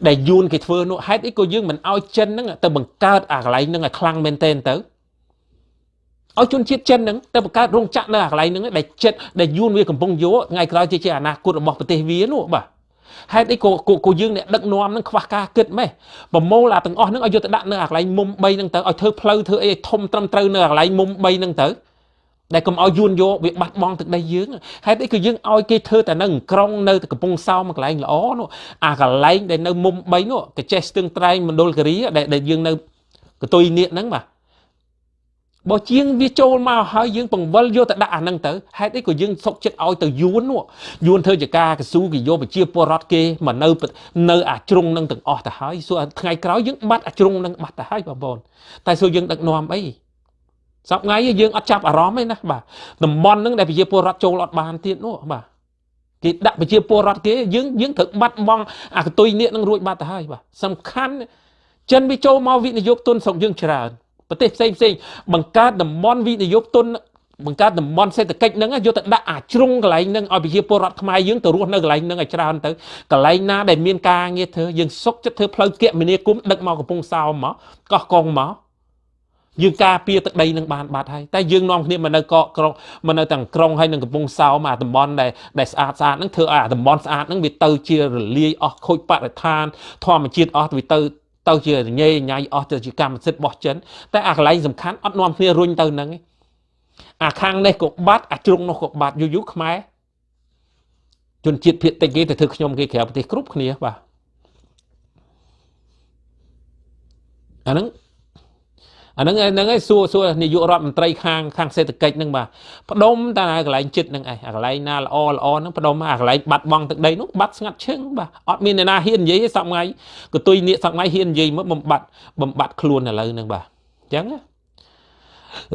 ដែលយួនគេធ្វើនោះហេតុអីក៏យើងមិនឲ្យចិនហ្នឹងទៅបង្កើតអាកន្លែងហ្នឹងឲ្យខ្លាំងមែនទែនទៅឲ្យជនជាតិចិនហ្នឹងទៅបង្កើតរោងចក្រនៅអាកន្លែងហ្នឹងដែលចិត្តដែលយួនវាកំពុងយកថ្ងៃក្រោយជាអនាគតរបស់ប្រទេសវានោះបាទហេតុអីក៏ក៏យើងអ្នកដឹកនាំនឹងខ្វះការគិតម៉េះប្រមូលអាទាំងអស់ហ្នឹងឲ្យយកទៅដាក់នៅអាកន្លែងមុំ3ហ្នឹងទៅឲ្យធ្វើផ្លូវធ្វើអីធំត្រឹមត្រូវនៅអាកន្លែងមុំ3ហ្នឹងទៅ ដែលកុំឲ្យយួនយកវាបាត់បង់ទឹកដីយើងហេតុអីក៏យើងឲ្យគេធ្វើតែនៅក្រុងនៅកំពង់សោមកន្លែងល្អនោះអាកន្លែងដែលនៅមុំ3នោះកចេះស្ទឹងត្រែងមណ្ឌលគិរីដែលយើងនៅកតុយនៀកហ្នឹងបាទបើជាងវាចូលមកហើយយើងបង្វិលយកទៅដាក់អាហ្នឹងទៅហេតុអីក៏យើងសុកចិត្តឲ្យទៅយួននោះយួនធ្វើជាការកស៊ូគេយកប្រជាពលរដ្ឋគេមកនៅនៅអាជ្រុងហ្នឹងទាំងអស់ទៅហើយសួរថ្ងៃក្រោយយើងបាត់អាជ្រុងហ្នឹងបាត់ទៅហើយបងប្អូនតែសួរយើងដឹកនាំអី សប្ងៃយើងអត់ចាប់អារម្មណ៍ទេណាបាទតំបន់ហ្នឹងដែលប្រជាពលរដ្ឋចូលអត់បានទៀតនោះបាទគេដាក់ប្រជាពលរដ្ឋគេយើងយើងត្រូវបាត់បង់អាកតុយនេះនឹងរួចបាត់ទៅហើយបាទសំខាន់ចិនវាចូលមកវិនិយោគទុនស្រុកយើងច្រើនប្រទេសផ្សេងផ្សេងបង្កើតតំបន់វិនិយោគទុនបង្កើតតំបន់សេដ្ឋកិច្ចហ្នឹងយកទៅដាក់អាជ្រុងកន្លែងហ្នឹងឲ្យប្រជាពលរដ្ឋខ្មែរយើងទៅរស់នៅកន្លែងហ្នឹងឲ្យច្រើនទៅកន្លែងណាដែលមានការងារធ្វើយើងសុកចិត្តធ្វើផ្លូវគមនាគមន៍ដឹកមកកំពង់សោមមកកោះកុងមក យើងការពារទឹកដីនឹងបានបាត់ហើយតែយើងនាំគ្នាមកនៅកកក្រុងមកនៅទាំងក្រុងហើយនឹងកំពង់សោមអាតំបន់ដែលដែលស្អាតស្អាតហ្នឹងធ្វើឲ្យអាតំបន់ស្អាតហ្នឹងវាទៅជារលាយអស់ខូចបរិស្ថានធម្មជាតិអស់វាទៅទៅជារញ៉េញ៉ៃអស់ទៅជាកម្មសិទ្ធិរបស់ចិនតែអាកន្លែងសំខាន់អត់នាំគ្នារុញទៅហ្នឹងអាខាងនេះក៏បាត់អាជ្រុងនោះក៏បាត់យូរយូរខ្មែរជនជាតិភៀតតិចគេទៅធ្វើខ្ញុំគេក្រៅប្រទេសគ្រប់គ្នាបាទអាហ្នឹង អាហ្នឹងហ្នឹងឯងសួរសួរនាយករដ្ឋមន្ត្រីខាងខាងសេដ្ឋកិច្ចហ្នឹងបាទផ្ដុំតែកន្លែងចិត្តហ្នឹងឯងអាកន្លែងណាល្អល្អហ្នឹងផ្ដុំអាកន្លែងបាត់បង់ទឹកដីនោះបាត់ស្ងាត់ឈឹងបាទអត់មានអ្នកណាហ៊ាននិយាយទេសប្ងៃកតុយនៀកសប្ងៃហ៊ាននិយាយមកបំបត្តិបំបត្តិខ្លួនឥឡូវហ្នឹងបាទចឹង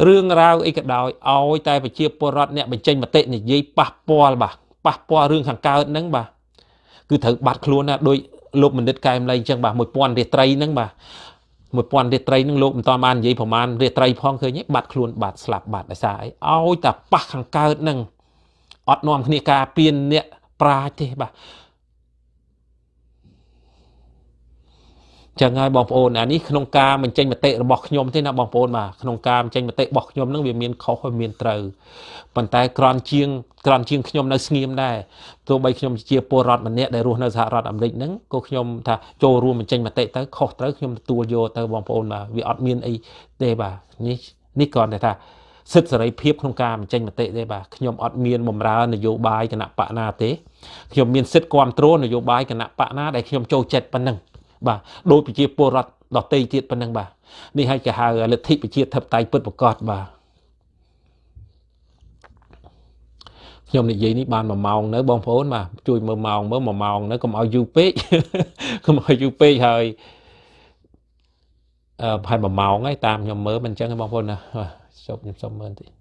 រឿងរ៉ាវអីក៏ដោយឲ្យតែប្រជាពលរដ្ឋអ្នកបញ្ចេញមតិនិយាយប៉ះពាល់បាទប៉ះពាល់រឿងខាងកើតហ្នឹងបាទគឺត្រូវបាត់ខ្លួនណាដោយលោកមនិតកែមលៃអញ្ចឹងបាទ1000រាត្រីហ្នឹងបាទ 1000រាត្រីហ្នឹងលោកមិនតបាននិយាយប្រហែលរាត្រីផងឃើញទេបាត់ខ្លួនបាត់ស្លាប់បាត់ដោយសារអីឲ្យតែប៉ះខាងកើតហ្នឹងអត់នាំគ្នាការពៀនអ្នកប្រាជ្ញទេបាទ ចឹងហើយបងប្អូនអានេះក្នុងការបញ្ចេញមតិរបស់ខ្ញុំទេណាបងប្អូនបាទក្នុងការបញ្ចេញមតិរបស់ខ្ញុំនឹងវាមានខុសហើយមានត្រូវប៉ុន្តែក្រនជាងក្រនជាងខ្ញុំនៅស្ងៀមដែរទោះបីខ្ញុំជាពលរដ្ឋម្នាក់ដែលរស់នៅសហរដ្ឋអាមេរិកហ្នឹងក៏ខ្ញុំថាចូលរួមបញ្ចេញមតិទៅខុសត្រូវខ្ញុំទទួលយកទៅបងប្អូនបាទវាអត់មានអីទេបាទនេះនេះគ្រាន់តែថាសិទ្ធិសេរីភាពក្នុងការបញ្ចេញមតិទេបាទខ្ញុំអត់មានបំរើនយោបាយគណៈបកណាទេខ្ញុំមានសិទ្ធិគ្រប់គ្រងនយោបាយគណៈបកណាដែលខ្ញុំចូលចិត្តប៉ុណ្ណឹង បាទដោយប្រជាពលរដ្ឋដទៃទៀតប៉ុណ្ណឹងបាទនេះហើយគេហៅលទ្ធិប្រជាធិបតេយ្យពិតប្រកបបាទខ្ញុំនិយាយនេះបាន1ម៉ោងនៅបងប្អូនបាទជួយមើលម៉ោងមើល1ម៉ោងនៅកុំឲ្យយូរពេកកុំឲ្យយូរពេកហើយអឺប្រហែល1ម៉ោងហើយតាមខ្ញុំមើលមិនអញ្ចឹងទេបងប្អូនណាជប់ខ្ញុំសុំមើលតិចអឺ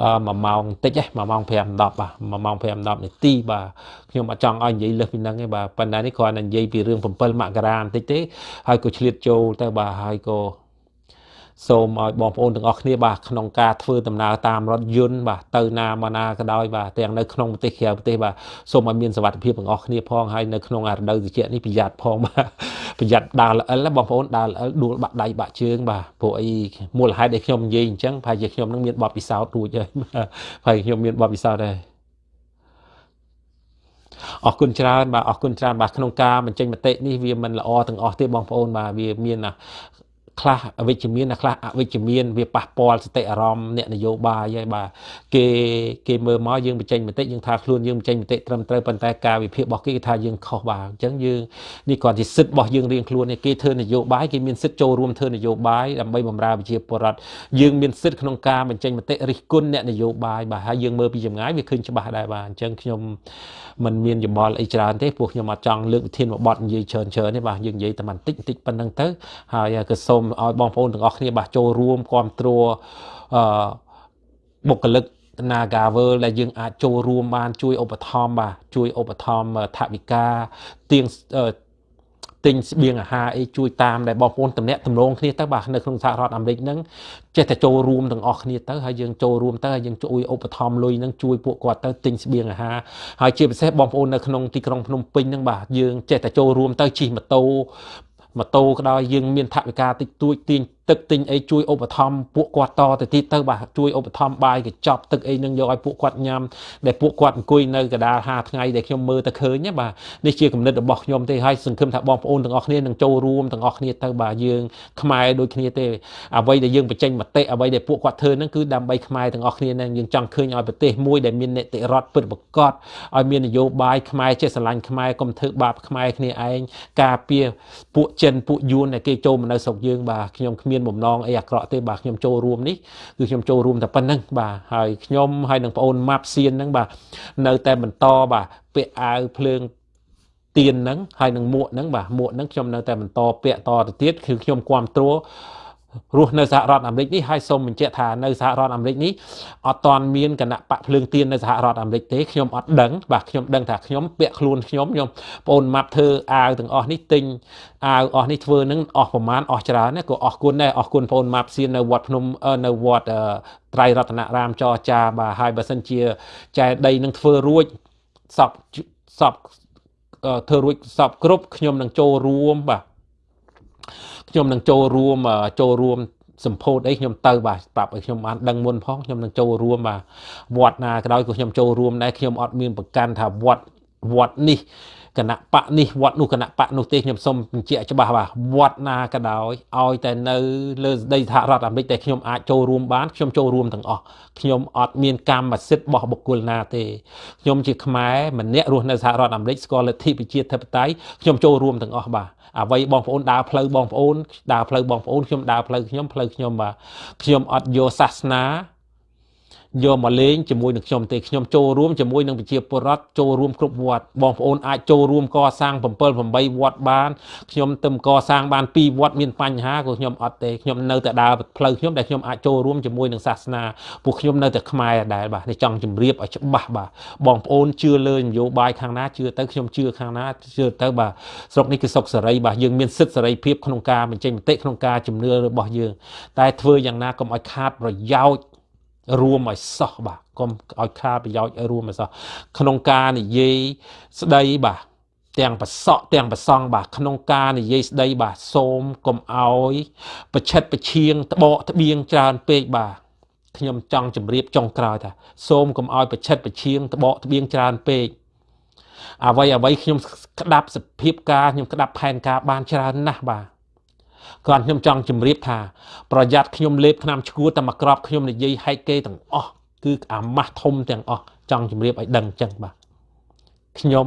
1ម៉ោងតិចហ៎1ម៉ោង5 10បាទ1ម៉ោង5 10នាទីបាទខ្ញុំអត់ចង់ឲ្យនិយាយលើសពីហ្នឹងទេបាទប៉ុន្តែនេះគ្រាន់តែនិយាយពីរឿង7មករាបន្តិចទេហើយក៏ឆ្លៀតចូលទៅបាទហើយក៏ សូមឲ្យបងប្អូនទាំងអស់គ្នាបាទក្នុងការធ្វើដំណើរតាមរថយន្តបាទទៅណាមកណាក៏ដោយបាទទាំងនៅក្នុងប្រទេសក្រៅប្រទេសបាទសូមឲ្យមានសុវត្ថិភាពទាំងអស់គ្នាផងហើយនៅក្នុងរដូវត្រជាក់នេះប្រយ័ត្នផងបាទប្រយ័ត្នដើរល្អិលបងប្អូនដើរល្អិលដួលបាក់ដៃបាក់ជើងបាទព្រោះអីមូលហេតុដែលខ្ញុំនិយាយអញ្ចឹងប្រហែលជាខ្ញុំនឹងមានបទពិសោធន៍រួចហើយហើយខ្ញុំមានបទពិសោធន៍ដែរអរគុណច្រើនបាទអរគុណច្រើនបាទក្នុងការបញ្ចេញមតិនេះវាមិនល្អទាំងអស់ទេបងប្អូនបាទវាមាន ខ្លះអវិជ្ជមានខ្លះអវិជ្ជមានវាប៉ះពាល់សតិអារម្មណ៍អ្នកនយោបាយហើយបាទគេគេមើលមកយើងបញ្ចេញមតិយើងថាខ្លួនយើងបញ្ចេញមតិត្រឹមត្រូវប៉ុន្តែការវិភាគរបស់គេគេថាយើងខុសបាទអញ្ចឹងយើងនេះគ្រាន់តែសិទ្ធិរបស់យើងរៀងខ្លួនគេធ្វើនយោបាយគេមានសិទ្ធិចូលរួមធ្វើនយោបាយដើម្បីបម្រើប្រជាពលរដ្ឋយើងមានសិទ្ធិក្នុងការបញ្ចេញមតិរិះគន់អ្នកនយោបាយបាទហើយយើងមើលពីចម្ងាយវាឃើញច្បាស់ដែរបាទអញ្ចឹងខ្ញុំมันមានយោបល់អីច្រើនទេពួកខ្ញុំអត់ចង់លើកវិធានបទនិយាយច្រើនច្រើនទេបាទយើងនិយាយតែបន្តិចបន្តិចប៉ុណ្្នឹងទៅហើយក៏សូមឲ្យបងប្អូនទាំងអស់គ្នាបាទចូលរួមគ្រប់គ្រងអឺបុគ្គលិក Nagavel ដែលយើងអាចចូលរួមបានជួយឧបត្ថម្ភបាទជួយឧបត្ថម្ភថវិកាទៀងទិញស្បៀងអាហារអីជួយតាមដែលបងប្អូនតំណាក់តំណងគ្នាទៅបាទនៅក្នុងសហរដ្ឋអាមេរិកហ្នឹងចេះតែចូលរួមទាំងអស់គ្នាទៅហើយយើងចូលរួមទៅហើយយើងជួយឧបត្ថម្ភលុយហ្នឹងជួយពួកគាត់ទៅទិញស្បៀងអាហារហើយជាពិសេសបងប្អូននៅក្នុងទីក្រុងភ្នំពេញហ្នឹងបាទយើងចេះតែចូលរួមទៅជិះម៉ូតូ ម៉ូតូក៏ដោយយើងមានថវិកាតិចតួចទាញ ទឹកទិញអីជួយឧបត្ថម្ភពួកគាត់តទៅទៀតទៅបាទជួយឧបត្ថម្ភបាយកញ្ចប់ទឹកអីនឹងយកឲ្យពួកគាត់ញ៉ាំដែលពួកគាត់អង្គុយនៅកដាល5ថ្ងៃដែលខ្ញុំមើលទៅឃើញណាបាទនេះជាគំនិតរបស់ខ្ញុំទេហើយសង្ឃឹមថាបងប្អូនទាំងអស់គ្នានឹងចូលរួមទាំងអស់គ្នាទៅបាទយើងខ្មែរដូចគ្នាទេអ្វីដែលយើងបញ្ចេញមតិអ្វីដែលពួកគាត់ធ្វើហ្នឹងគឺដើម្បីខ្មែរទាំងអស់គ្នានឹងយើងចង់ឃើញឲ្យប្រទេសមួយដែលមាននីតិរដ្ឋពិតប្រាកដឲ្យមាននយោបាយខ្មែរចេះស្រឡាញ់ខ្មែរកុំធ្វើបាបខ្មែរគ្នាឯងការពារពួកចិនពួកយួនដែលគេចូលមកនៅស្រុកយើងបាទខ្ញុំគ្មានបំណងអីអាក្រក់ទេបាទខ្ញុំចូលរួមនេះគឺខ្ញុំចូលរួមតែប៉ុណ្្នឹងបាទហើយខ្ញុំហើយនឹងប្អូនម៉ាប់សៀនហ្នឹងបាទនៅតែបន្តបាទពាក់អាវភ្លើងទៀនហ្នឹងហើយនឹងមួកហ្នឹងបាទមួកហ្នឹងខ្ញុំនៅតែបន្តពាក់តទៅទៀតគឺខ្ញុំគ្រប់គ្រង រស់នៅសហរដ្ឋអាមេរិកនេះហើយសូមបញ្ជាក់ថានៅសហរដ្ឋអាមេរិកនេះអត់តាន់មានគណៈបកភ្លើងទៀននៅសហរដ្ឋអាមេរិកទេខ្ញុំអត់ដឹងបាទខ្ញុំដឹងថាខ្ញុំពាក់ខ្លួនខ្ញុំខ្ញុំបងអូនម៉ាប់ធ្វើអាវទាំងអស់នេះទិញអាវអស់នេះធ្វើនឹងអស់ប្រមាណអស់ច្រើនណាក៏អស់គុណដែរអស់គុណបងអូនម៉ាប់សៀននៅវត្តភ្នំនៅវត្តត្រៃរតនរាមចរចាបាទហើយបើសិនជាចែដីនឹងធ្វើរួចសពសពធ្វើរួចសពគ្រប់ខ្ញុំនឹងចូលរួមបាទ ខ្ញុំនឹងចូលរួមចូលរួមសម្ពោធអីខ្ញុំទៅបាទប្រាប់ឲ្យខ្ញុំបានដឹងមុនផងខ្ញុំនឹងចូលរួមបាទវត្តណាក៏ដោយក៏ខ្ញុំចូលរួមដែរខ្ញុំអត់មានប្រកាន់ថាវត្តវត្តនេះគណៈបកនេះវត្តនោះគណៈបកនោះទេខ្ញុំសូមបញ្ជាក់ច្បាស់បាទវត្តណាក៏ដោយឲ្យតែនៅលើដីសហរដ្ឋអាមេរិកតែខ្ញុំអាចចូលរួមបានខ្ញុំចូលរួមទាំងអស់ខ្ញុំអត់មានកម្មសិទ្ធិរបស់បុគ្គលណាទេខ្ញុំជាខ្មែរម្នាក់រស់នៅសហរដ្ឋអាមេរិកស្គាល់លទ្ធិប្រជាធិបតេយ្យខ្ញុំចូលរួមទាំងអស់បាទ អ្វីបងប្អូនដើរផ្លូវបងប្អូនដើរផ្លូវបងប្អូនខ្ញុំដើរផ្លូវខ្ញុំផ្លូវខ្ញុំបាទខ្ញុំអត់យកសាសនា យកមកលេងជាមួយនឹងខ្ញុំទេខ្ញុំចូលរួមជាមួយនឹងប្រជាពលរដ្ឋចូលរួមគ្រប់វត្តបងប្អូនអាចចូលរួមកសាង7 8វត្តបានខ្ញុំទៅកសាងបាន2វត្តមានបញ្ហាក៏ខ្ញុំអត់ទេខ្ញុំនៅតែដើរផ្លូវខ្ញុំដែលខ្ញុំអាចចូលរួមជាមួយនឹងសាសនាពួកខ្ញុំនៅតែខ្មែរដែរបាទនេះចង់ជម្រាបឲ្យច្បាស់បាទបងប្អូនជឿលើនយោបាយខាងណាជឿទៅខ្ញុំជឿខាងណាជឿទៅបាទស្រុកនេះគឺសុខសេរីបាទយើងមានសិទ្ធិសេរីភាពក្នុងការបញ្ចេញមតិក្នុងការជំនឿរបស់យើងតែធ្វើយ៉ាងណាកុំឲ្យខាតប្រយោជន៍ រួមឲ្យសោះបាទកុំឲ្យខាតប្រយោជន៍ឲ្យរួមឲ្យសោះក្នុងការនិយាយស្ដីបាទទាំងប្រសក់ទាំងប្រសង់បាទក្នុងការនិយាយស្ដីបាទសូមកុំអោយប្រឆិតប្រឈៀងត្បកត្បៀងច្រើនពេកបាទខ្ញុំចង់ជម្រាបចុងក្រោយថាសូមកុំអោយប្រឆិតប្រឈៀងត្បកត្បៀងច្រើនពេកអ្វីអ្វីខ្ញុំក្តាប់សភាពការខ្ញុំក្តាប់ផែនការបានច្រើនណាស់បាទ គ្រាន់ខ្ញុំចង់ជម្រាបថាប្រយ័ត្នខ្ញុំលេបឆ្នាំឈួរតែមកក្របខ្ញុំនិយាយហែកគេទាំងអស់គឺអាម៉ាស់ធំទាំងអស់ចង់ជម្រាបឲ្យដឹងចឹងបាទខ្ញុំ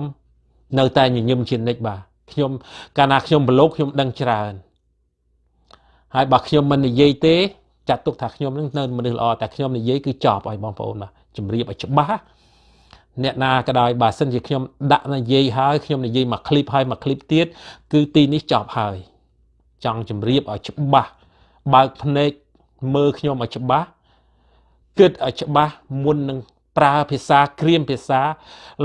នៅតែញញឹមជានិច្ចបាទខ្ញុំកាលណាខ្ញុំប្រឡូកខ្ញុំដឹងច្រើនហើយបើខ្ញុំមិននិយាយទេចាត់ទុកថាខ្ញុំនឹងនៅមនុស្សល្អតែខ្ញុំនិយាយគឺចប់ឲ្យបងប្អូនបាទជម្រាបឲ្យច្បាស់អ្នកណាក៏ដោយបើសិនជាខ្ញុំដាក់និយាយហើយខ្ញុំនិយាយមួយឃ្លីបហើយមួយឃ្លីបទៀតគឺទីនេះចប់ហើយ ចង់ជម្រាបឲ្យច្បាស់បើកភ្នែកមើលខ្ញុំឲ្យច្បាស់គិតឲ្យច្បាស់មុននឹងប្រើភាសាក្រៀមភាសា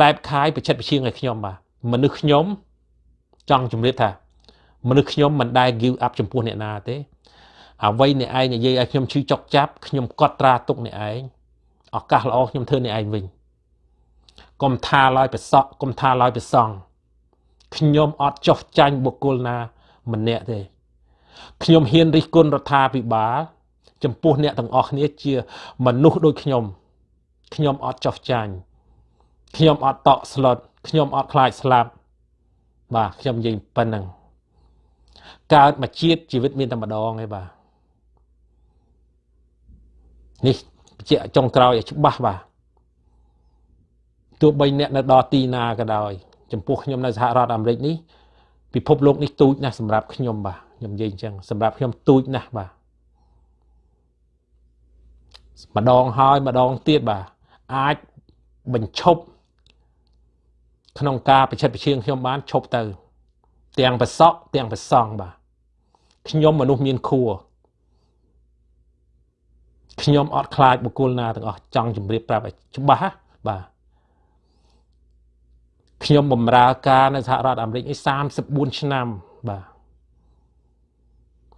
ឡែបខាយប្រចិតប្រឈៀងឲ្យខ្ញុំបាទមនុស្សខ្ញុំចង់ជម្រាបថា មនុស្សខ្ញុំមិនដែល give up ចំពោះអ្នកណាទេអ្វីអ្នកឯងនិយាយឲ្យខ្ញុំឈឺចុកចាប់ខ្ញុំកត់ត្រាទុកអ្នកឯងឱកាសល្អខ្ញុំធ្វើអ្នកឯងវិញកុំថាឡើយប្រសក់កុំថាឡើយប្រសង់ខ្ញុំអត់ចោះចាញ់បុគ្គលណាម្នាក់ទេ ខ្ញុំហ៊ានរិះគន់រដ្ឋាភិបាលចំពោះអ្នកទាំងអស់គ្នាជាមនុស្សដូចខ្ញុំខ្ញុំអត់ចោះចាញ់ខ្ញុំអត់តក់ស្លុតខ្ញុំអត់ខ្លាចស្លាប់បាទខ្ញុំនិយាយប៉ុណ្ណឹងកើតមកជាតិជីវិតមានតែម្ដងឯងបាទនេះជាចុងក្រោយឲ្យច្បាស់បាទទោះបីអ្នកនៅដល់ទីណាក៏ដោយចំពោះខ្ញុំនៅសហរដ្ឋអាមេរិកនេះពិភពលោកនេះទូចណាស់សម្រាប់ខ្ញុំបាទ ខ្ញុំនិយាយអញ្ចឹងសម្រាប់ខ្ញុំទូចណាស់បាទម្ដងហើយម្ដងទៀតបាទអាចបញ្ឈប់ក្នុងការប្រឆិតប្រឈៀងខ្ញុំបានឈប់ទៅ ទាំងប្រសក់ទាំងប្រសង់បាទខ្ញុំមនុស្សមានខួរខ្ញុំអត់ខ្លាចបុគ្គលណាទាំងអស់ចង់ជម្រាបប្រាប់ឲ្យច្បាស់បាទខ្ញុំបម្រើការនៅសហរដ្ឋអាមេរិកនេះ34ឆ្នាំបាទ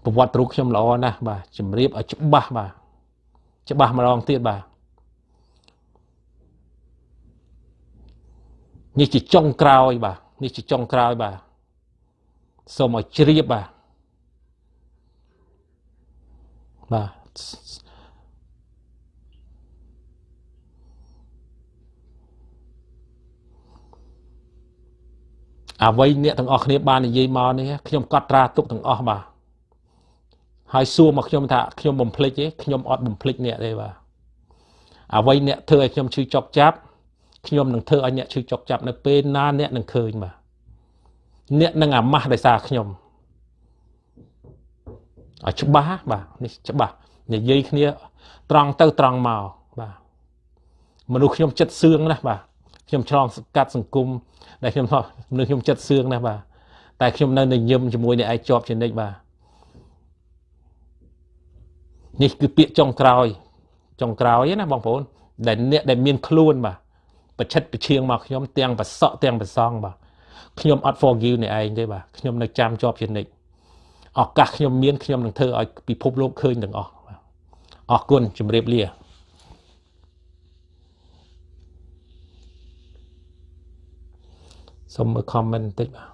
ប្រវត្តិរូបខ្ញុំល្អណាស់បាទជម្រាបឲ្យច្បាស់បាទច្បាស់ម្ដងទៀតបាទនេះជាចុងក្រោយបាទនេះជាចុងក្រោយបាទសូមឲ្យជ្រាបបាទបាទអ្វីអ្នកទាំងអស់គ្នាបាននិយាយមកនេះខ្ញុំកត់ត្រាទុកទាំងអស់បាទ ហើយសួរមកខ្ញុំថាខ្ញុំបំភ្លេចទេខ្ញុំអត់បំភ្លេចអ្នកទេបាទអ្វីអ្នកធ្វើឲ្យខ្ញុំឈឺចុកចាប់ខ្ញុំនឹងធ្វើឲ្យអ្នកឈឺចុកចាប់នៅពេលណាអ្នកនឹងឃើញបាទអ្នកនឹងអាម៉ាស់ដោយសារខ្ញុំឲ្យច្បាស់បាទនេះច្បាស់និយាយគ្នាត្រង់ទៅត្រង់មកបាទមនុស្សខ្ញុំចិត្តសឿងណាស់បាទខ្ញុំឆ្លងកាត់សង្គមដែលខ្ញុំមនុស្សខ្ញុំចិត្តសឿងណាស់បាទតែខ្ញុំនៅនៅញឹមជាមួយអ្នកឯងជាប់ជានិច្ចបាទ នេះគឺពាក្យចុងក្រោយ ចុងក្រោយណាបងប្អូន ដែលអ្នកដែលមានខ្លួនបាទប្រឆិតប្រឈៀងមកខ្ញុំទាំងប្រសក់ទាំងប្រសងបាទខ្ញុំអត់ forgive អ្នកឯងទេបាទខ្ញុំនៅចាំជាប់ជានិច្ចឱកាសខ្ញុំមានខ្ញុំនឹងធ្វើឲ្យពិភពលោកឃើញទាំងអស់អរគុណជម្រាបលាសូមមើល comment បន្តិចបាទ